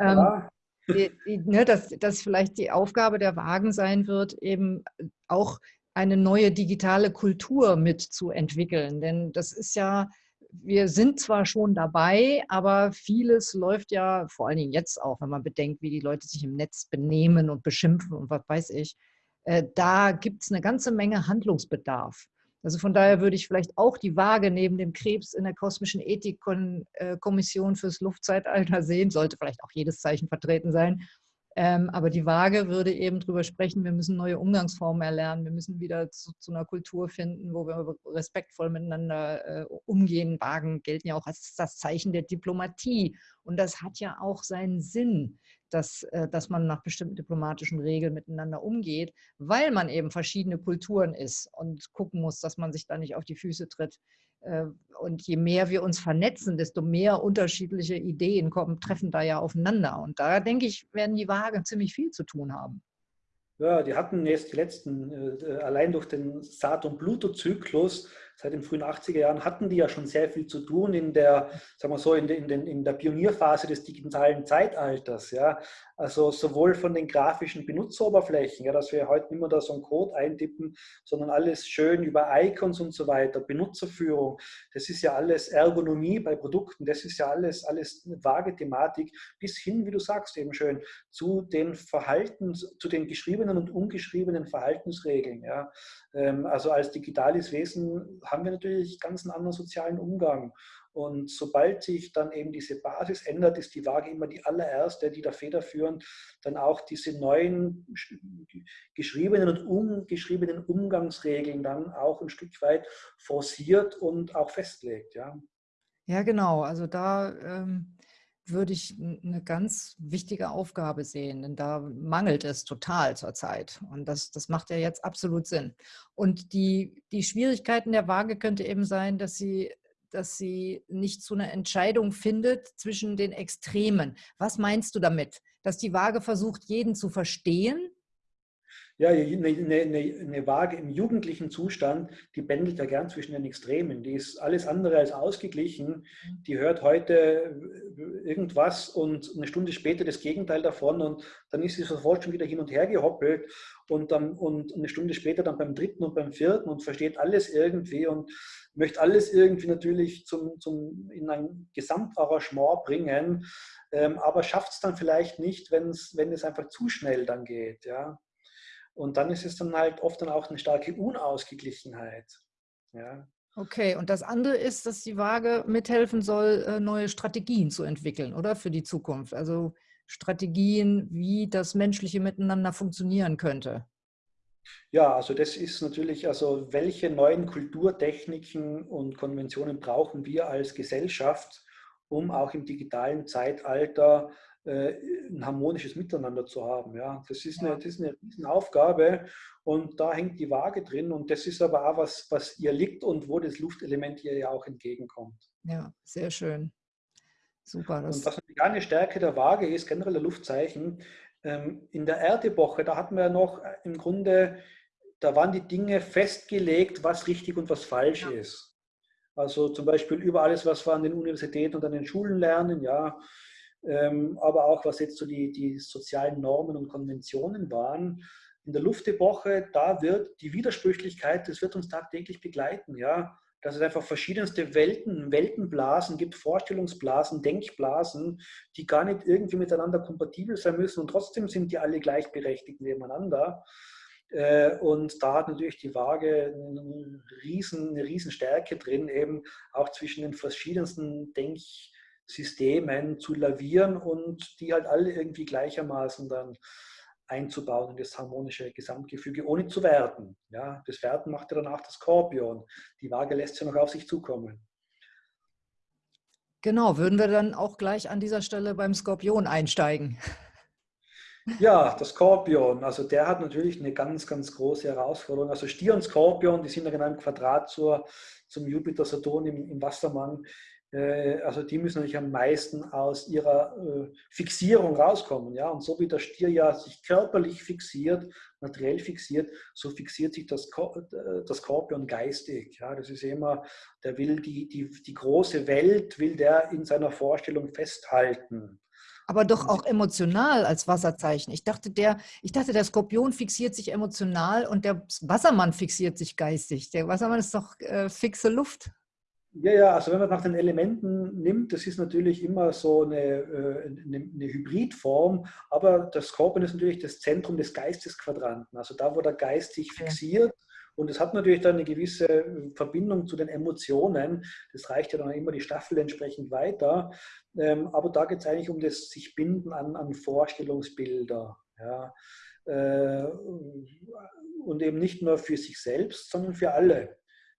Ähm, ja. die, die, ne, dass das vielleicht die Aufgabe der Wagen sein wird, eben auch eine neue digitale Kultur mitzuentwickeln. Denn das ist ja wir sind zwar schon dabei, aber vieles läuft ja, vor allen Dingen jetzt auch, wenn man bedenkt, wie die Leute sich im Netz benehmen und beschimpfen und was weiß ich, äh, da gibt es eine ganze Menge Handlungsbedarf. Also von daher würde ich vielleicht auch die Waage neben dem Krebs in der kosmischen Ethikkommission fürs Luftzeitalter sehen, sollte vielleicht auch jedes Zeichen vertreten sein, ähm, aber die Waage würde eben darüber sprechen, wir müssen neue Umgangsformen erlernen, wir müssen wieder zu, zu einer Kultur finden, wo wir respektvoll miteinander äh, umgehen. Wagen gelten ja auch als das Zeichen der Diplomatie. Und das hat ja auch seinen Sinn, dass, äh, dass man nach bestimmten diplomatischen Regeln miteinander umgeht, weil man eben verschiedene Kulturen ist und gucken muss, dass man sich da nicht auf die Füße tritt. Äh, und je mehr wir uns vernetzen, desto mehr unterschiedliche Ideen kommen, treffen da ja aufeinander. Und da denke ich, werden die Waage ziemlich viel zu tun haben. Ja, die hatten jetzt die letzten, äh, allein durch den Saturn-Pluto-Zyklus, seit den frühen 80er Jahren hatten die ja schon sehr viel zu tun in der, sagen wir so, in, den, in der Pionierphase des digitalen Zeitalters. Ja. Also sowohl von den grafischen Benutzeroberflächen, ja, dass wir heute nicht mehr da so einen Code eintippen, sondern alles schön über Icons und so weiter, Benutzerführung, das ist ja alles Ergonomie bei Produkten, das ist ja alles, alles eine vage Thematik, bis hin, wie du sagst, eben schön, zu den Verhaltens, zu den geschriebenen und ungeschriebenen Verhaltensregeln. Ja. Ähm, also als digitales Wesen haben wir natürlich ganz einen anderen sozialen Umgang. Und sobald sich dann eben diese Basis ändert, ist die Waage immer die allererste, die da federführend dann auch diese neuen geschriebenen und ungeschriebenen Umgangsregeln dann auch ein Stück weit forciert und auch festlegt. Ja, ja genau. Also da ähm, würde ich eine ganz wichtige Aufgabe sehen, denn da mangelt es total zurzeit. Und das, das macht ja jetzt absolut Sinn. Und die, die Schwierigkeiten der Waage könnte eben sein, dass sie dass sie nicht zu einer Entscheidung findet zwischen den Extremen. Was meinst du damit? Dass die Waage versucht, jeden zu verstehen ja, eine, eine, eine Waage im jugendlichen Zustand, die pendelt ja gern zwischen den Extremen. Die ist alles andere als ausgeglichen. Mhm. Die hört heute irgendwas und eine Stunde später das Gegenteil davon und dann ist sie sofort schon wieder hin und her gehoppelt und, dann, und eine Stunde später dann beim dritten und beim vierten und versteht alles irgendwie und möchte alles irgendwie natürlich zum, zum, in ein Gesamtarrangement bringen, ähm, aber schafft es dann vielleicht nicht, wenn es einfach zu schnell dann geht. Ja. Und dann ist es dann halt oft dann auch eine starke Unausgeglichenheit. Ja. Okay, und das andere ist, dass die Waage mithelfen soll, äh, neue Strategien zu entwickeln, oder? Für die Zukunft. Also Strategien, wie das menschliche Miteinander funktionieren könnte. Ja, also das ist natürlich, also welche neuen Kulturtechniken und Konventionen brauchen wir als Gesellschaft, um auch im digitalen Zeitalter ein harmonisches Miteinander zu haben. Ja, das ist eine, das ist eine Riesenaufgabe und da hängt die Waage drin und das ist aber auch was, was ihr liegt und wo das Luftelement ihr ja auch entgegenkommt. Ja, sehr schön. Super. Und was eine Stärke der Waage ist, generell der Luftzeichen, ähm, in der Erdewoche, da hatten wir noch äh, im Grunde, da waren die Dinge festgelegt, was richtig und was falsch ja. ist. Also zum Beispiel über alles, was wir an den Universitäten und an den Schulen lernen, ja, aber auch was jetzt so die, die sozialen Normen und Konventionen waren. In der Luftepoche, da wird die Widersprüchlichkeit, das wird uns tagtäglich begleiten, ja, dass es einfach verschiedenste Welten, Weltenblasen gibt, Vorstellungsblasen, Denkblasen, die gar nicht irgendwie miteinander kompatibel sein müssen und trotzdem sind die alle gleichberechtigt nebeneinander. Äh, und da hat natürlich die Waage eine riesen, eine riesen Stärke drin, eben auch zwischen den verschiedensten Denk- Systemen zu lavieren und die halt alle irgendwie gleichermaßen dann einzubauen in das harmonische Gesamtgefüge, ohne zu werten. Ja, das Werten macht ja danach das Skorpion. Die Waage lässt ja noch auf sich zukommen. Genau, würden wir dann auch gleich an dieser Stelle beim Skorpion einsteigen? Ja, der Skorpion, also der hat natürlich eine ganz, ganz große Herausforderung. Also Stier und Skorpion, die sind ja in einem Quadrat zur, zum Jupiter-Saturn im, im Wassermann. Äh, also die müssen natürlich am meisten aus ihrer äh, Fixierung rauskommen. Ja? Und so wie der Stier ja sich körperlich fixiert, materiell fixiert, so fixiert sich das, äh, das Skorpion geistig. Ja? Das ist immer, der will die, die, die große Welt, will der in seiner Vorstellung festhalten. Aber doch auch emotional als Wasserzeichen. Ich dachte, der, ich dachte, der Skorpion fixiert sich emotional und der Wassermann fixiert sich geistig. Der Wassermann ist doch äh, fixe Luft. Ja, ja, also wenn man nach den Elementen nimmt, das ist natürlich immer so eine, äh, eine, eine Hybridform, aber das Skorpion ist natürlich das Zentrum des Geistesquadranten, also da, wo der Geist sich fixiert. Und es hat natürlich dann eine gewisse äh, Verbindung zu den Emotionen. Das reicht ja dann immer die Staffel entsprechend weiter. Ähm, aber da geht es eigentlich um das sich binden an, an Vorstellungsbilder. Ja. Äh, und eben nicht nur für sich selbst, sondern für alle.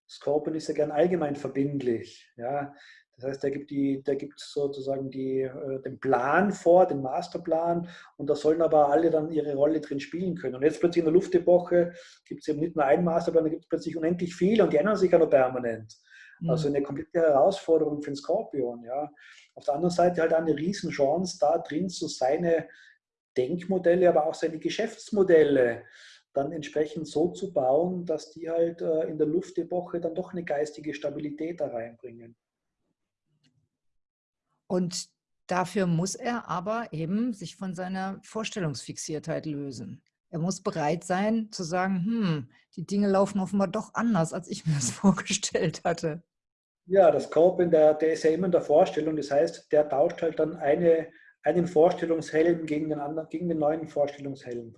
Scorpion ist ja gern allgemein verbindlich. Ja? Das heißt, der gibt, die, der gibt sozusagen die, äh, den Plan vor, den Masterplan und da sollen aber alle dann ihre Rolle drin spielen können. Und jetzt plötzlich in der Luftepoche gibt es eben nicht nur einen Masterplan, da gibt es plötzlich unendlich viele und die ändern sich ja noch permanent. Mhm. Also eine komplette Herausforderung für den Skorpion. Ja. Auf der anderen Seite halt eine Riesenchance, da drin so seine Denkmodelle, aber auch seine Geschäftsmodelle dann entsprechend so zu bauen, dass die halt äh, in der Luftepoche dann doch eine geistige Stabilität da reinbringen. Und dafür muss er aber eben sich von seiner Vorstellungsfixiertheit lösen. Er muss bereit sein zu sagen, hm, die Dinge laufen offenbar doch anders, als ich mir das vorgestellt hatte. Ja, das Copen, der, der ist ja immer in der Vorstellung. Das heißt, der tauscht halt dann eine, einen Vorstellungshelm gegen den, anderen, gegen den neuen Vorstellungshelm.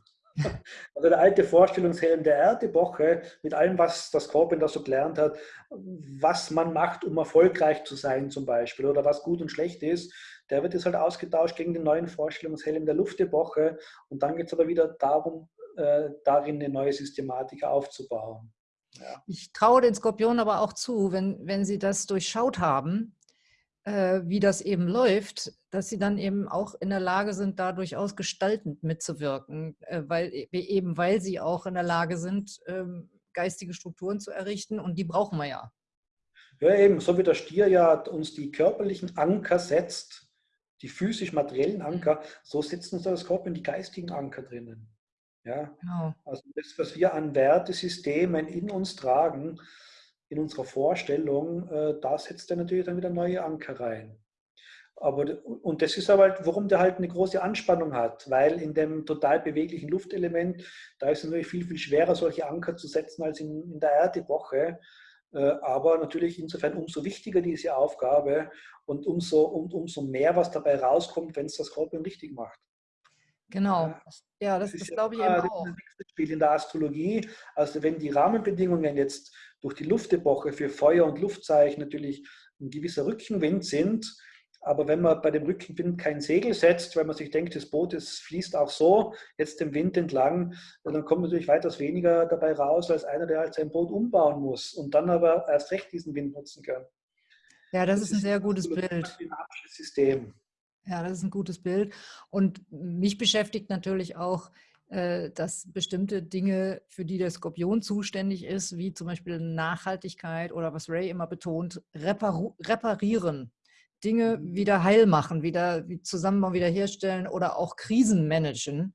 Also der alte Vorstellungshelm der Erdewoche mit allem, was das Corbyn da so gelernt hat, was man macht, um erfolgreich zu sein zum Beispiel oder was gut und schlecht ist, der wird jetzt halt ausgetauscht gegen den neuen Vorstellungshelm der Luftepoche und dann geht es aber wieder darum, äh, darin eine neue Systematik aufzubauen. Ja. Ich traue den Skorpionen aber auch zu, wenn, wenn sie das durchschaut haben, wie das eben läuft, dass sie dann eben auch in der Lage sind, da durchaus gestaltend mitzuwirken, äh, weil, e, eben weil sie auch in der Lage sind, ähm, geistige Strukturen zu errichten und die brauchen wir ja. Ja, eben, so wie der Stier ja uns die körperlichen Anker setzt, die physisch-materiellen Anker, so setzen uns das Skorpion die geistigen Anker drinnen. Ja? Genau. Also das, was wir an Wertesystemen in uns tragen, in unserer Vorstellung, äh, da setzt er natürlich dann wieder neue Anker rein. Aber, und das ist aber, halt, warum der halt eine große Anspannung hat, weil in dem total beweglichen Luftelement, da ist es natürlich viel, viel schwerer, solche Anker zu setzen als in, in der Erdewoche. Äh, aber natürlich insofern umso wichtiger diese Aufgabe und umso, um, umso mehr, was dabei rauskommt, wenn es das Skorpion richtig macht. Genau, ja, das, das, das glaube ich eben auch. Das Spiel in der Astrologie, also wenn die Rahmenbedingungen jetzt durch die Luftepoche für Feuer- und Luftzeichen natürlich ein gewisser Rückenwind sind, aber wenn man bei dem Rückenwind kein Segel setzt, weil man sich denkt, das Boot das fließt auch so jetzt dem Wind entlang, dann kommt natürlich weitaus weniger dabei raus, als einer, der halt sein Boot umbauen muss und dann aber erst recht diesen Wind nutzen kann. Ja, das, das ist ein sehr gutes Bild. System. Ja, das ist ein gutes Bild. Und mich beschäftigt natürlich auch, äh, dass bestimmte Dinge, für die der Skorpion zuständig ist, wie zum Beispiel Nachhaltigkeit oder was Ray immer betont, reparieren. Dinge mhm. wieder heil machen, wieder Zusammenbau wiederherstellen oder auch Krisen managen.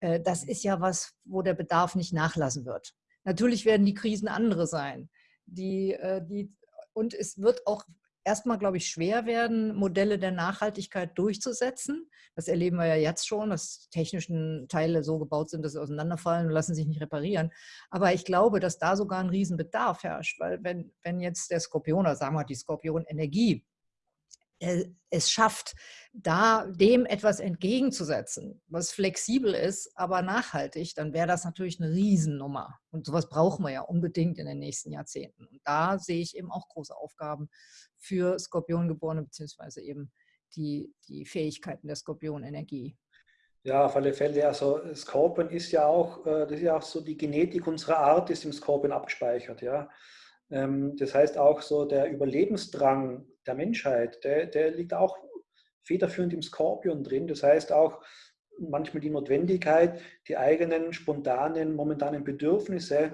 Äh, das ist ja was, wo der Bedarf nicht nachlassen wird. Natürlich werden die Krisen andere sein. Die, äh, die, und es wird auch erstmal, glaube ich, schwer werden, Modelle der Nachhaltigkeit durchzusetzen. Das erleben wir ja jetzt schon, dass technischen Teile so gebaut sind, dass sie auseinanderfallen und lassen sich nicht reparieren. Aber ich glaube, dass da sogar ein Riesenbedarf herrscht, weil wenn, wenn jetzt der Skorpion, oder sagen wir die Skorpion-Energie, äh, es schafft, da dem etwas entgegenzusetzen, was flexibel ist, aber nachhaltig, dann wäre das natürlich eine Riesennummer. Und sowas brauchen wir ja unbedingt in den nächsten Jahrzehnten. Und da sehe ich eben auch große Aufgaben für Skorpiongeborene, beziehungsweise eben die, die Fähigkeiten der Skorpionenergie. Ja, auf alle Fälle. Also Skorpion ist ja auch, äh, das ist ja auch so, die Genetik unserer Art ist im Skorpion abgespeichert, ja. Ähm, das heißt auch so, der Überlebensdrang der Menschheit, der, der liegt auch federführend im Skorpion drin. Das heißt auch manchmal die Notwendigkeit, die eigenen spontanen, momentanen Bedürfnisse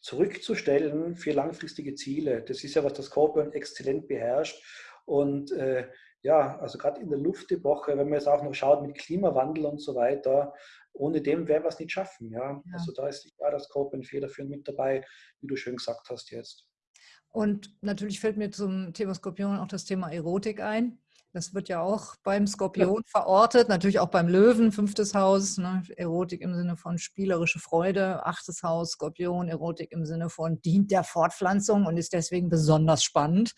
zurückzustellen für langfristige Ziele. Das ist ja, was das Skorpion exzellent beherrscht. Und äh, ja, also gerade in der Luftepoche, wenn man jetzt auch noch schaut mit Klimawandel und so weiter, ohne dem wäre wir es nicht schaffen. Ja? ja. Also da ist ja das Skorpion federführend mit dabei, wie du schön gesagt hast jetzt. Und natürlich fällt mir zum Thema Skorpion auch das Thema Erotik ein. Das wird ja auch beim Skorpion verortet, natürlich auch beim Löwen, fünftes Haus, ne? Erotik im Sinne von spielerische Freude, achtes Haus, Skorpion, Erotik im Sinne von dient der Fortpflanzung und ist deswegen besonders spannend.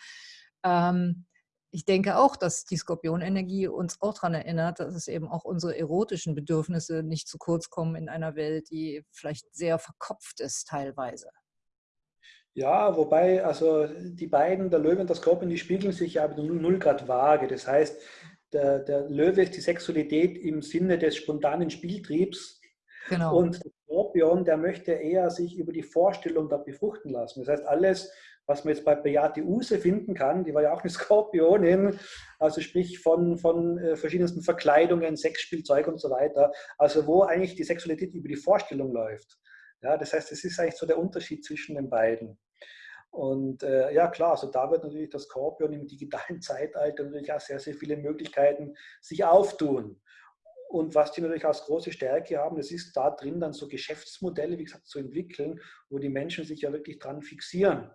Ähm, ich denke auch, dass die Skorpionenergie uns auch daran erinnert, dass es eben auch unsere erotischen Bedürfnisse nicht zu kurz kommen in einer Welt, die vielleicht sehr verkopft ist teilweise. Ja, wobei, also die beiden, der Löwe und der Skorpion, die spiegeln sich ja mit 0 Grad Waage. Das heißt, der, der, Löwe ist die Sexualität im Sinne des spontanen Spieltriebs. Genau. Und der Skorpion, der möchte eher sich über die Vorstellung da befruchten lassen. Das heißt, alles, was man jetzt bei Beate Use finden kann, die war ja auch eine Skorpionin, also sprich von, von äh, verschiedensten Verkleidungen, Sexspielzeug und so weiter, also wo eigentlich die Sexualität über die Vorstellung läuft. Ja, das heißt, es ist eigentlich so der Unterschied zwischen den beiden. Und äh, ja, klar, also da wird natürlich das Skorpion im digitalen Zeitalter natürlich auch sehr, sehr viele Möglichkeiten sich auftun. Und was die natürlich als große Stärke haben, das ist da drin dann so Geschäftsmodelle, wie gesagt, zu entwickeln, wo die Menschen sich ja wirklich dran fixieren.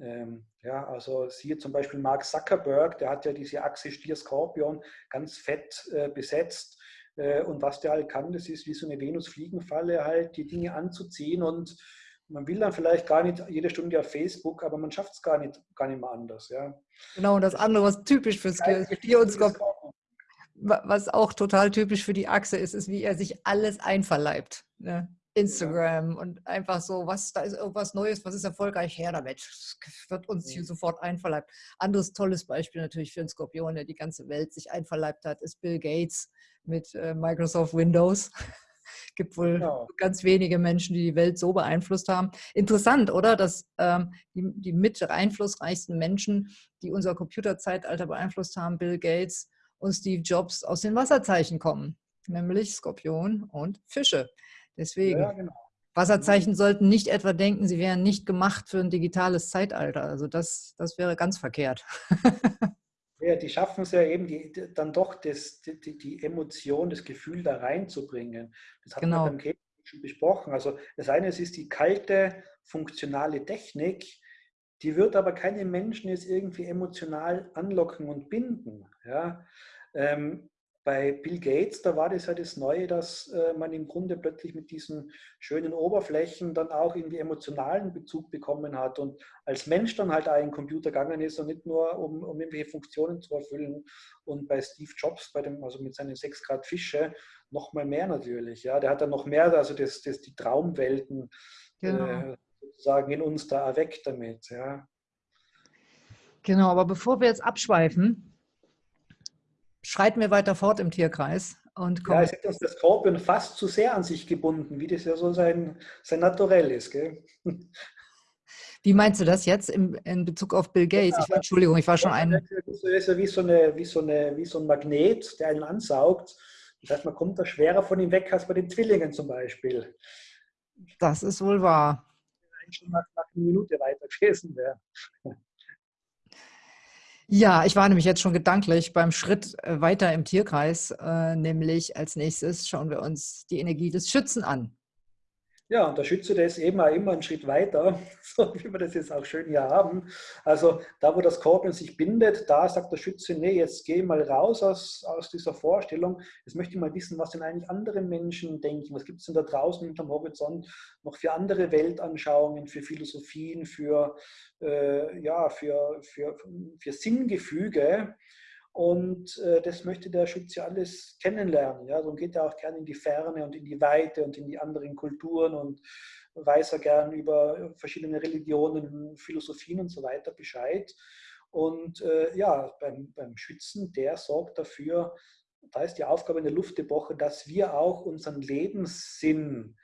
Ähm, ja, also siehe zum Beispiel Mark Zuckerberg, der hat ja diese Achse Stier-Skorpion ganz fett äh, besetzt und was der halt kann, das ist wie so eine Venus-Fliegenfalle halt, die Dinge anzuziehen und man will dann vielleicht gar nicht jede Stunde auf Facebook, aber man schafft es gar nicht, gar nicht mehr anders. Ja. Genau, und das andere, was typisch für Stier und Skorpion, was auch total typisch für die Achse ist, ist, wie er sich alles einverleibt. Ne? Instagram ja. und einfach so, was, da ist irgendwas Neues, was ist erfolgreich, her damit. Das wird uns hier sofort einverleibt. Anderes tolles Beispiel natürlich für einen Skorpion, der die ganze Welt sich einverleibt hat, ist Bill Gates mit äh, Microsoft Windows. gibt wohl genau. ganz wenige Menschen, die die Welt so beeinflusst haben. Interessant, oder? Dass ähm, die, die mit einflussreichsten Menschen, die unser Computerzeitalter beeinflusst haben, Bill Gates und Steve Jobs, aus den Wasserzeichen kommen, nämlich Skorpion und Fische. Deswegen. Ja, genau. Wasserzeichen sollten nicht etwa denken, sie wären nicht gemacht für ein digitales Zeitalter. Also das, das wäre ganz verkehrt. Ja, die schaffen es ja eben, die, dann doch das, die, die Emotion, das Gefühl da reinzubringen. Das hat genau. man beim Käfer schon besprochen. Also das eine ist die kalte, funktionale Technik, die wird aber keine Menschen jetzt irgendwie emotional anlocken und binden. Ja? Ähm, bei Bill Gates, da war das ja das Neue, dass äh, man im Grunde plötzlich mit diesen schönen Oberflächen dann auch irgendwie emotionalen Bezug bekommen hat und als Mensch dann halt auch in den Computer gegangen ist und nicht nur, um, um irgendwelche Funktionen zu erfüllen. Und bei Steve Jobs, bei dem, also mit seinen 6 Grad Fische, noch mal mehr natürlich. Ja, der hat dann noch mehr, also das, das, die Traumwelten genau. äh, sozusagen in uns da erweckt damit. Ja. Genau, aber bevor wir jetzt abschweifen, schreiten wir weiter fort im Tierkreis. Und kommen. Ja, es hat uns der Skorpion fast zu sehr an sich gebunden, wie das ja so sein, sein Naturell ist. Gell? Wie meinst du das jetzt in, in Bezug auf Bill Gates? Ja, ich, Entschuldigung, ich war schon ein... Das ist ja wie so, eine, wie, so eine, wie so ein Magnet, der einen ansaugt. Das heißt, man kommt da schwerer von ihm weg als bei den Zwillingen zum Beispiel. Das ist wohl wahr. Schon nach, nach einer Minute weiter gewesen wäre. Ja, ich war nämlich jetzt schon gedanklich beim Schritt äh, weiter im Tierkreis, äh, nämlich als nächstes schauen wir uns die Energie des Schützen an. Ja, und der Schütze, der ist eben auch immer einen Schritt weiter, so wie wir das jetzt auch schön hier haben. Also da, wo das Skorpion sich bindet, da sagt der Schütze, nee, jetzt geh mal raus aus, aus dieser Vorstellung. Jetzt möchte ich mal wissen, was denn eigentlich andere Menschen denken. Was gibt es denn da draußen hinterm Horizont noch für andere Weltanschauungen, für Philosophien, für, äh, ja, für, für, für Sinngefüge. Und äh, das möchte der Schütze alles kennenlernen. Ja? Darum geht er auch gerne in die Ferne und in die Weite und in die anderen Kulturen und weiß er gern über verschiedene Religionen, Philosophien und so weiter Bescheid. Und äh, ja, beim, beim Schützen, der sorgt dafür, da ist die Aufgabe in der Luftepoche, dass wir auch unseren Lebenssinn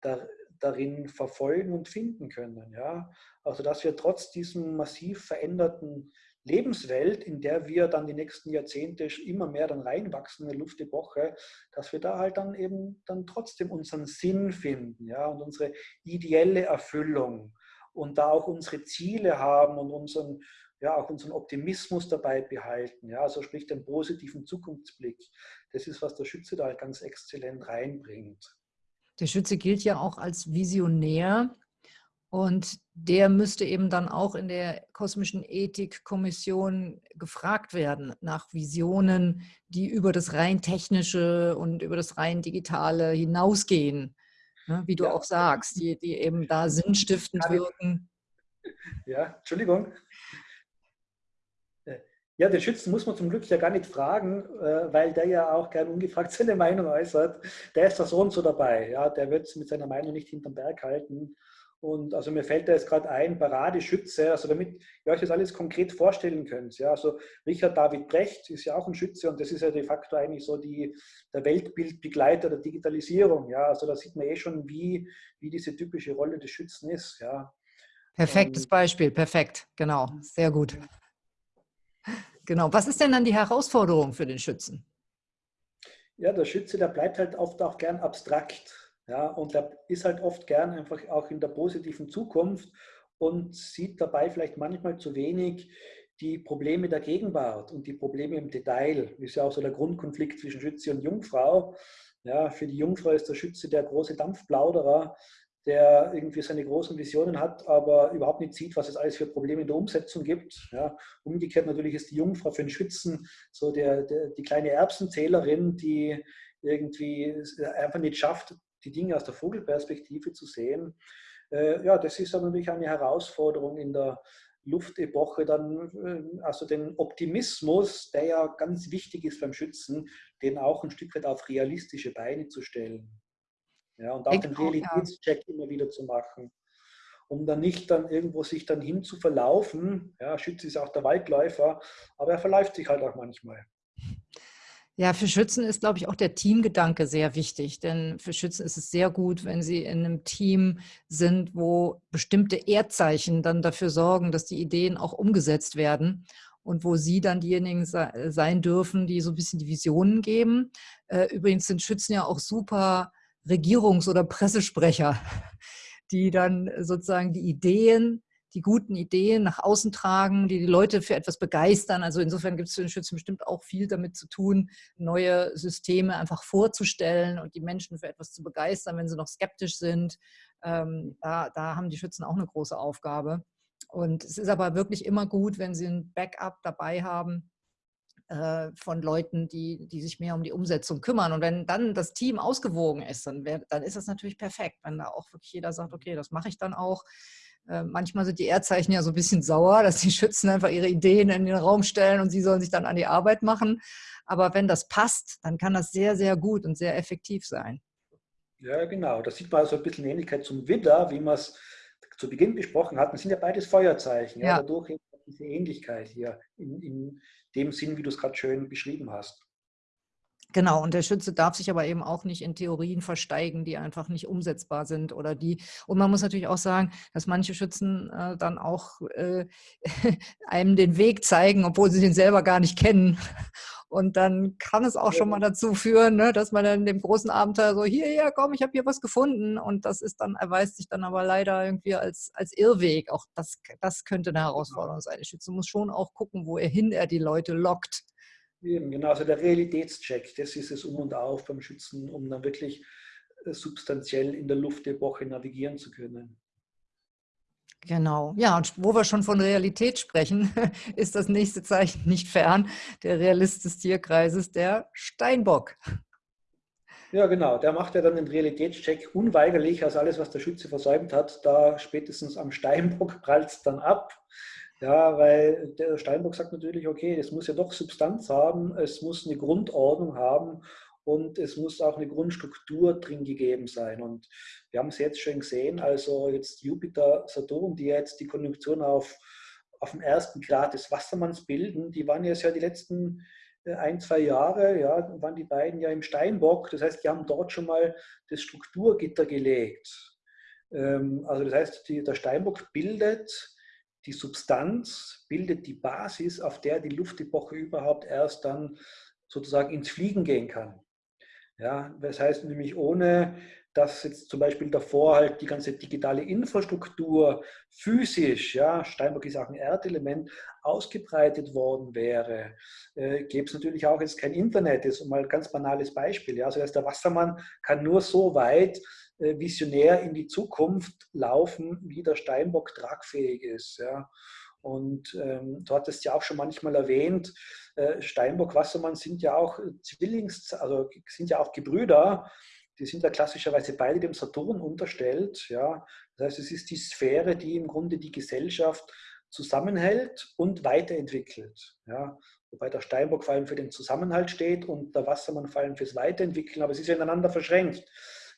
da, darin verfolgen und finden können. Ja? Also dass wir trotz diesem massiv veränderten Lebenswelt, in der wir dann die nächsten Jahrzehnte immer mehr dann reinwachsen in der Luftepoche, dass wir da halt dann eben dann trotzdem unseren Sinn finden ja, und unsere ideelle Erfüllung und da auch unsere Ziele haben und unseren, ja, auch unseren Optimismus dabei behalten, ja, also sprich den positiven Zukunftsblick. Das ist, was der Schütze da halt ganz exzellent reinbringt. Der Schütze gilt ja auch als Visionär und der müsste eben dann auch in der kosmischen Ethikkommission gefragt werden nach Visionen, die über das rein technische und über das rein digitale hinausgehen. Ne, wie du ja. auch sagst, die, die eben da sinnstiftend wirken. Ja, Entschuldigung. Äh, ja, den Schützen muss man zum Glück ja gar nicht fragen, äh, weil der ja auch gern ungefragt seine Meinung äußert. Der ist da so und so dabei. Ja, der wird mit seiner Meinung nicht hinterm Berg halten. Und also mir fällt da jetzt gerade ein, Paradeschütze, also damit ihr euch das alles konkret vorstellen könnt. Ja, also Richard David Brecht ist ja auch ein Schütze und das ist ja de facto eigentlich so die, der Weltbildbegleiter der Digitalisierung. Ja, also da sieht man eh schon, wie, wie diese typische Rolle des Schützen ist. Ja. Perfektes und, Beispiel, perfekt, genau, sehr gut. Genau, was ist denn dann die Herausforderung für den Schützen? Ja, der Schütze, der bleibt halt oft auch gern abstrakt. Ja, und er ist halt oft gern einfach auch in der positiven Zukunft und sieht dabei vielleicht manchmal zu wenig die Probleme der Gegenwart und die Probleme im Detail. Ist ja auch so der Grundkonflikt zwischen Schütze und Jungfrau. Ja, für die Jungfrau ist der Schütze der große Dampfplauderer, der irgendwie seine großen Visionen hat, aber überhaupt nicht sieht, was es alles für Probleme in der Umsetzung gibt. Ja, umgekehrt natürlich ist die Jungfrau für den Schützen so der, der, die kleine Erbsenzählerin, die irgendwie einfach nicht schafft, die Dinge aus der Vogelperspektive zu sehen. Äh, ja, das ist natürlich eine Herausforderung in der Luftepoche, dann äh, also den Optimismus, der ja ganz wichtig ist beim Schützen, den auch ein Stück weit auf realistische Beine zu stellen. Ja, und auch ich den Realitätscheck ja. immer wieder zu machen um dann nicht dann irgendwo sich dann hin zu verlaufen. Ja, Schütze ist auch der Waldläufer, aber er verläuft sich halt auch manchmal. Ja, für Schützen ist, glaube ich, auch der Teamgedanke sehr wichtig. Denn für Schützen ist es sehr gut, wenn sie in einem Team sind, wo bestimmte Erdzeichen dann dafür sorgen, dass die Ideen auch umgesetzt werden und wo sie dann diejenigen sein dürfen, die so ein bisschen die Visionen geben. Äh, übrigens sind Schützen ja auch super Regierungs- oder Pressesprecher, die dann sozusagen die Ideen die guten Ideen nach außen tragen, die die Leute für etwas begeistern. Also insofern gibt es für den Schützen bestimmt auch viel damit zu tun, neue Systeme einfach vorzustellen und die Menschen für etwas zu begeistern, wenn sie noch skeptisch sind. Ähm, da, da haben die Schützen auch eine große Aufgabe. Und es ist aber wirklich immer gut, wenn sie ein Backup dabei haben, äh, von Leuten, die, die sich mehr um die Umsetzung kümmern. Und wenn dann das Team ausgewogen ist, dann, wär, dann ist das natürlich perfekt, wenn da auch wirklich jeder sagt, okay, das mache ich dann auch. Äh, manchmal sind die Erdzeichen ja so ein bisschen sauer, dass die Schützen einfach ihre Ideen in den Raum stellen und sie sollen sich dann an die Arbeit machen. Aber wenn das passt, dann kann das sehr, sehr gut und sehr effektiv sein. Ja, genau. Da sieht man so also ein bisschen Ähnlichkeit zum Widder, wie wir es zu Beginn besprochen hatten. Das sind ja beides Feuerzeichen. Ja. ja. Dadurch diese Ähnlichkeit hier in, in dem Sinn, wie du es gerade schön beschrieben hast. Genau, und der Schütze darf sich aber eben auch nicht in Theorien versteigen, die einfach nicht umsetzbar sind oder die, und man muss natürlich auch sagen, dass manche Schützen äh, dann auch äh, einem den Weg zeigen, obwohl sie den selber gar nicht kennen. Und dann kann es auch schon mal dazu führen, ne, dass man dann in dem großen Abenteuer so, hier, hier, komm, ich habe hier was gefunden. Und das ist dann, erweist sich dann aber leider irgendwie als, als Irrweg. Auch das, das könnte eine Herausforderung sein. Der Schütze muss schon auch gucken, wohin er die Leute lockt. Eben, genau, also der Realitätscheck, das ist es um und auf beim Schützen, um dann wirklich äh, substanziell in der Luftepoche navigieren zu können. Genau, ja, und wo wir schon von Realität sprechen, ist das nächste Zeichen nicht fern, der Realist des Tierkreises, der Steinbock. Ja, genau, der macht ja dann den Realitätscheck unweigerlich, also alles, was der Schütze versäumt hat, da spätestens am Steinbock prallt es dann ab. Ja, weil der Steinbock sagt natürlich, okay, es muss ja doch Substanz haben, es muss eine Grundordnung haben und es muss auch eine Grundstruktur drin gegeben sein. Und wir haben es jetzt schon gesehen, also jetzt Jupiter, Saturn, die jetzt die Konjunktion auf, auf dem ersten Grad des Wassermanns bilden, die waren jetzt ja die letzten äh, ein, zwei Jahre, ja, waren die beiden ja im Steinbock. Das heißt, die haben dort schon mal das Strukturgitter gelegt. Ähm, also das heißt, die, der Steinbock bildet die Substanz bildet die Basis, auf der die Luftepoche überhaupt erst dann sozusagen ins Fliegen gehen kann. Ja, das heißt nämlich ohne, dass jetzt zum Beispiel davor halt die ganze digitale Infrastruktur physisch, ja, Steinbock ist auch ein Erdelement, ausgebreitet worden wäre, äh, gäbe es natürlich auch jetzt kein Internet. Das ist mal ein ganz banales Beispiel. Ja. Also der Wassermann kann nur so weit visionär in die Zukunft laufen, wie der Steinbock tragfähig ist. Ja. Und ähm, du hattest ja auch schon manchmal erwähnt, äh, Steinbock, Wassermann sind ja auch Zwillings, also sind ja auch Gebrüder. Die sind ja klassischerweise beide dem Saturn unterstellt. Ja. Das heißt, es ist die Sphäre, die im Grunde die Gesellschaft zusammenhält und weiterentwickelt. Ja. Wobei der Steinbock vor allem für den Zusammenhalt steht und der Wassermann vor allem fürs Weiterentwickeln, aber es ist ja ineinander verschränkt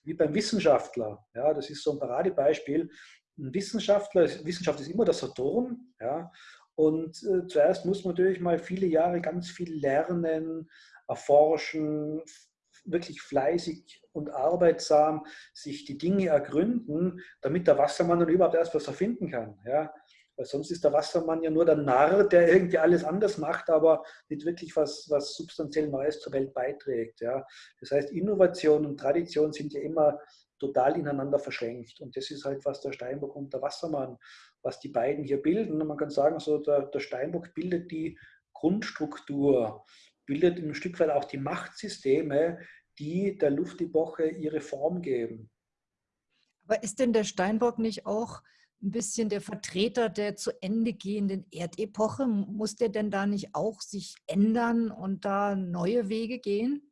wie beim Wissenschaftler. Ja, das ist so ein Paradebeispiel. Ein Wissenschaftler, Wissenschaft ist immer der Saturn. Ja, und äh, zuerst muss man natürlich mal viele Jahre ganz viel lernen, erforschen, wirklich fleißig und arbeitsam sich die Dinge ergründen, damit der Wassermann dann überhaupt erst was erfinden kann. Ja. Weil sonst ist der Wassermann ja nur der Narr, der irgendwie alles anders macht, aber nicht wirklich was, was substanziell Neues zur Welt beiträgt. Ja. Das heißt, Innovation und Tradition sind ja immer total ineinander verschränkt. Und das ist halt, was der Steinbock und der Wassermann, was die beiden hier bilden. Und man kann sagen, so der, der Steinbock bildet die Grundstruktur, bildet ein Stück weit auch die Machtsysteme, die der Luftepoche ihre Form geben. Aber ist denn der Steinbock nicht auch ein bisschen der Vertreter der zu Ende gehenden Erdepoche. Muss der denn da nicht auch sich ändern und da neue Wege gehen?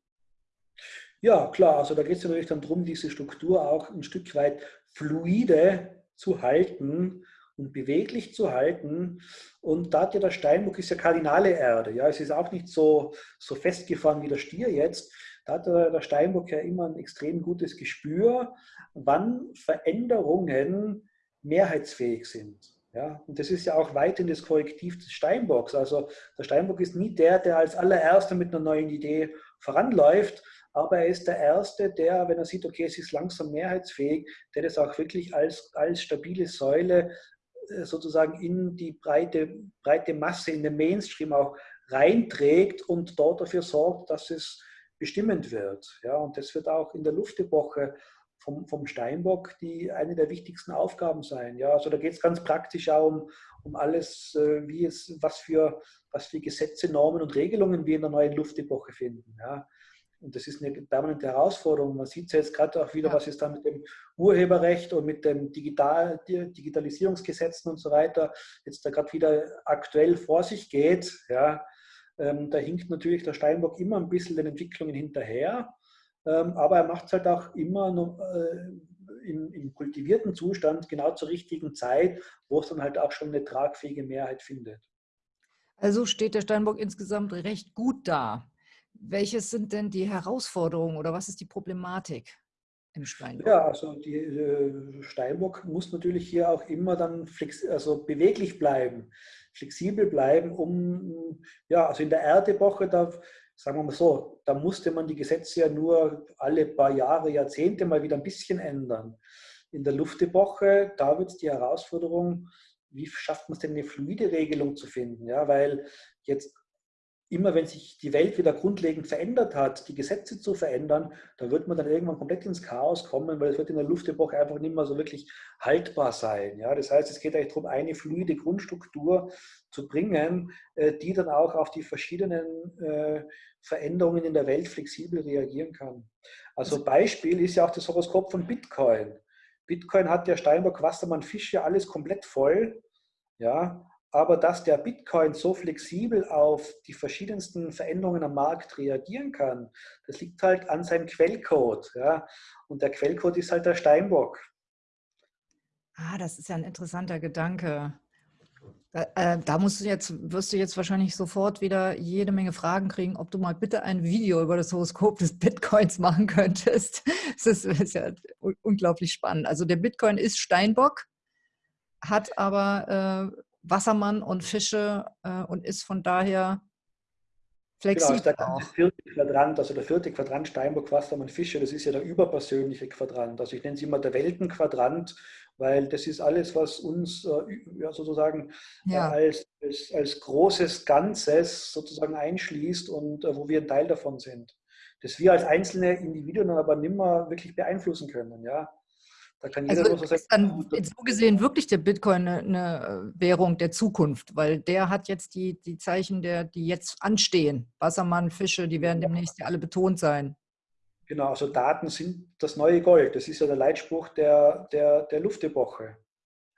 Ja, klar. Also da geht es natürlich dann darum, diese Struktur auch ein Stück weit fluide zu halten und beweglich zu halten. Und da hat ja der Steinbock ist ja kardinale Erde. Ja, es ist auch nicht so, so festgefahren wie der Stier jetzt. Da hat der Steinbock ja immer ein extrem gutes Gespür, wann Veränderungen mehrheitsfähig sind. Ja, und das ist ja auch weiterhin das Korrektiv des Steinbocks. Also der Steinbock ist nie der, der als allererster mit einer neuen Idee voranläuft, aber er ist der Erste, der, wenn er sieht, okay, es ist langsam mehrheitsfähig, der das auch wirklich als, als stabile Säule äh, sozusagen in die breite, breite Masse, in den Mainstream auch reinträgt und dort dafür sorgt, dass es bestimmend wird. Ja, und das wird auch in der Luftepoche vom, vom Steinbock die eine der wichtigsten Aufgaben sein. Ja, also da geht es ganz praktisch auch um, um alles, äh, wie es, was für, was für Gesetze, Normen und Regelungen wir in der neuen Luftepoche finden. Ja. Und das ist eine permanente Herausforderung. Man sieht es jetzt gerade auch wieder, ja. was ist da mit dem Urheberrecht und mit den Digital Digitalisierungsgesetzen und so weiter jetzt da gerade wieder aktuell vor sich geht. Ja. Ähm, da hinkt natürlich der Steinbock immer ein bisschen den Entwicklungen hinterher. Ähm, aber er macht es halt auch immer noch, äh, im, im, kultivierten Zustand genau zur richtigen Zeit, wo es dann halt auch schon eine tragfähige Mehrheit findet. Also steht der Steinbock insgesamt recht gut da. Welches sind denn die Herausforderungen oder was ist die Problematik im Steinbock? Ja, also die äh, Steinbock muss natürlich hier auch immer dann flex, also beweglich bleiben, flexibel bleiben, um, ja, also in der Erdepoche, da sagen wir mal so, da musste man die Gesetze ja nur alle paar Jahre, Jahrzehnte mal wieder ein bisschen ändern. In der Luftepoche, da wird es die Herausforderung, wie schafft man es denn, eine fluide Regelung zu finden? Ja, weil jetzt immer wenn sich die Welt wieder grundlegend verändert hat, die Gesetze zu verändern, da wird man dann irgendwann komplett ins Chaos kommen, weil es wird in der Luftepoche einfach nicht mehr so wirklich haltbar sein. Ja, das heißt, es geht eigentlich darum, eine fluide Grundstruktur zu bringen, äh, die dann auch auf die verschiedenen äh, Veränderungen in der Welt flexibel reagieren kann. Also Beispiel ist ja auch das Horoskop von Bitcoin. Bitcoin hat der Steinbock, Wassermann, Fisch ja alles komplett voll. Ja, aber dass der Bitcoin so flexibel auf die verschiedensten Veränderungen am Markt reagieren kann, das liegt halt an seinem Quellcode. Ja? Und der Quellcode ist halt der Steinbock. Ah, das ist ja ein interessanter Gedanke. Da, äh, da musst du jetzt, wirst du jetzt wahrscheinlich sofort wieder jede Menge Fragen kriegen, ob du mal bitte ein Video über das Horoskop des Bitcoins machen könntest. Das ist, das ist ja unglaublich spannend. Also der Bitcoin ist Steinbock, hat aber äh, Wassermann und Fische äh, und ist von daher flexibel genau, auch. Der vierte Quadrant, also der vierte Quadrant Steinbock, Wassermann, Fische, das ist ja der überpersönliche Quadrant. Also ich nenne es immer der Weltenquadrant, weil das ist alles, was uns äh, ja, sozusagen äh, ja. Als, als, als, großes Ganzes sozusagen einschließt und äh, wo wir ein Teil davon sind. Das wir als einzelne Individuen aber nimmer wirklich beeinflussen können. Ja? Da kann jeder also ist dann so gesehen wirklich der Bitcoin eine, eine, äh, Währung der Zukunft, weil der hat jetzt die, die Zeichen, der, die jetzt anstehen. Wassermann, Fische, die werden demnächst ja alle betont sein. Genau, also Daten sind das neue Gold. Das ist ja der Leitspruch der, der, der Luftepoche.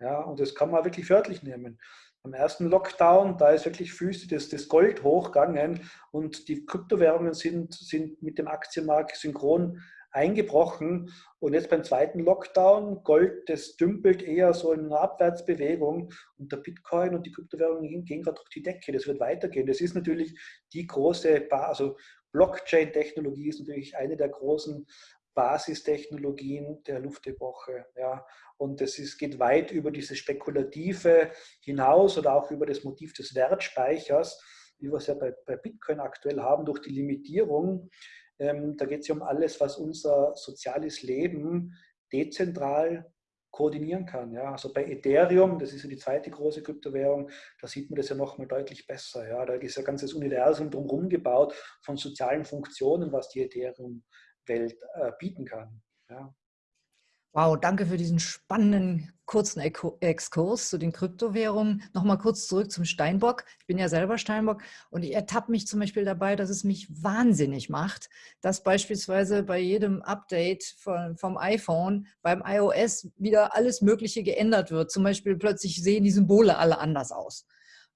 Ja, und das kann man wirklich wörtlich nehmen. Am ersten Lockdown, da ist wirklich physisch das, das Gold hochgegangen und die Kryptowährungen sind, sind mit dem Aktienmarkt synchron eingebrochen. Und jetzt beim zweiten Lockdown, Gold, das dümpelt eher so in einer Abwärtsbewegung und der Bitcoin und die Kryptowährungen gehen gerade durch die Decke. Das wird weitergehen. Das ist natürlich die große, also Blockchain-Technologie ist natürlich eine der großen Basistechnologien der Luftepoche. Ja. Und es geht weit über diese Spekulative hinaus oder auch über das Motiv des Wertspeichers, wie wir es ja bei, bei Bitcoin aktuell haben, durch die Limitierung ähm, da geht es ja um alles, was unser soziales Leben dezentral koordinieren kann. Ja. Also bei Ethereum, das ist ja die zweite große Kryptowährung, da sieht man das ja nochmal deutlich besser. Ja. Da ist ja ganzes Universum drumherum gebaut von sozialen Funktionen, was die Ethereum-Welt äh, bieten kann. Ja. Wow, danke für diesen spannenden kurzen Exkurs zu den Kryptowährungen. Nochmal kurz zurück zum Steinbock. Ich bin ja selber Steinbock und ich ertappe mich zum Beispiel dabei, dass es mich wahnsinnig macht, dass beispielsweise bei jedem Update von, vom iPhone beim iOS wieder alles Mögliche geändert wird. Zum Beispiel plötzlich sehen die Symbole alle anders aus.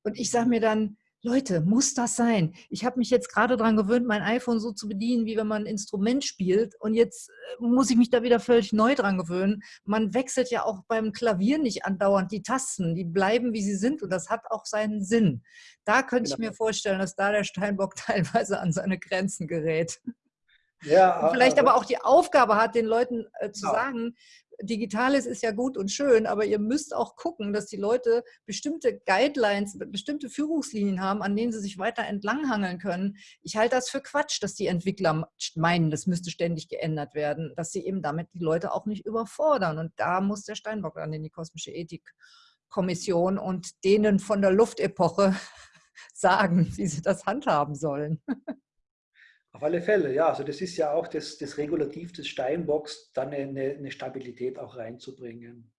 Und ich sage mir dann, Leute, muss das sein? Ich habe mich jetzt gerade daran gewöhnt, mein iPhone so zu bedienen, wie wenn man ein Instrument spielt. Und jetzt äh, muss ich mich da wieder völlig neu dran gewöhnen. Man wechselt ja auch beim Klavier nicht andauernd die Tasten. Die bleiben, wie sie sind. Und das hat auch seinen Sinn. Da könnte genau. ich mir vorstellen, dass da der Steinbock teilweise an seine Grenzen gerät. Ja, vielleicht aber auch die Aufgabe hat, den Leuten äh, zu ja. Genau. sagen, Digitales ist ja gut und schön, aber ihr müsst auch gucken, dass die Leute bestimmte Guidelines, bestimmte Führungslinien haben, an denen sie sich weiter entlanghangeln können. Ich halte das für Quatsch, dass die Entwickler meinen, das müsste ständig geändert werden, dass sie eben damit die Leute auch nicht überfordern. Und da muss der Steinbock dann in die kosmische Ethikkommission und denen von der Luftepoche sagen, wie sie das handhaben sollen. Auf alle Fälle, ja. Also das ist ja auch das, das Regulativ des Steinbocks, dann eine, eine Stabilität auch reinzubringen.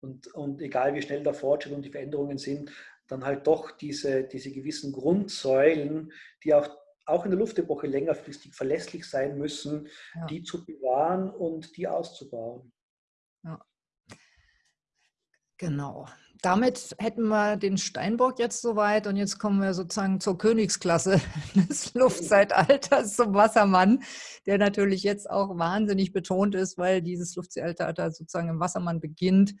Und, und egal wie schnell der Fortschritt und die Veränderungen sind, dann halt doch diese, diese gewissen Grundsäulen, die auch, auch in der Luftepoche längerfristig verlässlich sein müssen, ja. die zu bewahren und die auszubauen. Ja. Genau. Damit hätten wir den Steinbock jetzt soweit und jetzt kommen wir sozusagen zur Königsklasse des Luftzeitalters zum Wassermann, der natürlich jetzt auch wahnsinnig betont ist, weil dieses Luftzeitalter sozusagen im Wassermann beginnt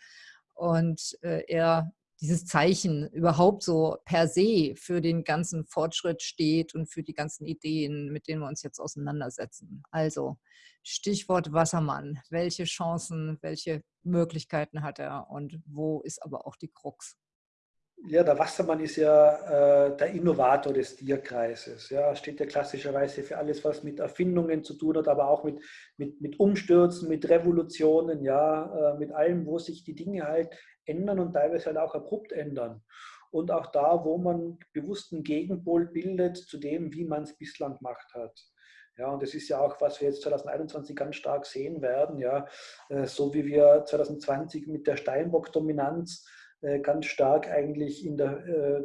und äh, er dieses Zeichen überhaupt so per se für den ganzen Fortschritt steht und für die ganzen Ideen, mit denen wir uns jetzt auseinandersetzen. Also Stichwort Wassermann. Welche Chancen, welche Möglichkeiten hat er und wo ist aber auch die Krux? Ja, der Wassermann ist ja äh, der Innovator des Tierkreises. Ja, steht ja klassischerweise für alles, was mit Erfindungen zu tun hat, aber auch mit, mit, mit Umstürzen, mit Revolutionen, ja, äh, mit allem, wo sich die Dinge halt ändern und teilweise halt auch abrupt ändern. Und auch da, wo man bewussten Gegenpol bildet zu dem, wie man es bislang gemacht hat. Ja, und das ist ja auch, was wir jetzt 2021 ganz stark sehen werden, ja, äh, so wie wir 2020 mit der Steinbock-Dominanz äh, ganz stark eigentlich in der, äh,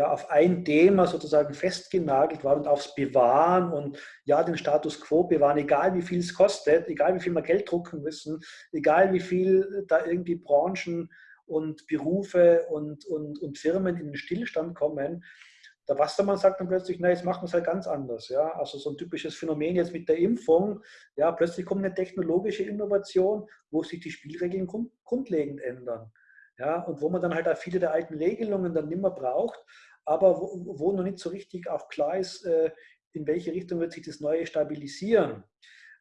ja, auf ein Thema sozusagen festgenagelt waren und aufs Bewahren und ja, den Status quo bewahren, egal wie viel es kostet, egal wie viel wir Geld drucken müssen, egal wie viel da irgendwie Branchen und Berufe und, und, und Firmen in den Stillstand kommen. Der Wassermann sagt dann plötzlich, nein, jetzt machen wir es halt ganz anders. Ja? Also so ein typisches Phänomen jetzt mit der Impfung. Ja, plötzlich kommt eine technologische Innovation, wo sich die Spielregeln grundlegend ändern. Ja, und wo man dann halt auch viele der alten Regelungen dann nicht mehr braucht, aber wo, wo noch nicht so richtig auch klar ist, äh, in welche Richtung wird sich das Neue stabilisieren.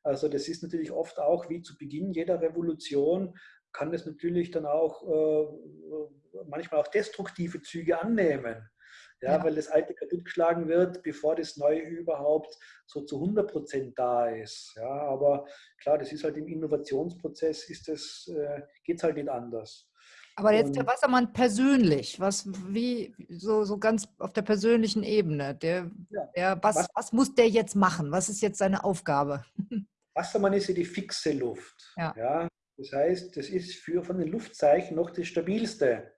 Also das ist natürlich oft auch wie zu Beginn jeder Revolution, kann das natürlich dann auch äh, manchmal auch destruktive Züge annehmen. Ja, ja, weil das Alte kaputtgeschlagen wird, bevor das Neue überhaupt so zu 100 Prozent da ist. Ja, aber klar, das ist halt im Innovationsprozess, ist das, äh, geht es halt nicht anders. Aber jetzt der Wassermann persönlich, was wie so, so ganz auf der persönlichen Ebene, der, der was, was muss der jetzt machen? Was ist jetzt seine Aufgabe? Wassermann ist ja die fixe Luft. Ja. ja. Das heißt, das ist für von den Luftzeichen noch das stabilste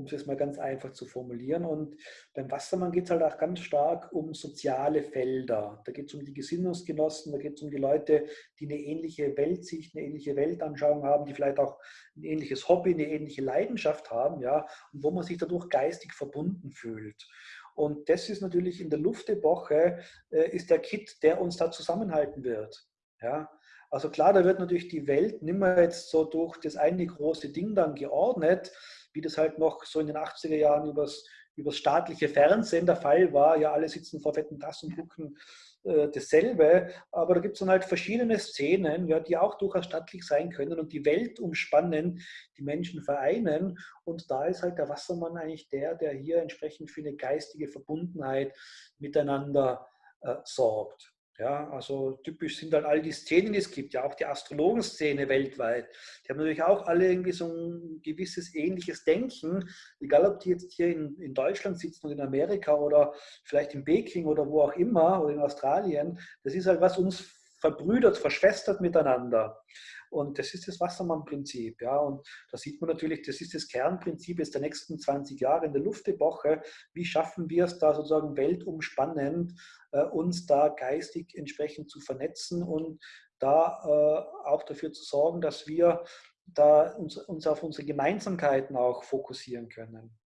um es jetzt mal ganz einfach zu formulieren. Und beim Wassermann geht es halt auch ganz stark um soziale Felder. Da geht es um die Gesinnungsgenossen, da geht es um die Leute, die eine ähnliche Weltsicht, eine ähnliche Weltanschauung haben, die vielleicht auch ein ähnliches Hobby, eine ähnliche Leidenschaft haben, ja, und wo man sich dadurch geistig verbunden fühlt. Und das ist natürlich in der Luftepoche, äh, ist der Kit, der uns da zusammenhalten wird. Ja, also klar, da wird natürlich die Welt nicht mehr jetzt so durch das eine große Ding dann geordnet, wie das halt noch so in den 80er Jahren übers, übers staatliche Fernsehen der Fall war. Ja, alle sitzen vor fetten Tassen und gucken äh, dasselbe. Aber da gibt es dann halt verschiedene Szenen, ja, die auch durchaus stattlich sein können und die Welt umspannen, die Menschen vereinen. Und da ist halt der Wassermann eigentlich der, der hier entsprechend für eine geistige Verbundenheit miteinander äh, sorgt. Ja, also typisch sind dann all die Szenen, die es gibt, ja auch die Astrologenszene weltweit. Die haben natürlich auch alle irgendwie so ein gewisses ähnliches Denken, egal ob die jetzt hier in, in Deutschland sitzen oder in Amerika oder vielleicht in Peking oder wo auch immer oder in Australien. Das ist halt was uns verbrüdert, verschwestert miteinander. Und das ist das Wassermann-Prinzip. Ja. Und da sieht man natürlich, das ist das Kernprinzip jetzt der nächsten 20 Jahre in der Luftepoche. Wie schaffen wir es da sozusagen weltumspannend, äh, uns da geistig entsprechend zu vernetzen und da äh, auch dafür zu sorgen, dass wir da uns, uns auf unsere Gemeinsamkeiten auch fokussieren können.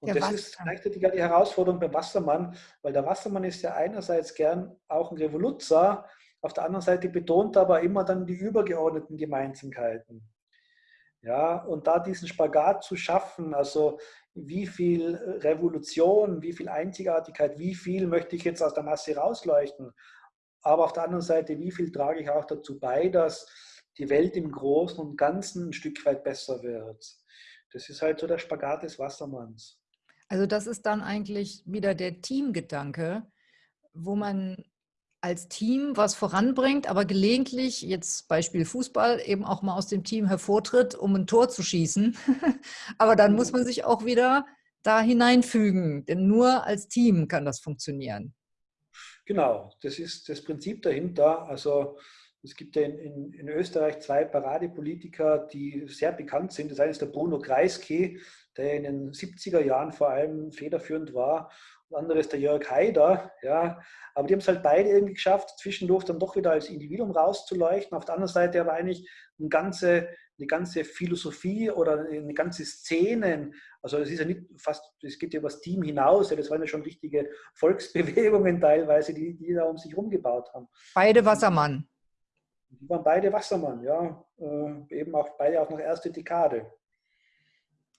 Und der das ist gleichzeitig die Herausforderung beim Wassermann, weil der Wassermann ist ja einerseits gern auch ein Revoluzer, auf der anderen Seite betont aber immer dann die übergeordneten Gemeinsamkeiten. Ja, und da diesen Spagat zu schaffen, also wie viel Revolution, wie viel Einzigartigkeit, wie viel möchte ich jetzt aus der Masse rausleuchten, aber auf der anderen Seite, wie viel trage ich auch dazu bei, dass die Welt im Großen und Ganzen ein Stück weit besser wird. Das ist halt so der Spagat des Wassermanns. Also das ist dann eigentlich wieder der Teamgedanke, wo man als Team was voranbringt, aber gelegentlich, jetzt Beispiel Fußball, eben auch mal aus dem Team hervortritt, um ein Tor zu schießen. aber dann muss man sich auch wieder da hineinfügen, denn nur als Team kann das funktionieren. Genau, das ist das Prinzip dahinter. Also es gibt ja in, in, in, Österreich zwei Paradepolitiker, die sehr bekannt sind. Das eine ist der Bruno Kreisky, der in den 70er Jahren vor allem federführend war. Der andere ist der Jörg Haider. Ja. Aber die haben es halt beide irgendwie geschafft, zwischendurch dann doch wieder als Individuum rauszuleuchten. Auf der anderen Seite aber eigentlich eine ganze, eine ganze Philosophie oder eine ganze Szene. Also es ist ja nicht fast, es geht ja über das Team hinaus. Ja, das waren ja schon richtige Volksbewegungen teilweise, die, die da um sich herum gebaut haben. Beide Wassermann. Die waren beide Wassermann, ja. Äh, eben auch beide auch noch erste Dekade.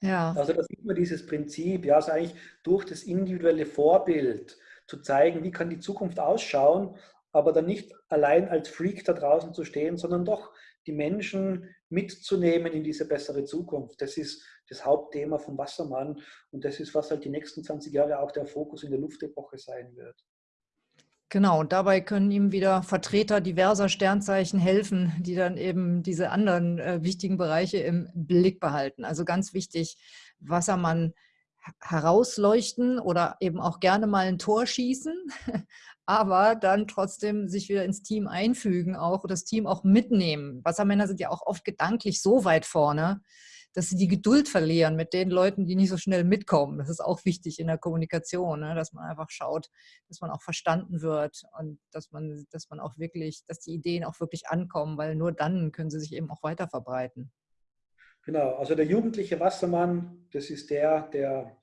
Ja. Also da sieht man dieses Prinzip, ja, also eigentlich durch das individuelle Vorbild zu zeigen, wie kann die Zukunft ausschauen, aber dann nicht allein als Freak da draußen zu stehen, sondern doch die Menschen mitzunehmen in diese bessere Zukunft. Das ist das Hauptthema von Wassermann und das ist, was halt die nächsten 20 Jahre auch der Fokus in der Luftepoche sein wird. Genau, und dabei können ihm wieder Vertreter diverser Sternzeichen helfen, die dann eben diese anderen äh, wichtigen Bereiche im Blick behalten. Also ganz wichtig, Wassermann herausleuchten oder eben auch gerne mal ein Tor schießen, aber dann trotzdem sich wieder ins Team einfügen, auch das Team auch mitnehmen. Wassermänner sind ja auch oft gedanklich so weit vorne, dass sie die Geduld verlieren mit den Leuten, die nicht so schnell mitkommen. Das ist auch wichtig in der Kommunikation, ne? dass man einfach schaut, dass man auch verstanden wird und dass man, dass man auch wirklich, dass die Ideen auch wirklich ankommen, weil nur dann können sie sich eben auch weiter verbreiten. Genau, also der jugendliche Wassermann, das ist der, der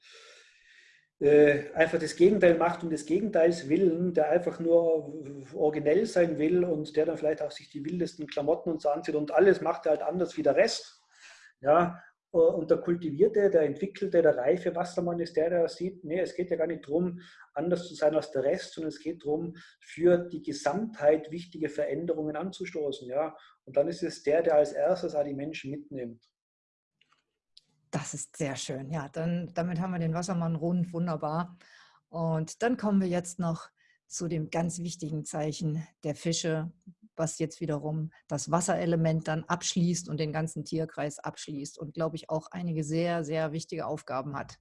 äh, einfach das Gegenteil macht um des Gegenteils willen, der einfach nur originell sein will und der dann vielleicht auch sich die wildesten Klamotten und so anzieht und alles macht er halt anders wie der Rest. Ja, äh, und der kultivierte, der entwickelte, der reife Wassermann ist der, der sieht, nee, es geht ja gar nicht darum, anders zu sein als der Rest, sondern es geht darum, für die Gesamtheit wichtige Veränderungen anzustoßen. Ja? Und dann ist es der, der als erstes auch die Menschen mitnimmt. Das ist sehr schön. Ja, dann, damit haben wir den Wassermann rund, wunderbar. Und dann kommen wir jetzt noch zu dem ganz wichtigen Zeichen der Fische, was jetzt wiederum das Wasserelement dann abschließt und den ganzen Tierkreis abschließt und, glaube ich, auch einige sehr, sehr wichtige Aufgaben hat.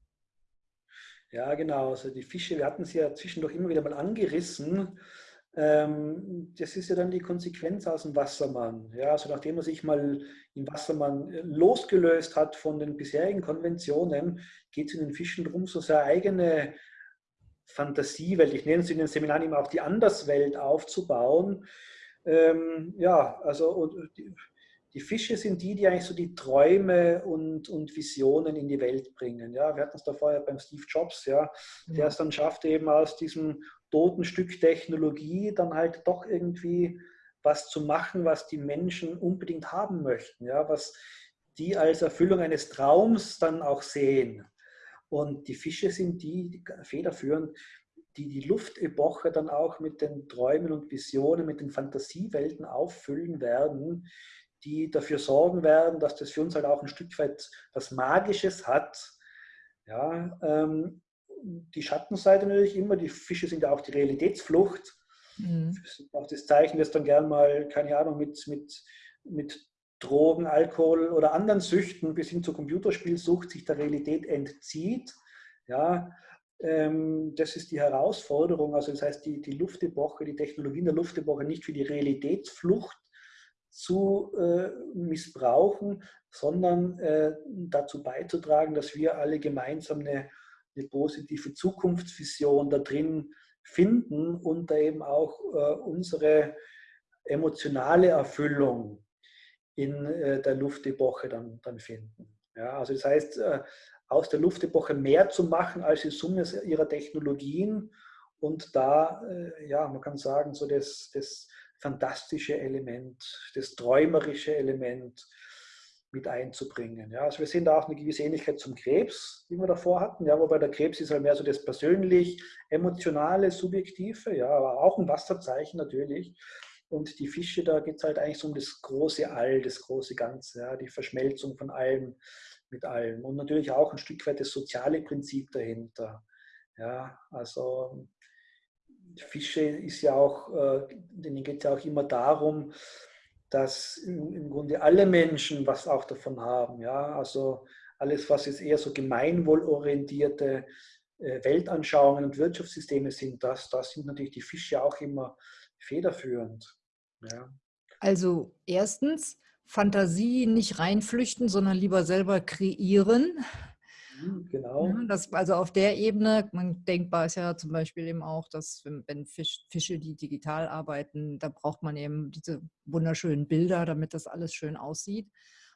Ja, genau. Also die Fische, wir hatten sie ja zwischendurch immer wieder mal angerissen. Ähm, das ist ja dann die Konsequenz aus dem Wassermann. Ja, also nachdem er sich mal im Wassermann äh, losgelöst hat von den bisherigen Konventionen, geht es in den Fischen darum, so seine eigene Fantasiewelt, ich nenne es in den Seminaren immer auch die Anderswelt aufzubauen, ähm, ja, also die, die, Fische sind die, die eigentlich so die Träume und, und Visionen in die Welt bringen. Ja, wir hatten es da vorher beim Steve Jobs, ja, der ja. es dann schafft, eben aus diesem toten Stück Technologie dann halt doch irgendwie was zu machen, was die Menschen unbedingt haben möchten, ja, was die als Erfüllung eines Traums dann auch sehen. Und die Fische sind die, die federführend, die die Luftepoche dann auch mit den Träumen und Visionen, mit den Fantasiewelten auffüllen werden, die dafür sorgen werden, dass das für uns halt auch ein Stück weit was Magisches hat. Ja, ähm, die Schattenseite natürlich immer, die Fische sind ja auch die Realitätsflucht. Mhm. Auch das Zeichen, das dann gern mal, keine Ahnung, mit, mit, mit Drogen, Alkohol oder anderen Süchten bis hin zur Computerspielsucht sich der Realität entzieht. Ja, das ist die Herausforderung. Also das heißt, die, die Luftepoche, die Technologien der Luftepoche nicht für die Realitätsflucht zu äh, missbrauchen, sondern äh, dazu beizutragen, dass wir alle gemeinsam eine, eine, positive Zukunftsvision da drin finden und da eben auch äh, unsere emotionale Erfüllung in äh, der Luftepoche dann, dann finden. Ja, also das heißt, äh, aus der Luftepoche mehr zu machen als die Summe ihrer Technologien und da, äh, ja, man kann sagen, so das, das fantastische Element, das träumerische Element mit einzubringen. Ja, also wir sehen da auch eine gewisse Ähnlichkeit zum Krebs, die wir davor hatten, ja, wobei der Krebs ist halt mehr so das persönlich, emotionale, subjektive, ja, aber auch ein Wasserzeichen natürlich. Und die Fische, da geht es halt eigentlich so um das große All, das große Ganze, ja, die Verschmelzung von allem, mit allem. Und natürlich auch ein Stück weit das soziale Prinzip dahinter. Ja, also Fische ist ja auch, äh, denen geht es ja auch immer darum, dass im Grunde alle Menschen was auch davon haben. Ja, also alles, was jetzt eher so gemeinwohlorientierte äh, Weltanschauungen und Wirtschaftssysteme sind, das, das sind natürlich die Fische auch immer federführend. Ja. Also erstens, Fantasie nicht reinflüchten, sondern lieber selber kreieren. Mhm, genau. das, also auf der Ebene, man denkbar ist ja zum Beispiel eben auch, dass wenn Fisch, Fische, die digital arbeiten, da braucht man eben diese wunderschönen Bilder, damit das alles schön aussieht.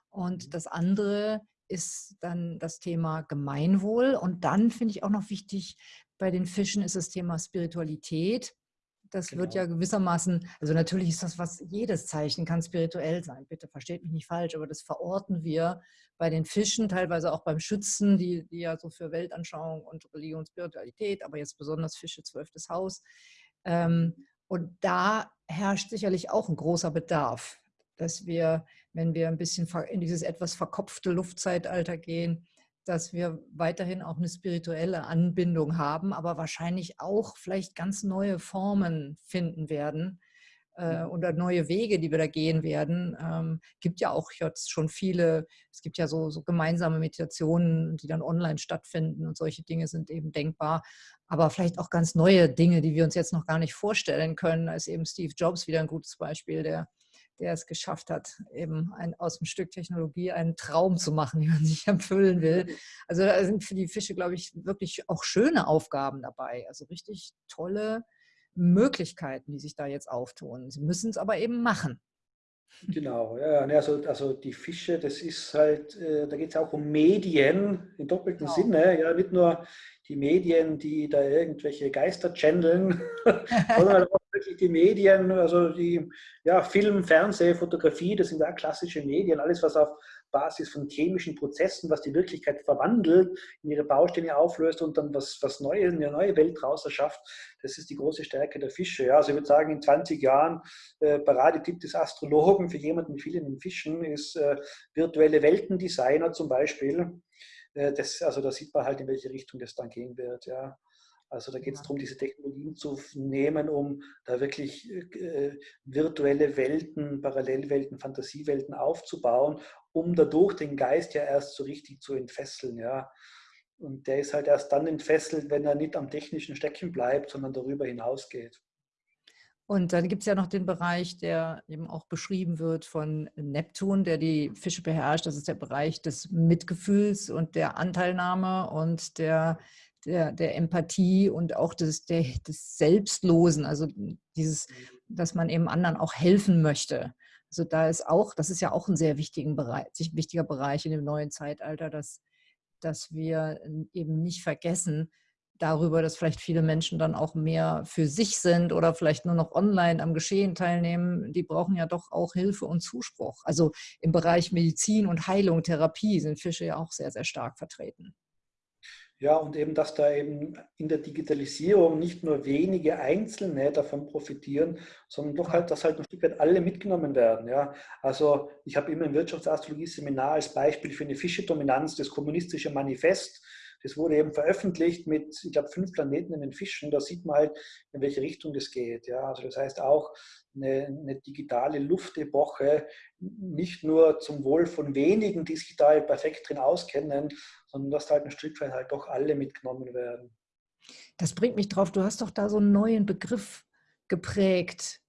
Und mhm. das andere ist dann das Thema Gemeinwohl. Und dann finde ich auch noch wichtig, bei den Fischen ist das Thema Spiritualität. Das genau. wird ja gewissermaßen, also natürlich ist das was, jedes Zeichen kann spirituell sein, bitte versteht mich nicht falsch, aber das verorten wir bei den Fischen, teilweise auch beim Schützen, die, die ja so für Weltanschauung und Religion, Spiritualität, aber jetzt besonders Fische, zwölftes Haus. Ähm, und da herrscht sicherlich auch ein großer Bedarf, dass wir, wenn wir ein bisschen in dieses etwas verkopfte Luftzeitalter gehen, dass wir weiterhin auch eine spirituelle Anbindung haben, aber wahrscheinlich auch vielleicht ganz neue Formen finden werden äh, oder neue Wege, die wir da gehen werden. Ähm, gibt ja auch jetzt schon viele, es gibt ja so, so gemeinsame Meditationen, die dann online stattfinden und solche Dinge sind eben denkbar. Aber vielleicht auch ganz neue Dinge, die wir uns jetzt noch gar nicht vorstellen können. Da ist eben Steve Jobs wieder ein gutes Beispiel, der der es geschafft hat, eben ein, aus dem Stück Technologie einen Traum zu machen, den man sich erfüllen will. Also da sind für die Fische, glaube ich, wirklich auch schöne Aufgaben dabei. Also richtig tolle Möglichkeiten, die sich da jetzt auftun. Sie müssen es aber eben machen. Genau, ja, also, also die Fische, das ist halt, äh, da geht es auch um Medien im doppelten genau. Sinne, ja, nicht nur die Medien, die da irgendwelche Geister channeln, sondern auch die Medien, also die ja, Film, Fernseh, Fotografie, das sind ja klassische Medien, alles was auf Basis von chemischen Prozessen, was die Wirklichkeit verwandelt, in ihre Bausteine auflöst und dann was, was Neues, eine neue Welt draus erschafft. Das ist die große Stärke der Fische. Ja. Also ich würde sagen, in 20 Jahren äh, Paradetipp des Astrologen für jemanden mit vielen Fischen ist äh, virtuelle Weltendesigner zum Beispiel. Äh, das, also da sieht man halt, in welche Richtung das dann gehen wird. Ja. Also da geht es darum, diese Technologien zu nehmen, um da wirklich äh, virtuelle Welten, Parallelwelten, Fantasiewelten aufzubauen, um dadurch den Geist ja erst so richtig zu entfesseln. Ja. Und der ist halt erst dann entfesselt, wenn er nicht am technischen stecken bleibt, sondern darüber hinausgeht. Und dann gibt es ja noch den Bereich, der eben auch beschrieben wird von Neptun, der die Fische beherrscht. Das ist der Bereich des Mitgefühls und der Anteilnahme und der der, der Empathie und auch des, der, des Selbstlosen, also dieses, dass man eben anderen auch helfen möchte. Also da ist auch, das ist ja auch ein sehr wichtigen Bereich, wichtiger Bereich in dem neuen Zeitalter, dass, dass wir eben nicht vergessen darüber, dass vielleicht viele Menschen dann auch mehr für sich sind oder vielleicht nur noch online am Geschehen teilnehmen. Die brauchen ja doch auch Hilfe und Zuspruch. Also im Bereich Medizin und Heilung, Therapie sind Fische ja auch sehr, sehr stark vertreten. Ja, und eben, dass da eben in der Digitalisierung nicht nur wenige Einzelne davon profitieren, sondern doch halt, dass halt ein Stück weit alle mitgenommen werden. Ja. Also ich habe immer im Wirtschaftsastrologie-Seminar als Beispiel für eine Fische-Dominanz das kommunistische Manifest. Das wurde eben veröffentlicht mit, ich glaube, fünf Planeten in den Fischen. Da sieht man halt, in welche Richtung das geht. Ja. Also das heißt auch, eine, eine, digitale Luftepoche, nicht nur zum Wohl von wenigen, die sich da perfekt drin auskennen, sondern dass halt ein Stück weit halt doch alle mitgenommen werden. Das bringt mich drauf, du hast doch da so einen neuen Begriff geprägt,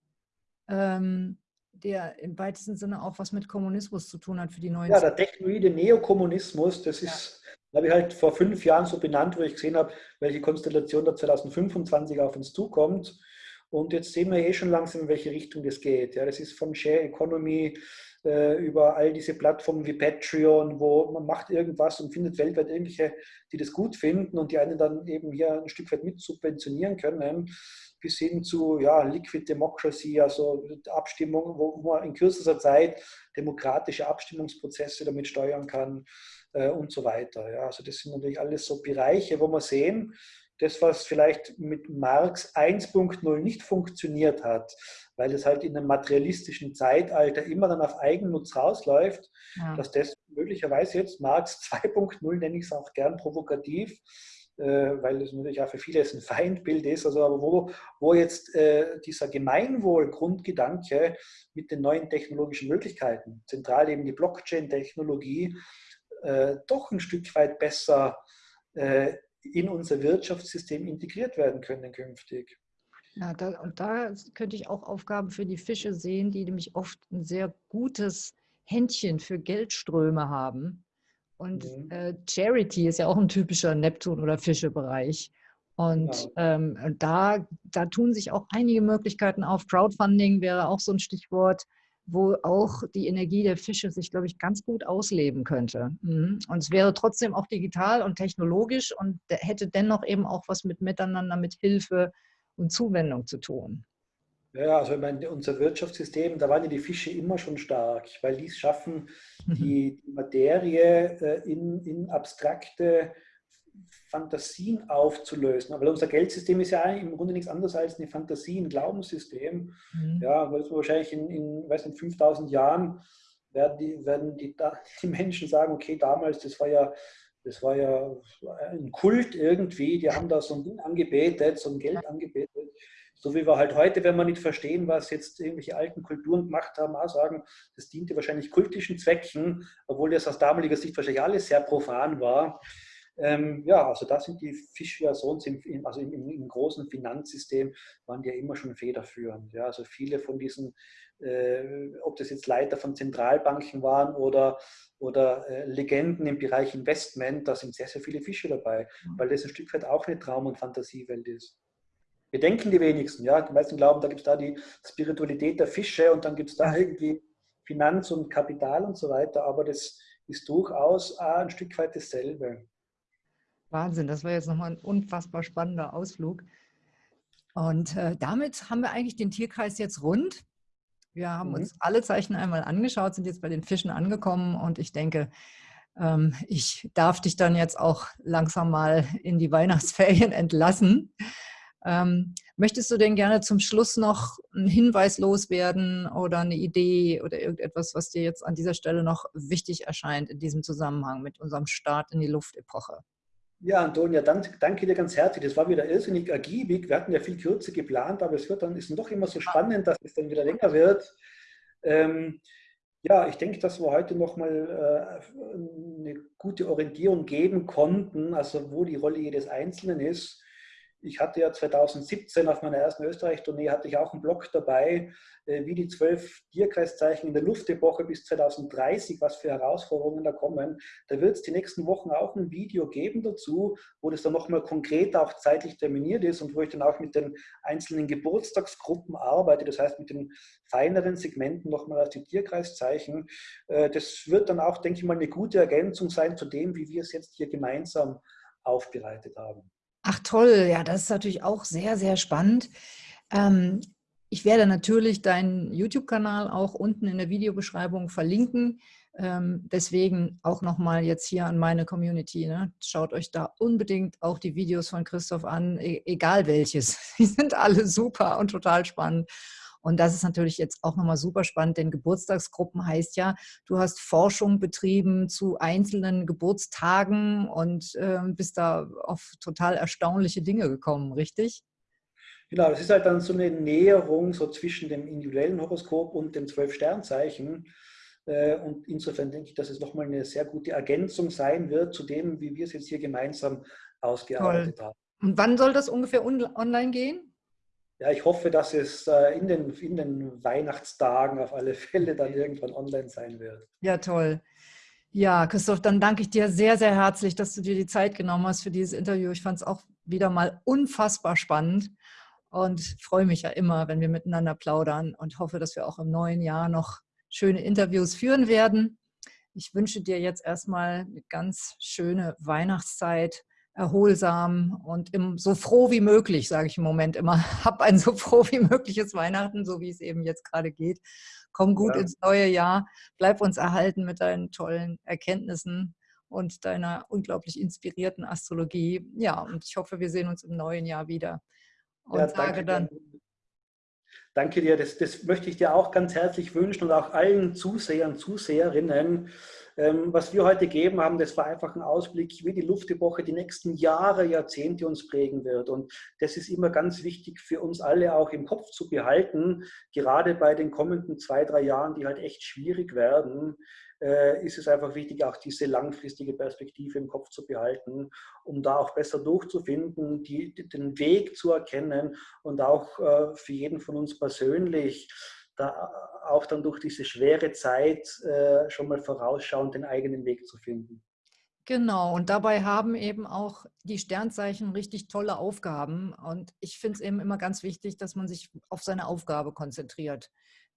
ähm, der im weitesten Sinne auch was mit Kommunismus zu tun hat für die neuen. Ja, der technoide Neokommunismus, das ist, ja. habe ich halt vor fünf Jahren so benannt, wo ich gesehen habe, welche Konstellation da 2025 auf uns zukommt. Und jetzt sehen wir eh schon langsam, in welche Richtung das geht. Ja, das ist von Share Economy äh, über all diese Plattformen wie Patreon, wo man macht irgendwas und findet weltweit irgendwelche, die das gut finden und die einen dann eben hier ein Stück weit mit subventionieren können, bis hin zu ja, Liquid Democracy, also Abstimmung, wo man in kürzester Zeit demokratische Abstimmungsprozesse damit steuern kann äh, und so weiter. Ja, also das sind natürlich alles so Bereiche, wo wir sehen, das, was vielleicht mit Marx 1.0 nicht funktioniert hat, weil es halt in einem materialistischen Zeitalter immer dann auf Eigennutz rausläuft, ja. dass das möglicherweise jetzt Marx 2.0, nenne ich es auch gern provokativ, äh, weil es natürlich auch für viele ein Feindbild ist, also aber wo, wo jetzt äh, dieser Gemeinwohl-Grundgedanke mit den neuen technologischen Möglichkeiten, zentral eben die Blockchain-Technologie, äh, doch ein Stück weit besser äh, in unser Wirtschaftssystem integriert werden können künftig. Ja, da, und da könnte ich auch Aufgaben für die Fische sehen, die nämlich oft ein sehr gutes Händchen für Geldströme haben. Und mhm. äh, Charity ist ja auch ein typischer Neptun- oder Fischebereich. Und genau. ähm, da, da tun sich auch einige Möglichkeiten auf. Crowdfunding wäre auch so ein Stichwort, wo auch die Energie der Fische sich, glaube ich, ganz gut ausleben könnte. Mhm. Und es wäre trotzdem auch digital und technologisch und hätte dennoch eben auch was mit Miteinander, mit Hilfe und Zuwendung zu tun. Ja, also ich meine, unser Wirtschaftssystem, da waren ja die Fische immer schon stark, weil die es schaffen, mhm. die Materie äh, in, in abstrakte Fantasien aufzulösen. Aber unser Geldsystem ist ja im Grunde nichts anderes als eine Fantasie, ein Glaubenssystem. Mhm. Ja, weil wahrscheinlich in, in, weiß nicht, 5000 Jahren werden, die, werden die, die Menschen sagen, okay, damals, das war ja das war ja ein Kult irgendwie, die haben da so ein Ding angebetet, so ein Geld angebetet. So wie wir halt heute, wenn wir nicht verstehen, was jetzt irgendwelche alten Kulturen gemacht haben, auch sagen, das diente wahrscheinlich kultischen Zwecken, obwohl das aus damaliger Sicht wahrscheinlich alles sehr profan war. Ähm, ja, also da sind die Fischliaisons, im, also im, im, großen Finanzsystem, waren die ja immer schon federführend. Ja, also viele von diesen, äh, ob das jetzt Leiter von Zentralbanken waren oder, oder äh, Legenden im Bereich Investment, da sind sehr, sehr viele Fische dabei, mhm. weil das ein Stück weit auch eine Traum- und Fantasiewelt ist. Wir denken die wenigsten, ja. Die meisten glauben, da gibt es da die Spiritualität der Fische und dann gibt es da irgendwie Finanz und Kapital und so weiter, aber das ist durchaus ein Stück weit dasselbe. Wahnsinn, das war jetzt nochmal ein unfassbar spannender Ausflug. Und äh, damit haben wir eigentlich den Tierkreis jetzt rund. Wir haben mhm. uns alle Zeichen einmal angeschaut, sind jetzt bei den Fischen angekommen und ich denke, ähm, ich darf dich dann jetzt auch langsam mal in die Weihnachtsferien entlassen. Ähm, möchtest du denn gerne zum Schluss noch einen Hinweis loswerden oder eine Idee oder irgendetwas, was dir jetzt an dieser Stelle noch wichtig erscheint in diesem Zusammenhang mit unserem Start in die Luftepoche? Ja, Antonia, danke, danke dir ganz herzlich. Das war wieder irrsinnig ergiebig. Wir hatten ja viel kürzer geplant, aber es wird dann, ist dann doch immer so spannend, dass es dann wieder länger wird. Ähm, ja, ich denke, dass wir heute nochmal äh, eine gute Orientierung geben konnten, also wo die Rolle jedes Einzelnen ist. Ich hatte ja 2017 auf meiner ersten Österreich-Tournee hatte ich auch einen Blog dabei, äh, wie die zwölf Tierkreiszeichen in der Luftepoche bis 2030, was für Herausforderungen da kommen. Da wird es die nächsten Wochen auch ein Video geben dazu, wo das dann nochmal konkret auch zeitlich terminiert ist und wo ich dann auch mit den einzelnen Geburtstagsgruppen arbeite, das heißt mit den feineren Segmenten nochmal als die Tierkreiszeichen. Äh, das wird dann auch, denke ich mal, eine gute Ergänzung sein zu dem, wie wir es jetzt hier gemeinsam aufbereitet haben. Ach toll, ja, das ist natürlich auch sehr, sehr spannend. Ähm, ich werde natürlich deinen YouTube-Kanal auch unten in der Videobeschreibung verlinken. Ähm, deswegen auch nochmal jetzt hier an meine Community. Ne? Schaut euch da unbedingt auch die Videos von Christoph an, e egal welches. Die sind alle super und total spannend. Und das ist natürlich jetzt auch nochmal super spannend, denn Geburtstagsgruppen heißt ja, du hast Forschung betrieben zu einzelnen Geburtstagen und äh, bist da auf total erstaunliche Dinge gekommen, richtig? Genau, das ist halt dann so eine Näherung so zwischen dem individuellen Horoskop und dem Zwölf-Sternzeichen. Äh, und insofern denke ich, dass es nochmal eine sehr gute Ergänzung sein wird zu dem, wie wir es jetzt hier gemeinsam ausgearbeitet Toll. haben. Und wann soll das ungefähr online gehen? Ja, ich hoffe, dass es äh, in den, in den Weihnachtstagen auf alle Fälle dann irgendwann online sein wird. Ja, toll. Ja, Christoph, dann danke ich dir sehr, sehr herzlich, dass du dir die Zeit genommen hast für dieses Interview. Ich fand es auch wieder mal unfassbar spannend und freue mich ja immer, wenn wir miteinander plaudern und hoffe, dass wir auch im neuen Jahr noch schöne Interviews führen werden. Ich wünsche dir jetzt erstmal eine ganz schöne Weihnachtszeit erholsam und im, so froh wie möglich, sage ich im Moment immer. Hab ein so froh wie mögliches Weihnachten, so wie es eben jetzt gerade geht. Komm gut ja. ins neue Jahr, bleib uns erhalten mit deinen tollen Erkenntnissen und deiner unglaublich inspirierten Astrologie. Ja, und ich hoffe, wir sehen uns im neuen Jahr wieder. Und ja, sage dann. Danke dir, das, das möchte ich dir auch ganz herzlich wünschen und auch allen Zusehern, Zuseherinnen Ähm, was wir heute geben haben, das war einfach ein Ausblick, wie die Luftepoche die nächsten Jahre, Jahrzehnte uns prägen wird. Und das ist immer ganz wichtig für uns alle auch im Kopf zu behalten, gerade bei den kommenden zwei, drei Jahren, die halt echt schwierig werden ist es einfach wichtig, auch diese langfristige Perspektive im Kopf zu behalten, um da auch besser durchzufinden, die, den Weg zu erkennen und auch äh, für jeden von uns persönlich da auch dann durch diese schwere Zeit äh, schon mal vorausschauend den eigenen Weg zu finden. Genau, und dabei haben eben auch die Sternzeichen richtig tolle Aufgaben. Und ich finde es eben immer ganz wichtig, dass man sich auf seine Aufgabe konzentriert.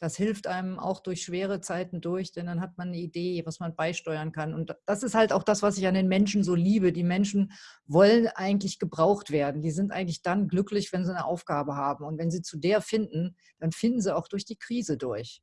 Das hilft einem auch durch schwere Zeiten durch, denn dann hat man eine Idee, was man beisteuern kann. Und das ist halt auch das, was ich an den Menschen so liebe. Die Menschen wollen eigentlich gebraucht werden. Die sind eigentlich dann glücklich, wenn sie eine Aufgabe haben. Und wenn sie zu der finden, dann finden sie auch durch die Krise durch.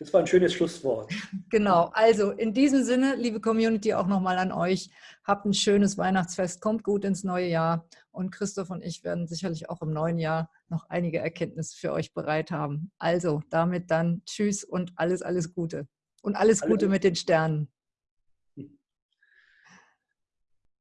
Das war ein schönes Schlusswort. Genau, also in diesem Sinne, liebe Community, auch nochmal an euch. Habt ein schönes Weihnachtsfest, kommt gut ins neue Jahr und Christoph und ich werden sicherlich auch im neuen Jahr noch einige Erkenntnisse für euch bereit haben. Also damit dann Tschüss und alles, alles Gute. Und alles Gute mit den Sternen.